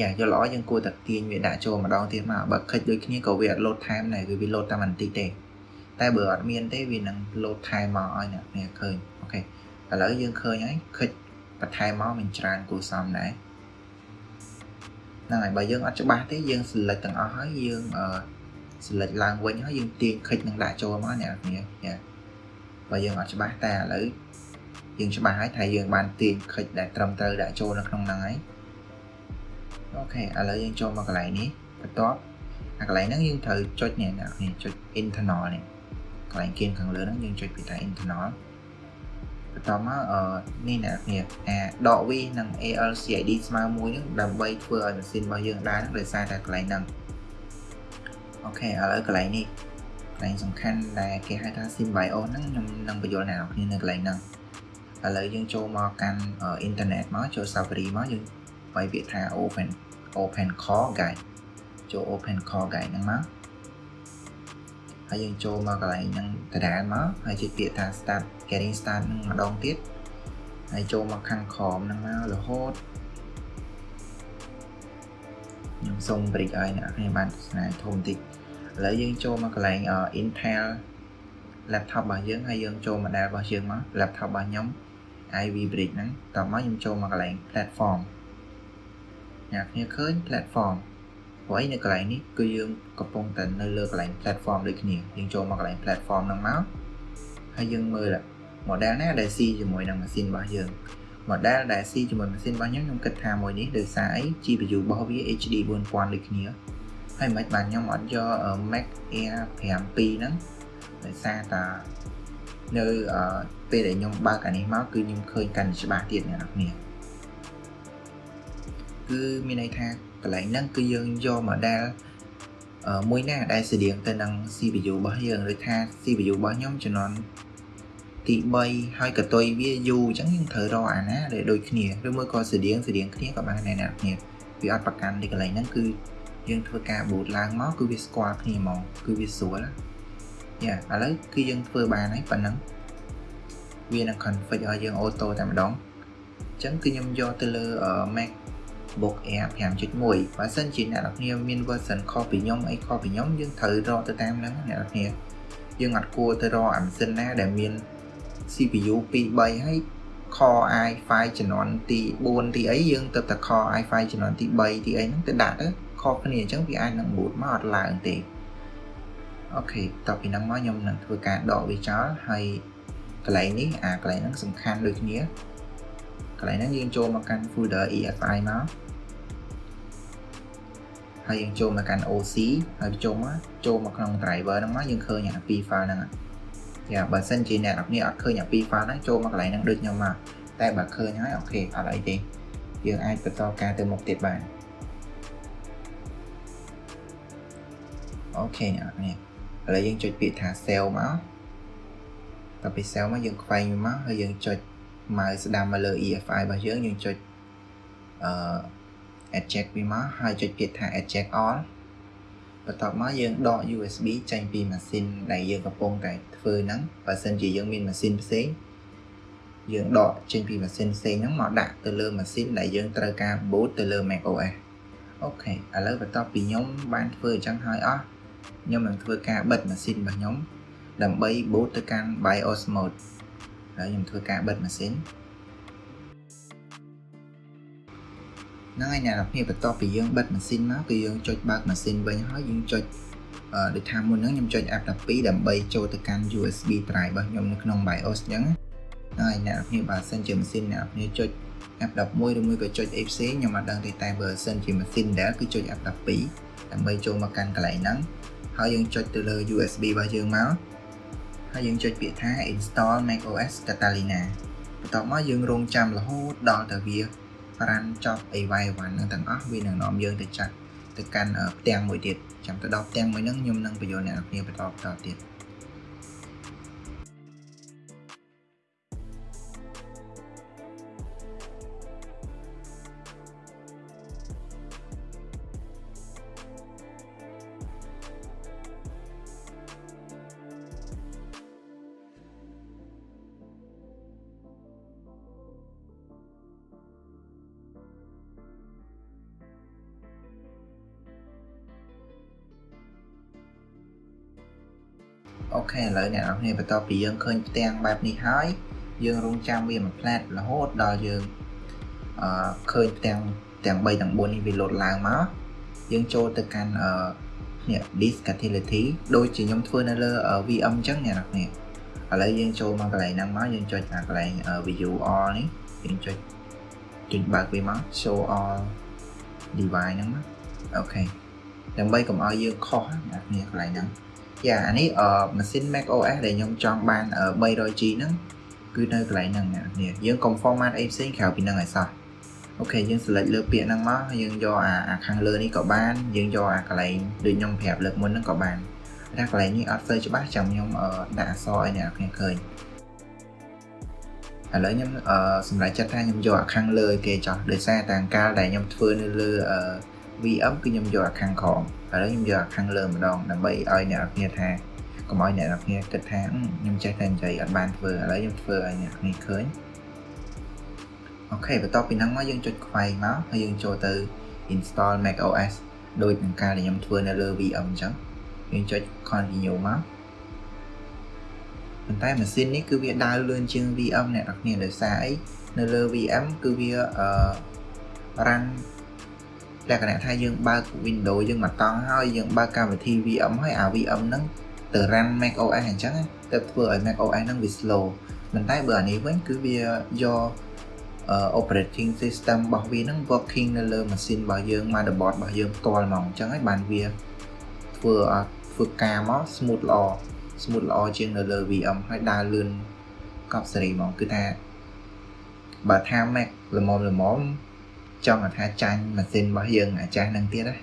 យ៉ាយកល្អយើងគួរតែទាញវាដាក់ចូលម្ដងទៀតមកបើ click ដូចគ្នាក៏វាអត់ load time ដែរវា load តាមបន្តិចទេតែបើអត់មានទេវានឹង load time មកឲ្យអ្នកគ្នាឃើញអូខេឥឡូវយើងឃើញហើយឃើញបន្ថែមមកមានច្រើនគួរសមដែរ ហ្នឹងហើយបើយើងអត់ច្បាស់ទេយើង select ទាំងអស់ហើយយើងអឺ select ឡើងវិញហើយយើងទាញឃើញនឹងដាក់ចូលមកអ្នកគ្នាយ៉ាបើយើងអត់ច្បាស់តែឥឡូវយើងច្បាស់ហើយថាយើងបានទាញឃើញដែលត្រឹមត្រូវដាក់ចូលនៅក្នុងហ្នឹងហើយអូខេឥឡូវយើងចូលមកកន្លែងនេះបន្ទាប់អាកន្លែងហ្នឹងយើងត្រូវចុចនេះអ្នកគ្នាចុច internal នេះកន្លែងគៀនខាងលើហ្នឹងយើងចុចពីថា internal បន្តមកអឺនេះអ្នកគ្នាអាដក v និង ALCID ស្មើមួយហ្នឹងដើម្បីធ្វើឲ្យម៉ាស៊ីនរបស់យើងដើរហ្នឹងដោយសារតែកន្លែងហ្នឹងអូខេឥឡូវកន្លែងនេះកន្លែងសំខាន់ដែលគេហៅថា Symbiote ហ្នឹងខ្ញុំនឹងបញ្យល់អ្នកនរគ្នានៅកន្លែងហ្នឹងឥឡូវយើងចូលមកកាន់អ៊ីនធឺណិតមកចូល Safari មកយើងបាយពាក្យថា Open Open Core Guide ចូល Open Core Guide ហ្នឹងមក ហើយយើងចូលមកកន្លែងហ្នឹងដដែលមកហើយចុចពាក្យថា start getting start នឹងម្ដងទៀតហើយចូលមកខាងក្រោមហ្នឹងមករហូតខ្ញុំសូម break ឲ្យអ្នកគ្នាបានទស្សនាធំបន្តិចឥឡូវយើងចូលមកកន្លែង Intel laptop របស់យើងហើយយើងចូល model របស់យើងមក laptop របស់ខ្ញុំ Ivy Brick ហ្នឹងតមកខ្ញុំចូលមកកន្លែង platform អ្នកគ្នាឃើញ platform ព្រោះឯនៅកន្លែងនេះគឺយើងកំពុងតែនៅលើកន្លែង platform ដូចគ្នាយើងចូលមកកន្លែង platform ហ្នឹងមកហើយយើងមើល model ណាដែល C ជាមួយនឹងម៉ាស៊ីនរបស់យើង model ដែល C ជាមួយម៉ាស៊ីនរបស់ខ្ញុំខ្ញុំគិតថាមួយនេះដោយសារអី GPU របស់វា HD 4000ដូចគ្នាហើយមិនបានខ្ញុំអត់យក Mac Air 7ហ្នឹងដោយសារតានៅពេលដែលខ្ញុំបើកអានេះមកគឺខ្ញុំឃើញកាន់ច្បាស់ទៀតអ្នកនរគ្នាគឺមានន័យថា កន្លែងហ្នឹងគឺយើងយក model មួយណាដែលស្តៀងទៅនឹង CPU របស់យើងឬថា CPU របស់ខ្ញុំជំនាន់ទី3ហើយកតុយវាយូរអញ្ចឹងយើងត្រូវរកអាណាដែលដូចគ្នាឬមួយក៏ស្តៀងស្តៀងគ្នាក៏បានដែរអ្នកគ្នាវាអត់ប្រកាន់ទីកន្លែងហ្នឹងគឺយើងធ្វើការ boot ឡើងមកគឺវាស្គាល់គ្នាហ្មងគឺវាស្រួលយ៉ាឥឡូវគឺយើងធ្វើបានហើយប៉ុណ្ណឹងវានឹង config ឲ្យយើង auto តែម្ដងអញ្ចឹងគឺខ្ញុំយកទៅលើ Mac book Air 5.1បើសិនជាអ្នកនរគ្នាមាន version ខុសពីខ្ញុំអីខុសពីខ្ញុំយើងត្រូវរកទៅតាមហ្នឹងអ្នកនរគ្នាយើងអត់គួរទៅរកអាម៉ាស៊ីនណាដែលមាន CPU 2 3ហើយ Core i5 ជំនាន់ទី4ទីអីយើងទៅតែ Core i5 ជំនាន់ទី3ទីអីហ្នឹងទៅដាក់ទៅខុសគ្នាអញ្ចឹងវាអាចនឹង boot មកអត់ឡើងទេអូខេតទៅពីហ្នឹងមកខ្ញុំនឹងធ្វើការដកវាចោលហើយកន្លែងនេះអាកន្លែងហ្នឹងសំខាន់ដូចគ្នាកន្លែងហ្នឹងយើងចូលមកកាន់ folder EFI មក ហើយយើងចូលមកកាន់ OC ហើយចូលមកចូលមកក្នុង driver ហ្នឹងមកយើងឃើញអាពីរ file ហ្នឹងយ៉ាបើសិនជាអ្នកនរគ្នាអត់ឃើញអាពីរ file ហ្នឹងចូលមកកន្លែងហ្នឹងដូចខ្ញុំមកតែបើឃើញហើយអូខេអត់អីទេយើងអាចបន្តការទៅមុខទៀតបានអូខេអ្នកនរគ្នាឥឡូវយើងចុចពាក្យថា sell មកតទៅពី sell មកយើងខ្វែងវាមកហើយយើងចុច mouse ស្ដាំមកលើ EFI របស់យើងយើងចុចអឺ eject វាមកហើយចុចពាក្យថា eject all បន្ទាប់មកយើងដក USB ចេញពីម៉ាស៊ីនដែលយើងកំពុងតែធ្វើហ្នឹងបើសិនជាយើងមានម៉ាស៊ីនផ្សេងយើងដកចេញពីម៉ាស៊ីនផ្សេងហ្នឹងមកដាក់ទៅលើម៉ាស៊ីនដែលយើងត្រូវការ boot ទៅលើ macOS អូខេឥឡូវបន្ទាប់ពីខ្ញុំបានធ្វើអញ្ចឹងហើយអស់ខ្ញុំនឹងធ្វើការបិទម៉ាស៊ីនរបស់ខ្ញុំដើម្បី boot ទៅកាន់ BIOS mode ហើយខ្ញុំធ្វើការបិទម៉ាស៊ីន ហ្នឹងហើយអ្នកនរគ្នាបន្ទាប់ពីយើងបិទម៉ាស៊ីនមកគឺយើងចុចបើកម៉ាស៊ីនវិញហើយយើងចុចអឺដូចថាមុនហ្នឹងខ្ញុំចុច F12 ដើម្បីចូលទៅកាន់ USB drive របស់ខ្ញុំនៅក្នុង BIOS អញ្ចឹងហើយអ្នកនរគ្នាបើសិនជាម៉ាស៊ីនអ្នកនរគ្នាចុច F11 ឬមួយក៏ចុចអីផ្សេងខ្ញុំអត់ដឹងទេតែបើសិនជាម៉ាស៊ីនដែលគឺចុច F12 ដើម្បីចូលមកកាន់កន្លែងហ្នឹងហើយយើងចុចទៅលើ USB របស់យើងមកហើយយើងចុចពាក្យថា install macOS Catalina បន្ទាប់មកយើងរងចាំរហូតដល់ទៅវា រានចប់អីវ៉ៃវ៉ាន់ហ្នឹងទាំងអស់វានឹងនាំយើងទៅចាត់ទៅកាន់ផ្ទាំងមួយទៀតចាំទៅដល់ផ្ទាំងមួយហ្នឹងខ្ញុំនឹងបញ្យល់អ្នកនរគ្នាបន្តបន្តទៀត ខេឥឡូវអ្នកនរគ្នាបន្ទាប់ពីយើងឃើញផ្ទាំងបែបនេះហើយយើងរងចាំវាមួយផ្លែតរហូតដល់យើងអឺឃើញផ្ទាំងទាំង3ទាំង4នេះវាលោតឡើងមកយើងចូលទៅកាន់អឺនេះ disk utility ដូចជាខ្ញុំធ្វើនៅលើ VM អញ្ចឹងអ្នកនរគ្នាឥឡូវយើងចូលមកកន្លែងហ្នឹងមកយើងចុចអាកន្លែង view all នេះយើងចុចចុចបើកវាមក show all device ហ្នឹងមកអូខេដើម្បីកុំឲ្យយើងខុសអ្នកនរគ្នាកន្លែងហ្នឹង យ៉ាអានេះអឺម៉ាស៊ីន Mac OS ដែលខ្ញុំចង់បាន 300G ហ្នឹងគឺនៅកន្លែងហ្នឹងអ្នកនាងយើងកុំ format អីផ្សេងក្រៅពីហ្នឹងឲ្យសោះអូខេយើង select លើពាក្យហ្នឹងមកយើងយកអាអាខាងលើនេះក៏បានយើងយកអាកន្លែងដូចខ្ញុំប្រាប់លើកមុនហ្នឹងក៏បានតែកន្លែងនេះអត់សូវច្បាស់ចាំខ្ញុំដាក់អក្សរឲ្យអ្នកនាងឃើញឥឡូវខ្ញុំអឺសម្រាប់ចិត្តថាខ្ញុំយកអាខាងលើគេចោះដោយសារតែអង្កាលដែលខ្ញុំធ្វើនៅលើអឺ VM គឺខ្ញុំយកអាខាងក្រោមឥឡូវខ្ញុំយកអាខាងលើម្ដងដើម្បីឲ្យអ្នកនរគ្នាថាកុំឲ្យអ្នកនរគ្នាគិតថាខ្ញុំចេះតែនិយាយអត់បានធ្វើឥឡូវខ្ញុំធ្វើឲ្យអ្នកនរគ្នាឃើញអូខេបន្ទាប់ពីហ្នឹងមកយើងចុចខ្វែងមកហើយយើងចូលទៅ install macOS ដូចនឹងការដែលខ្ញុំធ្វើនៅលើ VM អញ្ចឹងយើងចុច continue មកប៉ុន្តែម៉ាស៊ីននេះគឺវាដើរលឿនជាង VM អ្នកនរគ្នាដោយសារអីនៅលើ VM គឺវាអឺ run លក្ខណៈថាយើងបើក Windows យើងមកតង់ហើយយើងបើកកម្មវិធី VM ហើយអា VM ហ្នឹងទៅ run Mac OS អញ្ចឹងទៅធ្វើឲ្យ Mac OS ហ្នឹងវា slow ប៉ុន្តែបើអានេះវិញគឺវាយក operating system របស់វាហ្នឹង working នៅលើម៉ាស៊ីនរបស់យើង motherboard របស់យើងផ្ទាល់ហ្មងអញ្ចឹងហើយបានវាធ្វើឲ្យធ្វើការមក smooth ល្អ smooth ល្អជាងនៅលើ VM ហើយដើរលឿនកប់សេរីហ្មងគឺថាបើថា Mac ល្មមល្មម ចង់ថាចាញ់ម៉ាស៊ីនរបស់យើងអាចាស់នឹងទៀតណា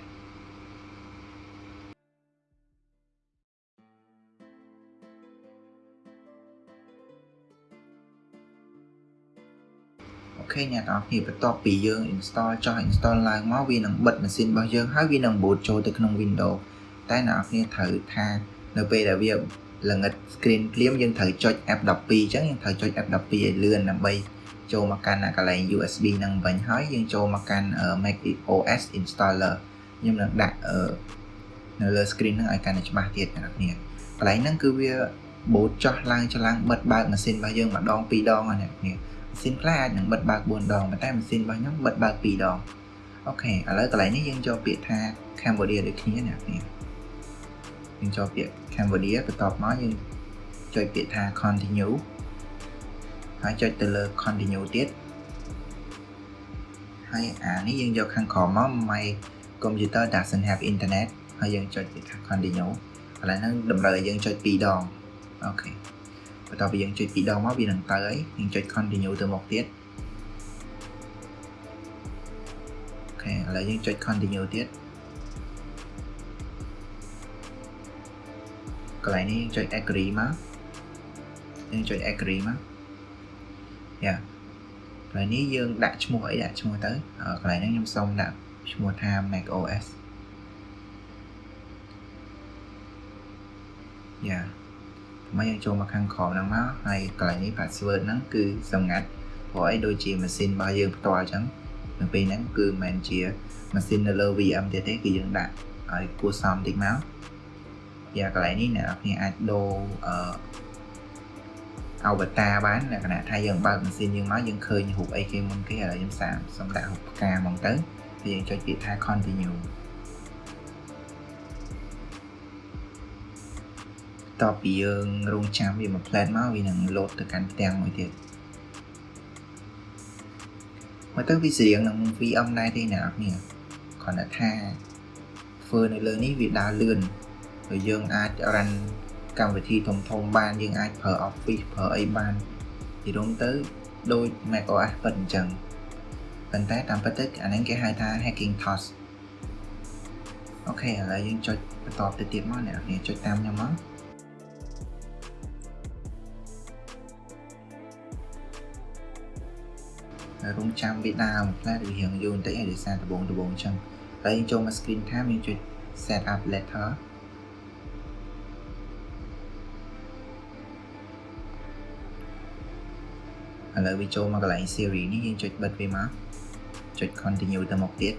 អូខេអ្នកនរគ្នាបន្ទាប់ពីយើង install ចោះ install ឡើងមកវានឹងបិទម៉ាស៊ីនរបស់យើងហើយវានឹង boot ចូលទៅក្នុង Windows តែអ្នកនរគ្នាត្រូវថានៅពេលដែលវាល្ងិត screen ភ្លាមយើងត្រូវចុច F12 អញ្ចឹងយើងត្រូវចុច F12 ឲ្យលឿនដើម្បី ចូលមកកាន់កន្លែង USB ហ្នឹងវិញហើយយើងចូលមកកាន់ Mac OS installer ខ្ញុំនឹងដាក់នៅលើ screen ហ្នឹងឲ្យកាន់តែច្បាស់ទៀតអ្នកនាងកន្លែងហ្នឹងគឺវា boot ចោះឡើងចឡើងបិទបើកម៉ាស៊ីនរបស់យើងម្ដងពីរដងណាអ្នកនាងម៉ាស៊ីនខ្លះអាចនឹងបិទបើក4ដងប៉ុន្តែម៉ាស៊ីនរបស់ខ្ញុំបិទបើក2ដងអូខេឥឡូវកន្លែងនេះយើងចូលពាក្យថា Cambodia ដូចគ្នាអ្នកនាងយើងចូលពាក្យ Cambodia បន្ទាប់មកយើងចុចពាក្យថា continue ហើយចុចទៅលើ continue ទៀតហើយអានេះយើងយកខាងក្រោមមក my computer doesn't have internet ហើយយើងចុចពីថា continue កន្លែងហ្នឹងតម្រូវឲ្យយើងចុច2ដងអូខេបន្ទាប់ពីយើងចុច2ដងមកវានឹងទៅហើយយើងចុច continue ទៅមុខទៀតអូខេឥឡូវយើងចុច continue ទៀតកន្លែងនេះយើងចុច agree មកយើងចុច agree មក យ៉ាកន្លែងនេះយើងដាក់ឈ្មោះអីដាក់ឈ្មោះទៅកន្លែងហ្នឹងខ្ញុំសូមដាក់ឈ្មោះថា Mac OS យ៉ាមកយើងចូលមកខាងក្រោមហ្នឹងមកហើយកន្លែងនេះ password ហ្នឹងគឺសម្ងាត់ព្រោះអីដូចជាម៉ាស៊ីនរបស់យើងផ្ទាល់អញ្ចឹងនៅពេលហ្នឹងគឺមិនមែនជាម៉ាស៊ីននៅលើ VM ទៀតទេគឺយើងដាក់ឲ្យគួរសមតិចមកយ៉ាកន្លែងនេះអ្នកនរគ្នាអាចដូរអឺ avatar បានលក្ខណៈថាយើងបើកម៉ាស៊ីនយើងមកយើងឃើញរូបអីគេមុនគេឥឡូវខ្ញុំសាកសំដាក់រូបផ្កាហ្មងទៅយើងចុចពាក្យថា continue តពីយើងរងចាំវាមក plan មកវានឹង load ទៅកាន់ផ្ទាំងមួយទៀតមកទៅវាស្រៀងនឹង VM ដែរទេអ្នកនរគ្នាគ្រាន់តែថាធ្វើនៅលើនេះវាដើរលឿនហើយយើងអាច run កម្មវិធីធំធំបានយើងអាចប្រើ Office ប្រើអីបានពីរំទៅដូច macOS ពិតអញ្ចឹងប៉ុន្តែតាមពិតទៅអានេះគេហៅថា Hackintosh អូខេឥឡូវយើងចុចបន្តទៅទៀតមកអ្នកនាងចុចតាមខ្ញុំមករងចាំវាដើមផ្លែវារៀងយូរបន្តិចហើយដោយសារដបងដបងអញ្ចឹងហើយយើងចូលមក screen time យើងចុច set up letter ឥឡូវវាចូលមកកន្លែង series នេះយើងចុចបិទវាមកចុច continue ទៅមុខទៀត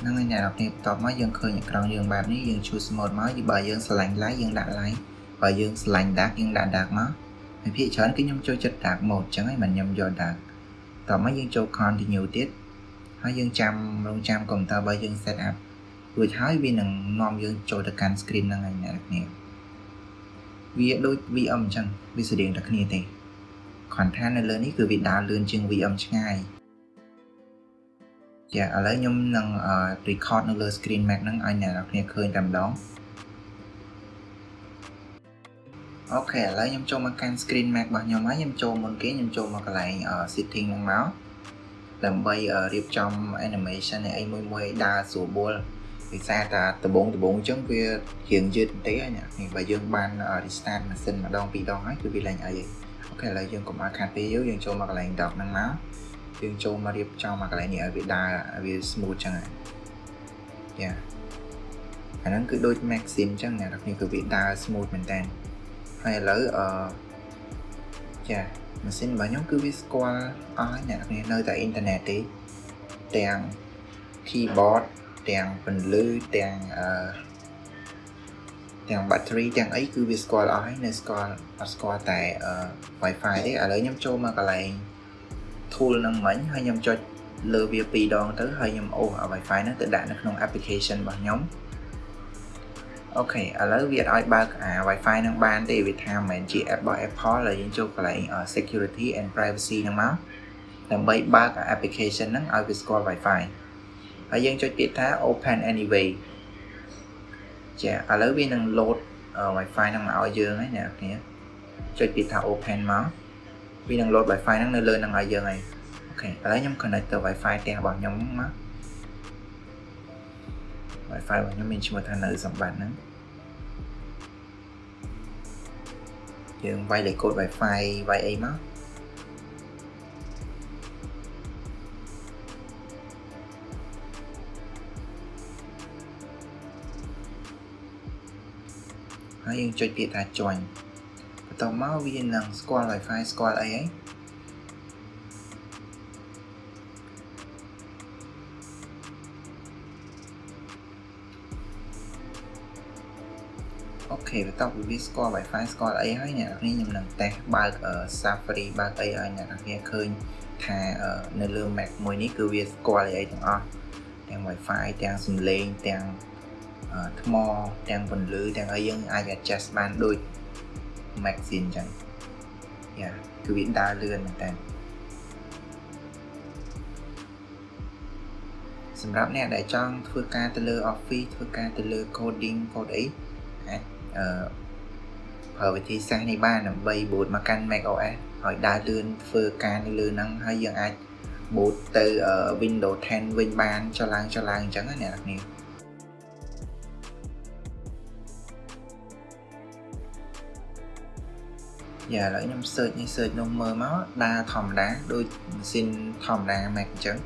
ហ្នឹងហើយអ្នកនរគ្នាបន្ទាប់មកយើងឃើញអក្រង់យើងបែបនេះយើង choose mode មកបើយើងស្រឡាញ់ like យើងដាក់ like បើយើងស្រឡាញ់ dark យើងដាក់ dark មកហើយភាគច្រើនគឺខ្ញុំចូលចិត្ត dark mode អញ្ចឹងហើយមិនខ្ញុំយក dark តោះមកយើងចូល continue ទៀតហើយយើងចាំរងចាំកុំព្យូទ័ររបស់យើង set up រួចហើយវានឹងនាំយើងចូលទៅកាន់ screen ហ្នឹងហើយអ្នកគ្នាវាដូច VM អញ្ចឹងវាស្រៀងតែគ្នាទេគ្រាន់ថានៅលើនេះគឺវាដើរលឿនជាង VM ឆ្ងាយចាឥឡូវខ្ញុំនឹង record នៅលើ screen Mac ហ្នឹងឲ្យអ្នកនរគ្នាឃើញតែម្ដង OK ឥឡូវខ្ញុំចូលមកកាន់ screen Mac របស់ខ្ញុំហើយខ្ញុំចូលមុនគេខ្ញុំចូលមកកន្លែង setting ហ្នឹងមកដើម្បីរៀបចំ animation នៃអីមួយមួយដើរស្រួលបួលដោយសារតែដំបងដំបងអញ្ចឹងវារៀងយឺតបន្តិចហើយនេះបើយើងបាន restart ម៉ាស៊ីនម្ដងពីរដងហើយគឺវាឡើងអី OK ឥឡូវយើងកុំឲ្យខាតពេលយូរយើងចូលមកកន្លែង dock ហ្នឹងមកយើងចូលមករៀបចំមកកន្លែងនេះឲ្យវាដើរវា smooth ចឹងហើយយ៉ាអាហ្នឹងគឺដូច Maxim ចឹងអ្នកនរគ្នាគឺវាដើរ smooth មែនតើ ហើយឥឡូវអឺចាម៉ាស៊ីនរបស់ខ្ញុំគឺវាស្គាល់អស់ហើយអ្នកគ្នានៅតែអ៊ីនធឺណិតទេទាំង keyboard ទាំងពន្លឺទាំងអឺទាំង battery ទាំងអីគឺវាស្គាល់អស់ហើយនៅស្គាល់អត់ស្គាល់តែ Wi-Fi ទេឥឡូវខ្ញុំចូលមកកន្លែង tool ហ្នឹងមិញហើយខ្ញុំចុចលើវាពីរដងទៅហើយខ្ញុំអូស Wi-Fi ហ្នឹងទៅដាក់នៅក្នុង application របស់ខ្ញុំ អូខេឥឡូវវាអត់ឲ្យបើកអា Wi-Fi នឹងបានទេវាថាមិនមែនជា app របស់ Apple ហើយយើងចូលកន្លែង security and privacy ហ្នឹងមកដើម្បីបើក application ហ្នឹងឲ្យវាស្គាល់ Wi-Fi ហើយយើងចុចពាក្យថា open anyway ចាឥឡូវវានឹង load Wi-Fi ហ្នឹងមកឲ្យយើងហើយអ្នកគ្នាចុចពាក្យថា open មកវានឹង load Wi-Fi ហ្នឹងនៅលើហ្នឹងឲ្យយើងហើយអូខេឥឡូវខ្ញុំ connect ទៅ Wi-Fi ផ្ទះរបស់ខ្ញុំមក Wi-Fi របស់ខ្ញុំមានឈ្មោះថានៅសម្បត្តិហ្នឹងយើងវាយលេខកូដ Wi-Fi វាយអីមកហើយយើងចុចពាក្យថា join បន្ទាប់មកវានឹងស្គាល់ Wi-Fi ស្គាល់អីហើយ ខេបន្ទាប់ពីវាស្គាល់ Wi-Fi ស្គាល់អីហើយអ្នកនរខ្ញុំនឹងតេស្តបើក Safari បើកអីឲ្យអ្នកនរឃើញថានៅលើ Mac មួយនេះគឺវាស្គាល់អីទាំងអស់ទាំង Wi-Fi ទាំងសំឡេងទាំងថ្មទាំងពន្លឺទាំងអីយើងអាច adjust បានដូច Mac ស៊ីនអញ្ចឹងយ៉ាគឺវាដើរលឿនមែនតើសម្រាប់អ្នកដែលចង់ធ្វើការទៅលើ Office ធ្វើការទៅលើ coding កូដអីអាច ប្រើវិធីសាស្ត្រនេះបានដើម្បី boot មកកាន់ macOS ឲ្យដើរលឿនធ្វើការនៅលើហ្នឹងហើយយើងអាច boot ទៅ Windows 10វិញបានចុះឡើងចុះឡើងអញ្ចឹងណាអ្នកនរយ៉ាឥឡូវខ្ញុំ search នេះ search នោះមើលមកដើរធម្មតាដូចម៉ាស៊ីនធម្មតា Mac អញ្ចឹង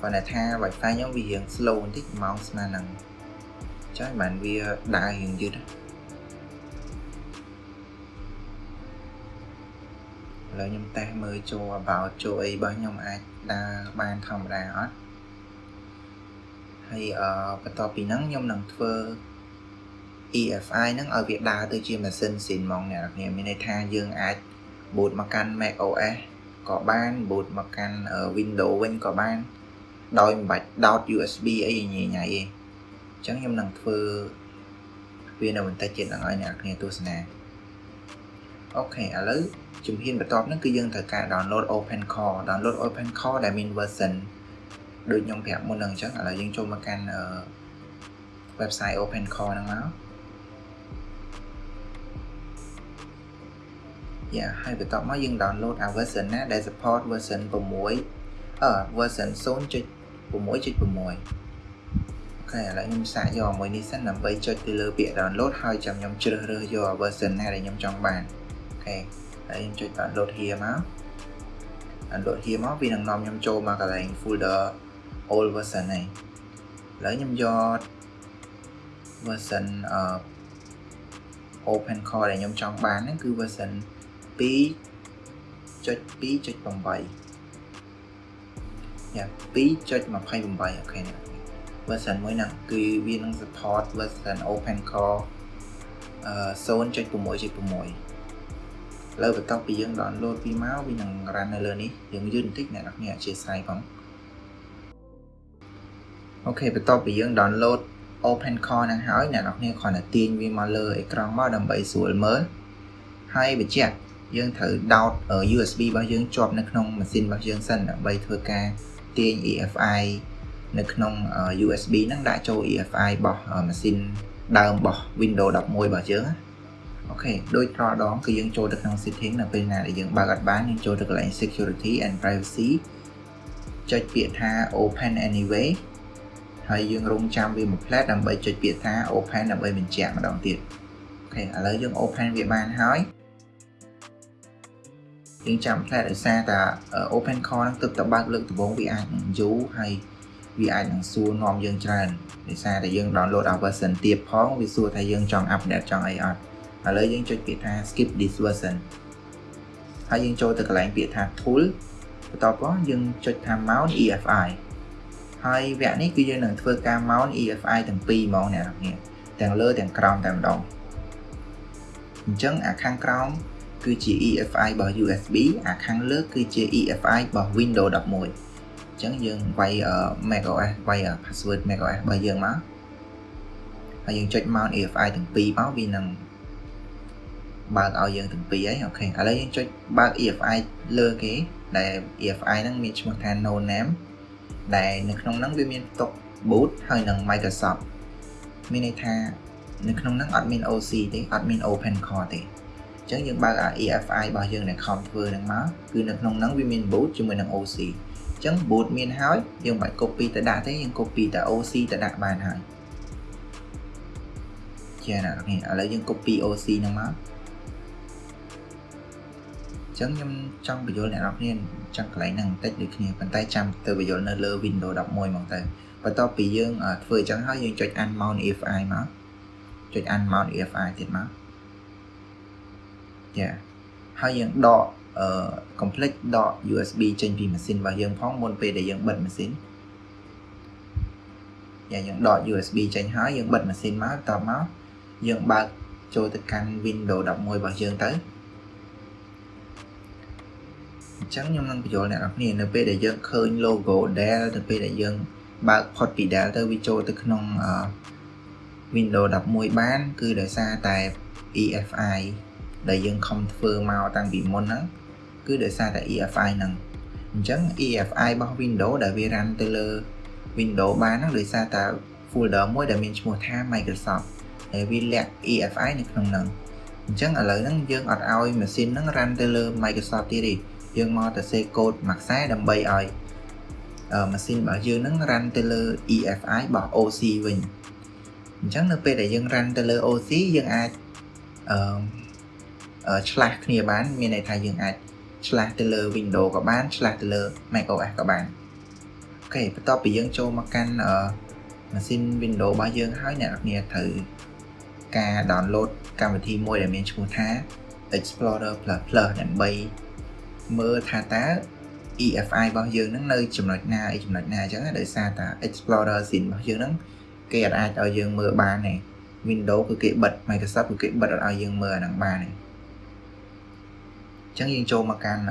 គាត់តែថា Wi-Fi ខ្ញុំវារៀង slow បន្តិចម៉ោងស្មើនឹង ចាស់បានវាដើររៀងយឺតឥឡូវខ្ញុំតេស្តមើលចូល about ចូលអីរបស់ខ្ញុំអាចដើរបានធម្មតាអត់ហើយអឺបន្ទាប់ពីហ្នឹងខ្ញុំនឹងធ្វើ EFI ហ្នឹងឲ្យវាដើរទៅជាម៉ាស៊ីនស៊ីនហ្មងអ្នកនរមានន័យថាយើងអាច boot មកកាន់ Mac OS ក៏បាន boot មកកាន់ Windows វិញក៏បានដោយមិនបាច់ដោត USB អីញ៉ៃញ៉ៃទេ អញ្ចឹងខ្ញុំនឹងធ្វើវានៅបន្តិចទៀតនឹងឲ្យអ្នកគ្នាទស្សនាអូខេឥឡូវជំហានបន្ទាប់ហ្នឹងគឺយើងត្រូវការ download OpenCore download OpenCore ដែលមាន version ដូចខ្ញុំប្រាប់មុនហ្នឹងអញ្ចឹងឥឡូវយើងចូលមកកាន់ website OpenCore ហ្នឹងមកយ៉ាហើយបន្ទាប់មកយើង download អា version ណាដែល support version 6អឺ version 0.6.6 អូខេឥឡូវខ្ញុំសាកយកមួយនេះសិនដើម្បីចុចទៅលើពាក្យ download ហើយចាំខ្ញុំជ្រើសរើសយក version ណាដែលខ្ញុំចង់បានអូខេហើយខ្ញុំចុច download here មក download here មកវានឹងនាំខ្ញុំចូលមកកន្លែង folder old version នេះឥឡូវខ្ញុំយក version អឺ open core ដែលខ្ញុំចង់បានហ្នឹងគឺ version 2.2.8យ៉ា2.28អូខេ version មួយហ្នឹងគឺវានឹង support version open core អឺ0.6.6លើបន្ទាប់ពីយើង download ពីមកវានឹង run នៅលើនេះយើងយឺតបន្តិចអ្នកនរគ្នាអធិស្ឋានផងអូខេបន្ទាប់ពីយើង download open core ហ្នឹងហើយអ្នកនរគ្នាគ្រាន់តែទាញវាមកលើអេក្រង់មកដើម្បីស្រួលមើលហើយបញ្ជាក់យើងត្រូវដោត USB របស់យើងជាប់នៅក្នុងម៉ាស៊ីនរបស់យើងសិនដើម្បីធ្វើការទាញ EFI នៅក្នុង USB ហ្នឹងដាក់ចូល EFI របស់ម៉ាស៊ីនដើមរបស់ Windows 11របស់យើងអូខេដូចរាល់ដងគឺយើងចូលទៅក្នុង setting នៅពេលណាដែលយើងបើកអត់បានយើងចូលទៅកន្លែង security and privacy ចុចពាក្យថា open anyway ហើយយើងរងចាំវាមួយផ្លែតដើម្បីចុចពាក្យថា open ដើម្បីបញ្ជាក់ម្ដងទៀតអូខេឥឡូវយើង open វាបានហើយយើងចាំផ្លែតដោយសារតែ open core ហ្នឹងទើបតែបើកលើកដំបូងវាអាចនឹងយូរហើយ វាអាចនឹងសួរនាំយើងច្រើនដោយសារតែយើង download អា version ទៀតផងវាសួរថាយើងចង់ update ចង់អីអត់ឥឡូវយើងចុចពាក្យថា skip this version ហើយយើងចូលទៅកន្លែងពាក្យថា tool បន្ទាប់មកយើងចុចថា mount EFI ហើយវគ្គនេះគឺយើងនឹងធ្វើការ mount EFI ទាំងពីរហ្មងអ្នកនរទាំងលើទាំងក្រោមតែម្ដងអញ្ចឹងអាខាងក្រោមគឺជា EFI របស់ USB អាខាងលើគឺជា EFI របស់ Windows 11អញ្ចឹងយើងវាយ macOS វាយ password macOS របស់យើងមកហើយយើងចុច mount EFI ទាំងពីរមកវានឹងបើកឲ្យយើងទាំងពីរហើយអូខេឥឡូវយើងចុចបើក EFI លើគេដែល EFI ហ្នឹងមានឈ្មោះថា no name ដែលនៅក្នុងហ្នឹងវាមានផ្ទុក boot ហើយនិង Microsoft មានន័យថានៅក្នុងហ្នឹងអត់មាន OC ទេអត់មាន Open Core ទេអញ្ចឹងយើងបើកអា EFI របស់យើងដែលខំធ្វើហ្នឹងមកគឺនៅក្នុងហ្នឹងវាមាន boot ជាមួយនឹង OC អញ្ចឹង boot មានហើយយើងមិនបាច់ copy ទៅដាក់ទេយើង copy តែ OC ទៅដាក់បានហើយចាណានេះឥឡូវយើង copy OC ហ្នឹងមកចឹងខ្ញុំចង់បញ្យល់អ្នកនរគ្នាចង់កន្លែងហ្នឹងបន្តិចដូចគ្នាប៉ុន្តែចាំទៅបញ្យល់នៅលើ Windows 11ហ្មងទៅបន្ទាប់ពីយើងធ្វើអញ្ចឹងហើយយើងចុច unmount EFI មកចុច unmount EFI ទៀតមកចាហើយយើងដក អឺ complete ដក USB ចេញពីម៉ាស៊ីនរបស់យើងផងមុនពេលដែលយើងបិទម៉ាស៊ីនយ៉ាយើងដក USB ចេញហើយយើងបិទម៉ាស៊ីនមកតមកយើងបើកចូលទៅកាន់ Windows 11របស់យើងទៅអញ្ចឹងខ្ញុំនឹងបញ្យល់អ្នកនរគ្នានៅពេលដែលយើងឃើញ logo Dell ទៅពេលដែលយើងបើកផុតពី Dell ទៅវាចូលទៅក្នុង Windows 11បាន គឺដោយសារតែ EFI ដែលយើងខំធ្វើមកតាំងពីមុនហ្នឹង គឺដោយសារតែ EFI ហ្នឹងអញ្ចឹង EFI របស់ Windows ដែលវា run ទៅលើ Windows បានហ្នឹងដោយសារតែ folder មួយដែលមានឈ្មោះថា Microsoft ហើយវាលាក់ EFI នៅក្នុងហ្នឹងអញ្ចឹងឥឡូវហ្នឹងយើងអត់ឲ្យម៉ាស៊ីនហ្នឹង run ទៅលើ Microsoft ទៀតទេយើងមកតែសេកូដមួយខ្សែដើម្បីឲ្យម៉ាស៊ីនរបស់យើងហ្នឹង run ទៅលើ EFI របស់ OC វិញអញ្ចឹងនៅពេលដែលយើង run ទៅលើ OC យើងអាចអឺឆ្លាស់គ្នាបាន មានន័យថាយើងអាច ឆ្លាស់ទៅលើ Windows ក៏បានឆ្លាស់ទៅលើ macOS ក៏បានអូខេបន្ទាប់ពីយើងចូលមកកាន់អឺម៉ាស៊ីន Windows របស់យើងហើយអ្នកនរត្រូវការ download កម្មវិធីមួយដែលមានឈ្មោះថា Explorer Plus Plus ដើម្បីមើលថាតើ EFI របស់យើងហ្នឹងនៅចំណុចណាអីចំណុចណាអញ្ចឹងដោយសារតា Explorer Scene របស់យើងហ្នឹងគេអាចឲ្យយើងមើលបានទេ Windows គឺគេបិទ Microsoft គឺគេបិទអត់ឲ្យយើងមើលអាហ្នឹងបានទេ អញ្ចឹងយើងចូលមកកាន់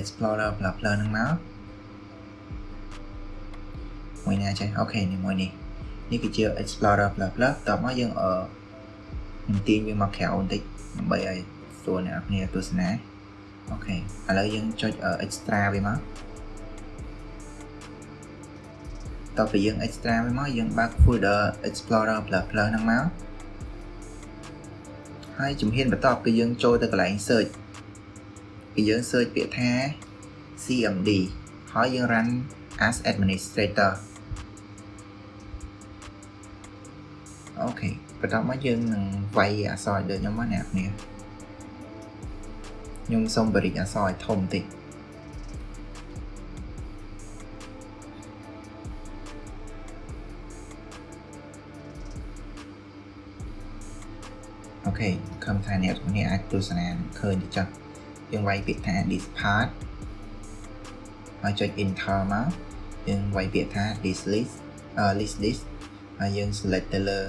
Explorer Plus Plus ហ្នឹងមកមួយណាចេះអូខេនេះមួយនេះនេះគឺជា Explorer Plus Plus តោះមកយើងអឺនឹងទាញវាមកក្រៅបន្តិចដើម្បីឲ្យស្រួលអ្នកនរទស្សនាអូខេឥឡូវយើងចុច extra វាមកតទៅពីយើង extra វាមកយើងបើក folder explorer plus plus ហ្នឹងមកហើយជំហានបន្ទាប់គឺយើងចូលទៅកន្លែង search គឺយើង search ពាក្យថា CMD ហើយយើង run as administrator អូខេបន្ទាប់មកយើងនឹងវាយអក្សរដូចខ្ញុំមកអ្នកគ្នាខ្ញុំសូមបរិយាអសឲ្យធំតិចអូខេខំថាអ្នកនេះអាចទស្សនាឃើញទៅចុះ យើងវាយពាក្យថា this part ហើយចុច enter មកយើងវាយពាក្យថា this list list this ហើយយើង select ទៅលើ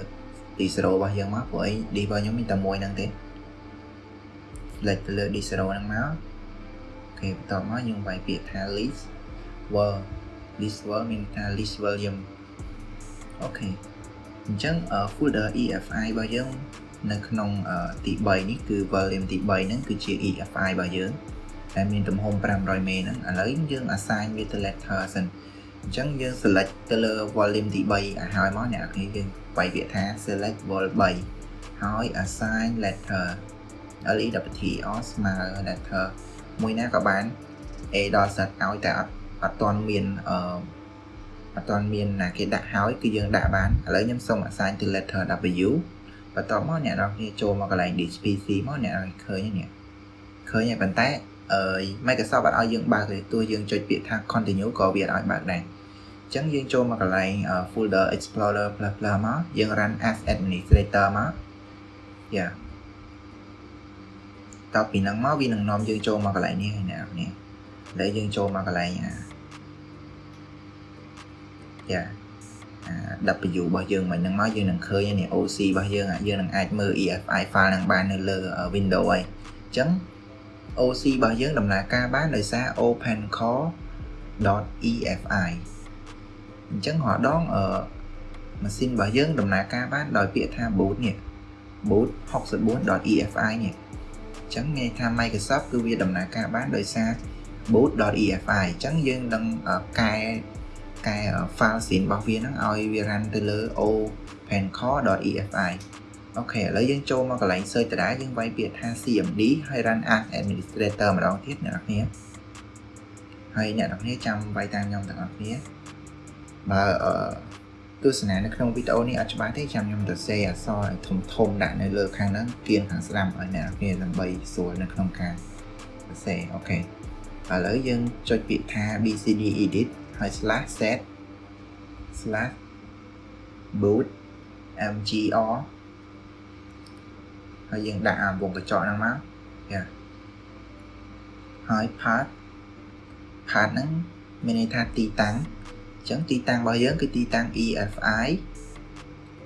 D0 របស់យើងមកព្រោះអី D របស់ខ្ញុំមានតែមួយហ្នឹងទេ select ទៅលើ D0 ហ្នឹងមកអូខេបន្ទាប់មកយើងវាយពាក្យថា list word list word មានថា list volume អូខេអញ្ចឹង folder EFI របស់យើង នៅក្នុងទី3នេះគឺ volume ទី3ហ្នឹងគឺជា EFI របស់យើងដែលមានទំហំ500 MB ហ្នឹងឥឡូវយើង assign វាទៅ letter សិនអញ្ចឹងយើង select ទៅលើ volume ទី3ឲ្យហើយមកអ្នកនរយើងវាយពាក្យថា select vol 3ហើយ assign letter LEWT អស្មើ letter មួយណាក៏បាន A ដល់ Z ឲ្យតែអត់អត់ទាន់មានអឺអត់ទាន់មានណាគេដាក់ហើយគឺយើងដាក់បានឥឡូវខ្ញុំសូម assign ទៅ letter W បន្ទាប់មកអ្នកនរគ្នាចូលមកកន្លែង disk PC មកអ្នកនរឃើញនេះឃើញហើយប៉ុន្តែអឺ Microsoft អត់ឲ្យយើងបើកទេទោះយើងចុចពាក្យថា continue ក៏វាអត់ឲ្យបើកដែរអញ្ចឹងយើងចូលមកកន្លែង folder explorer plus plus មកយើង run as administrator មក yeah តពីហ្នឹងមកវានឹងនាំយើងចូលមកកន្លែងនេះហើយអ្នកនេះដែលយើងចូលមកកន្លែងអាយ៉ា W របស់យើងមិនហ្នឹងមកយើងនឹងឃើញនេះ OC របស់យើងយើងនឹងអាចមើល EFI file នឹងបាននៅលើ Windows ហើយអញ្ចឹង OC របស់យើងដំណើរការបានដោយសារ opencore.efi អញ្ចឹងរាល់ដងអឺម៉ាស៊ីនរបស់យើងដំណើរការបានដោយពាក្យថា boot នេះ boot 64.efi នេះចឹងមានថា Microsoft គឺវាដំណើរការបានដោយសារ boot.efi អញ្ចឹងយើងនឹងកែ កែ file scene របស់វាហ្នឹងឲ្យវា run ទៅលើ opencore.efi អូខេឥឡូវយើងចូលមកកន្លែង search ដដែលយើងវាយពាក្យថា cmd ហើយ run as administrator ម្ដងទៀតអ្នកនរគ្នាហើយអ្នកនរគ្នាចាំវាយតាមខ្ញុំទាំងអស់គ្នាបើអឺទស្សនានៅក្នុងវីដេអូនេះអត់ច្បាស់ទេចាំខ្ញុំទៅសេអក្សរធំធំដាក់នៅលើខាងហ្នឹងគៀនខាងស្ដាំឲ្យអ្នកគ្នាដើម្បីស្រួលនៅក្នុងការសរសេរអូខេឥឡូវយើងចុចពាក្យថា BCD edit ហើយ slash set slash boot mgr ហើយយើងដាក់អាវងកញ្ចក់ហ្នឹងមកយ៉ាហើយ path path ហ្នឹងមានន័យថាទីតាំងអញ្ចឹងទីតាំងរបស់យើងគឺទីតាំង EFI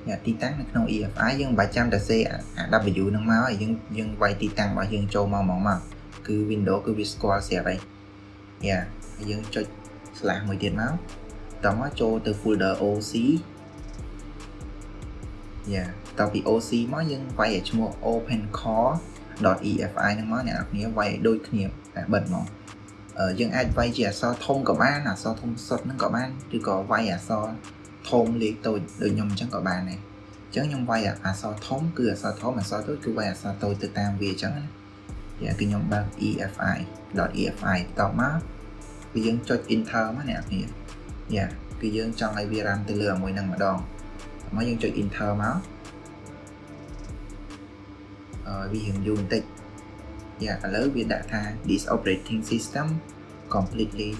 អ្នកទីតាំងនៅក្នុង EFI យើងមិនបាច់ចាំតែសេអា W នឹងមកហើយយើងយើងវាយទីតាំងរបស់យើងចូលមកមកមកគឺ Windows គឺវាស្គាល់ស្រាប់ហើយយ៉ាហើយយើងចុច slash មួយទៀតមកតមកចូលទៅ folder OC យ៉ាតពី OC មកយើងវាយឲ្យឈ្មោះ opencore.efi ហ្នឹងមកអ្នកនរគ្នាវាយឲ្យដូចគ្នាតែបិទមកយើងអាចវាយជាអក្សរធំក៏បានអក្សរធំសុទ្ធហ្នឹងក៏បានឬក៏វាយអក្សរធំលេខតូចដូចខ្ញុំអញ្ចឹងក៏បានដែរអញ្ចឹងខ្ញុំវាយអក្សរធំគឺអក្សរធំអក្សរតូចគឺវាយអក្សរតូចទៅតាមវាអញ្ចឹងណាយ៉ាគឺខ្ញុំបើក EFI .EFI តបមក គឺយើងចុច enter មកអ្នកគ្នាយ៉ាគឺយើងចង់ឲ្យវារ៉ាំទៅលើមួយហ្នឹងម្ដងមកយើងចុច enter មកអឺវារៀងយូរបន្តិចយ៉ាឥឡូវវាដាក់ថា this operating system completely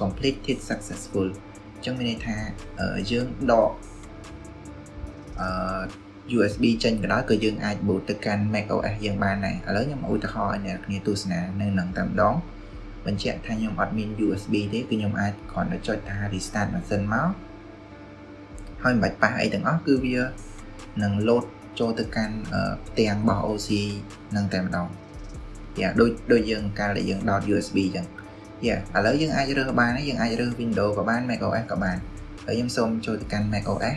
completed successful ចឹងមានន័យថាយើងដកអឺ USB ចេញក៏ដោយក៏យើងអាច boot ទៅកាន់ macOS យើងបានដែរឥឡូវខ្ញុំឧទាហរណ៍ឲ្យអ្នកគ្នាទស្សនានៅនឹងតែម្ដង បញ្ជាក់ថាខ្ញុំអត់មាន USB ទេគឺខ្ញុំអាចគ្រាន់តែចុចថា restart ម៉ាស៊ីនមកហើយមិនបាច់ប៉ះអីទាំងអស់គឺវានឹង load ចូលទៅកាន់ផ្ទាំងរបស់ OC នឹងតែម្ដងយ៉ាដូចដូចយើងកាលដែលយើងដោត USB អញ្ចឹងយ៉ាឥឡូវយើងអាចរើសបានយើងអាចរើស Windows ក៏បាន macOS ក៏បានហើយខ្ញុំសូមចូលទៅកាន់ macOS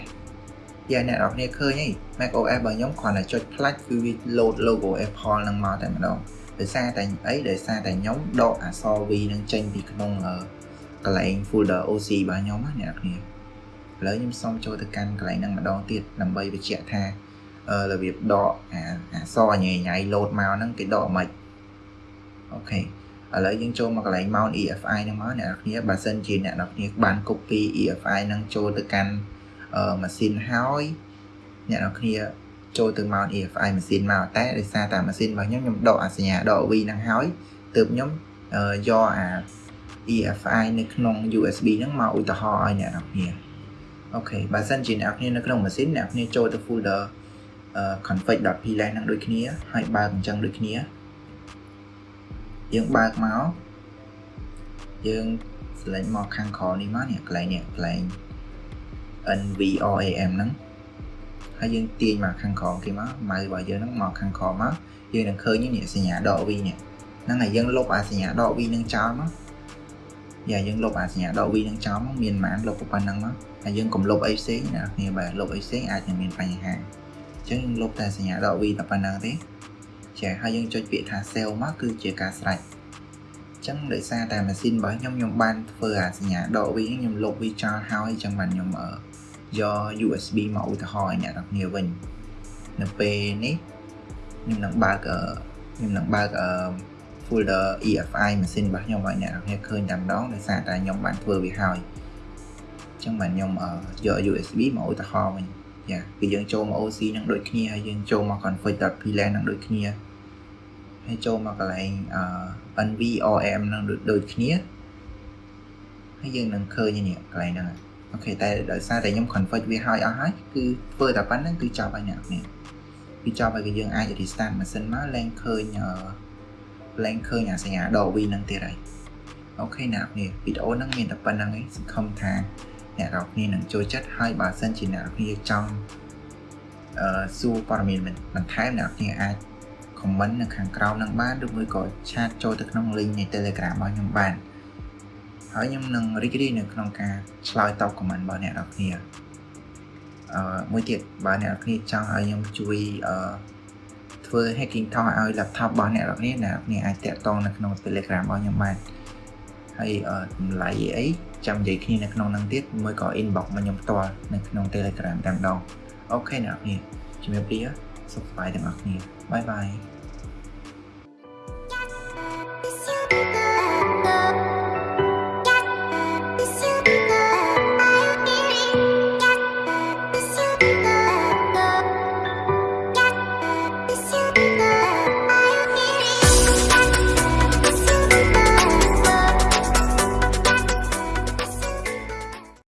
យ៉ាអ្នកនរគ្នាឃើញហី macOS របស់ខ្ញុំគ្រាន់តែចុចផ្លាច់គឺវា load logo Apple នឹងមកតែម្ដង ដោយសារតែអីដោយសារតែខ្ញុំដកអក្សរ V នឹងចេញពីក្នុងកន្លែង folder OC របស់ខ្ញុំណាអ្នកនរគ្នាឥឡូវខ្ញុំសូមចូលទៅកាន់កន្លែងហ្នឹងម្ដងទៀតដើម្បីបញ្ជាក់ថារបៀបដកអាអក្សរញ៉ៃញ៉ៃ load មកហ្នឹងគេដកមិនអូខេឥឡូវយើងចូលមកកន្លែង mount EFI ហ្នឹងមកអ្នកនរគ្នាបើសិនជាអ្នកនរគ្នាបាន copy EFI ហ្នឹងចូលទៅកាន់ម៉ាស៊ីនហើយអ្នកនរគ្នា ចូលទៅ mount EFI ម៉ាស៊ីនមកតែដោយសារតែម៉ាស៊ីនរបស់ខ្ញុំខ្ញុំដកអាសញ្ញាដក V ហ្នឹងហើយទើបខ្ញុំយកអា EFI នៅក្នុង USB ហ្នឹងមកឧទាហរណ៍ឲ្យអ្នកនរគ្នាអូខេបើសិនជាអ្នកនរគ្នានៅក្នុងម៉ាស៊ីនអ្នកនរគ្នាចូលទៅ folder config.plang ហ្នឹងដូចគ្នាហើយបើកអញ្ចឹងដូចគ្នាយើងបើកមកយើង select មកខាងក្រោមនេះមកនេះកន្លែងនេះកន្លែង NVRAM ហ្នឹង ហើយយើងទាញមកខាងក្រោមគេមកម៉ៅរបស់យើងហ្នឹងមកខាងក្រោមមកយើងនឹងឃើញនេះសញ្ញាដក V នេះហ្នឹងហើយយើងលុបអាសញ្ញាដក V នឹងចោលមកយ៉ាយើងលុបអាសញ្ញាដក V នឹងចោលមកមានប៉ុន្មានលុបប៉ុណ្ណឹងមកហើយយើងកុំលុបអីផ្សេងណាគ្នាបើលុបអីផ្សេងអាចនឹងមានបញ្ហាអញ្ចឹងយើងលុបតែសញ្ញាដក V តែប៉ុណ្ណឹងទេចាហើយយើងចុចពាក្យថា save មកគឺជាការស្រេចចឹងដោយសារតែម៉ាស៊ីនរបស់ខ្ញុំខ្ញុំបានធ្វើអាសញ្ញាដក V ខ្ញុំលុបវាចោលហើយអញ្ចឹងបានខ្ញុំ យក USB មកឧទាហរណ៍ឲ្យអ្នកនរគ្នាវិញនៅពេលនេះខ្ញុំនឹងបើកខ្ញុំនឹងបើក folder EFI ម៉ាស៊ីនរបស់ខ្ញុំឲ្យអ្នកនរគ្នាឃើញតែម្ដងដោយសារតែខ្ញុំបានធ្វើវាហើយអញ្ចឹងបានខ្ញុំយក USB មកឧទាហរណ៍វិញយ៉ាគឺយើងចូលមក OC នឹងដូចគ្នាហើយយើងចូលមក config.plang នឹងដូចគ្នាហើយចូលមកកន្លែង NVRM នឹងដូចគ្នាហើយយើងនឹងឃើញនេះកន្លែងហ្នឹង អូខេតែដោយសារតែខ្ញុំ config វាហើយអស់ហើយគឺធ្វើតែប៉ុណ្្នឹងគឺចប់ហើយអ្នកនេះគឺចប់ហើយគឺយើងអាច restart ម៉ាស៊ីនមកឡើងឃើញឡើងឃើញអាសញ្ញាដក V នឹងទៀតហើយអូខេអ្នកនេះវីដេអូហ្នឹងមានតែប៉ុណ្្នឹងឯងសង្ឃឹមថាអ្នកនរគ្នានឹងចូលចិត្តហើយបើសិនជាអ្នកនរគ្នាចង់អឺសួរព័ត៌មានបន្ថែមអ្នកនរគ្នាអាច comment នៅខាងក្រោមនឹងបានឬមួយក៏ឆាតចូលទៅក្នុង link នៃ Telegram របស់ខ្ញុំបាន ហើយខ្ញុំនឹងរីករាយនៅក្នុងការឆ្លើយតប comment របស់អ្នកនរគ្នាអឺមួយទៀតបើអ្នកនរគ្នាចង់ឲ្យខ្ញុំជួយអឺធ្វើ hacking ថតឲ្យ laptop របស់អ្នកនរគ្នាអ្នកនរគ្នាអាចតាក់ទងនៅក្នុង Telegram របស់ខ្ញុំបានហើយតម្លៃអីចាំនិយាយគ្នានៅក្នុងហ្នឹងទៀតមួយក៏ inbox មកខ្ញុំផ្ទាល់នៅក្នុង Telegram តែម្ដងអូខេអ្នកនរគ្នាជំរាបលាសុខសប្បាយទាំងអស់គ្នាបាយបាយ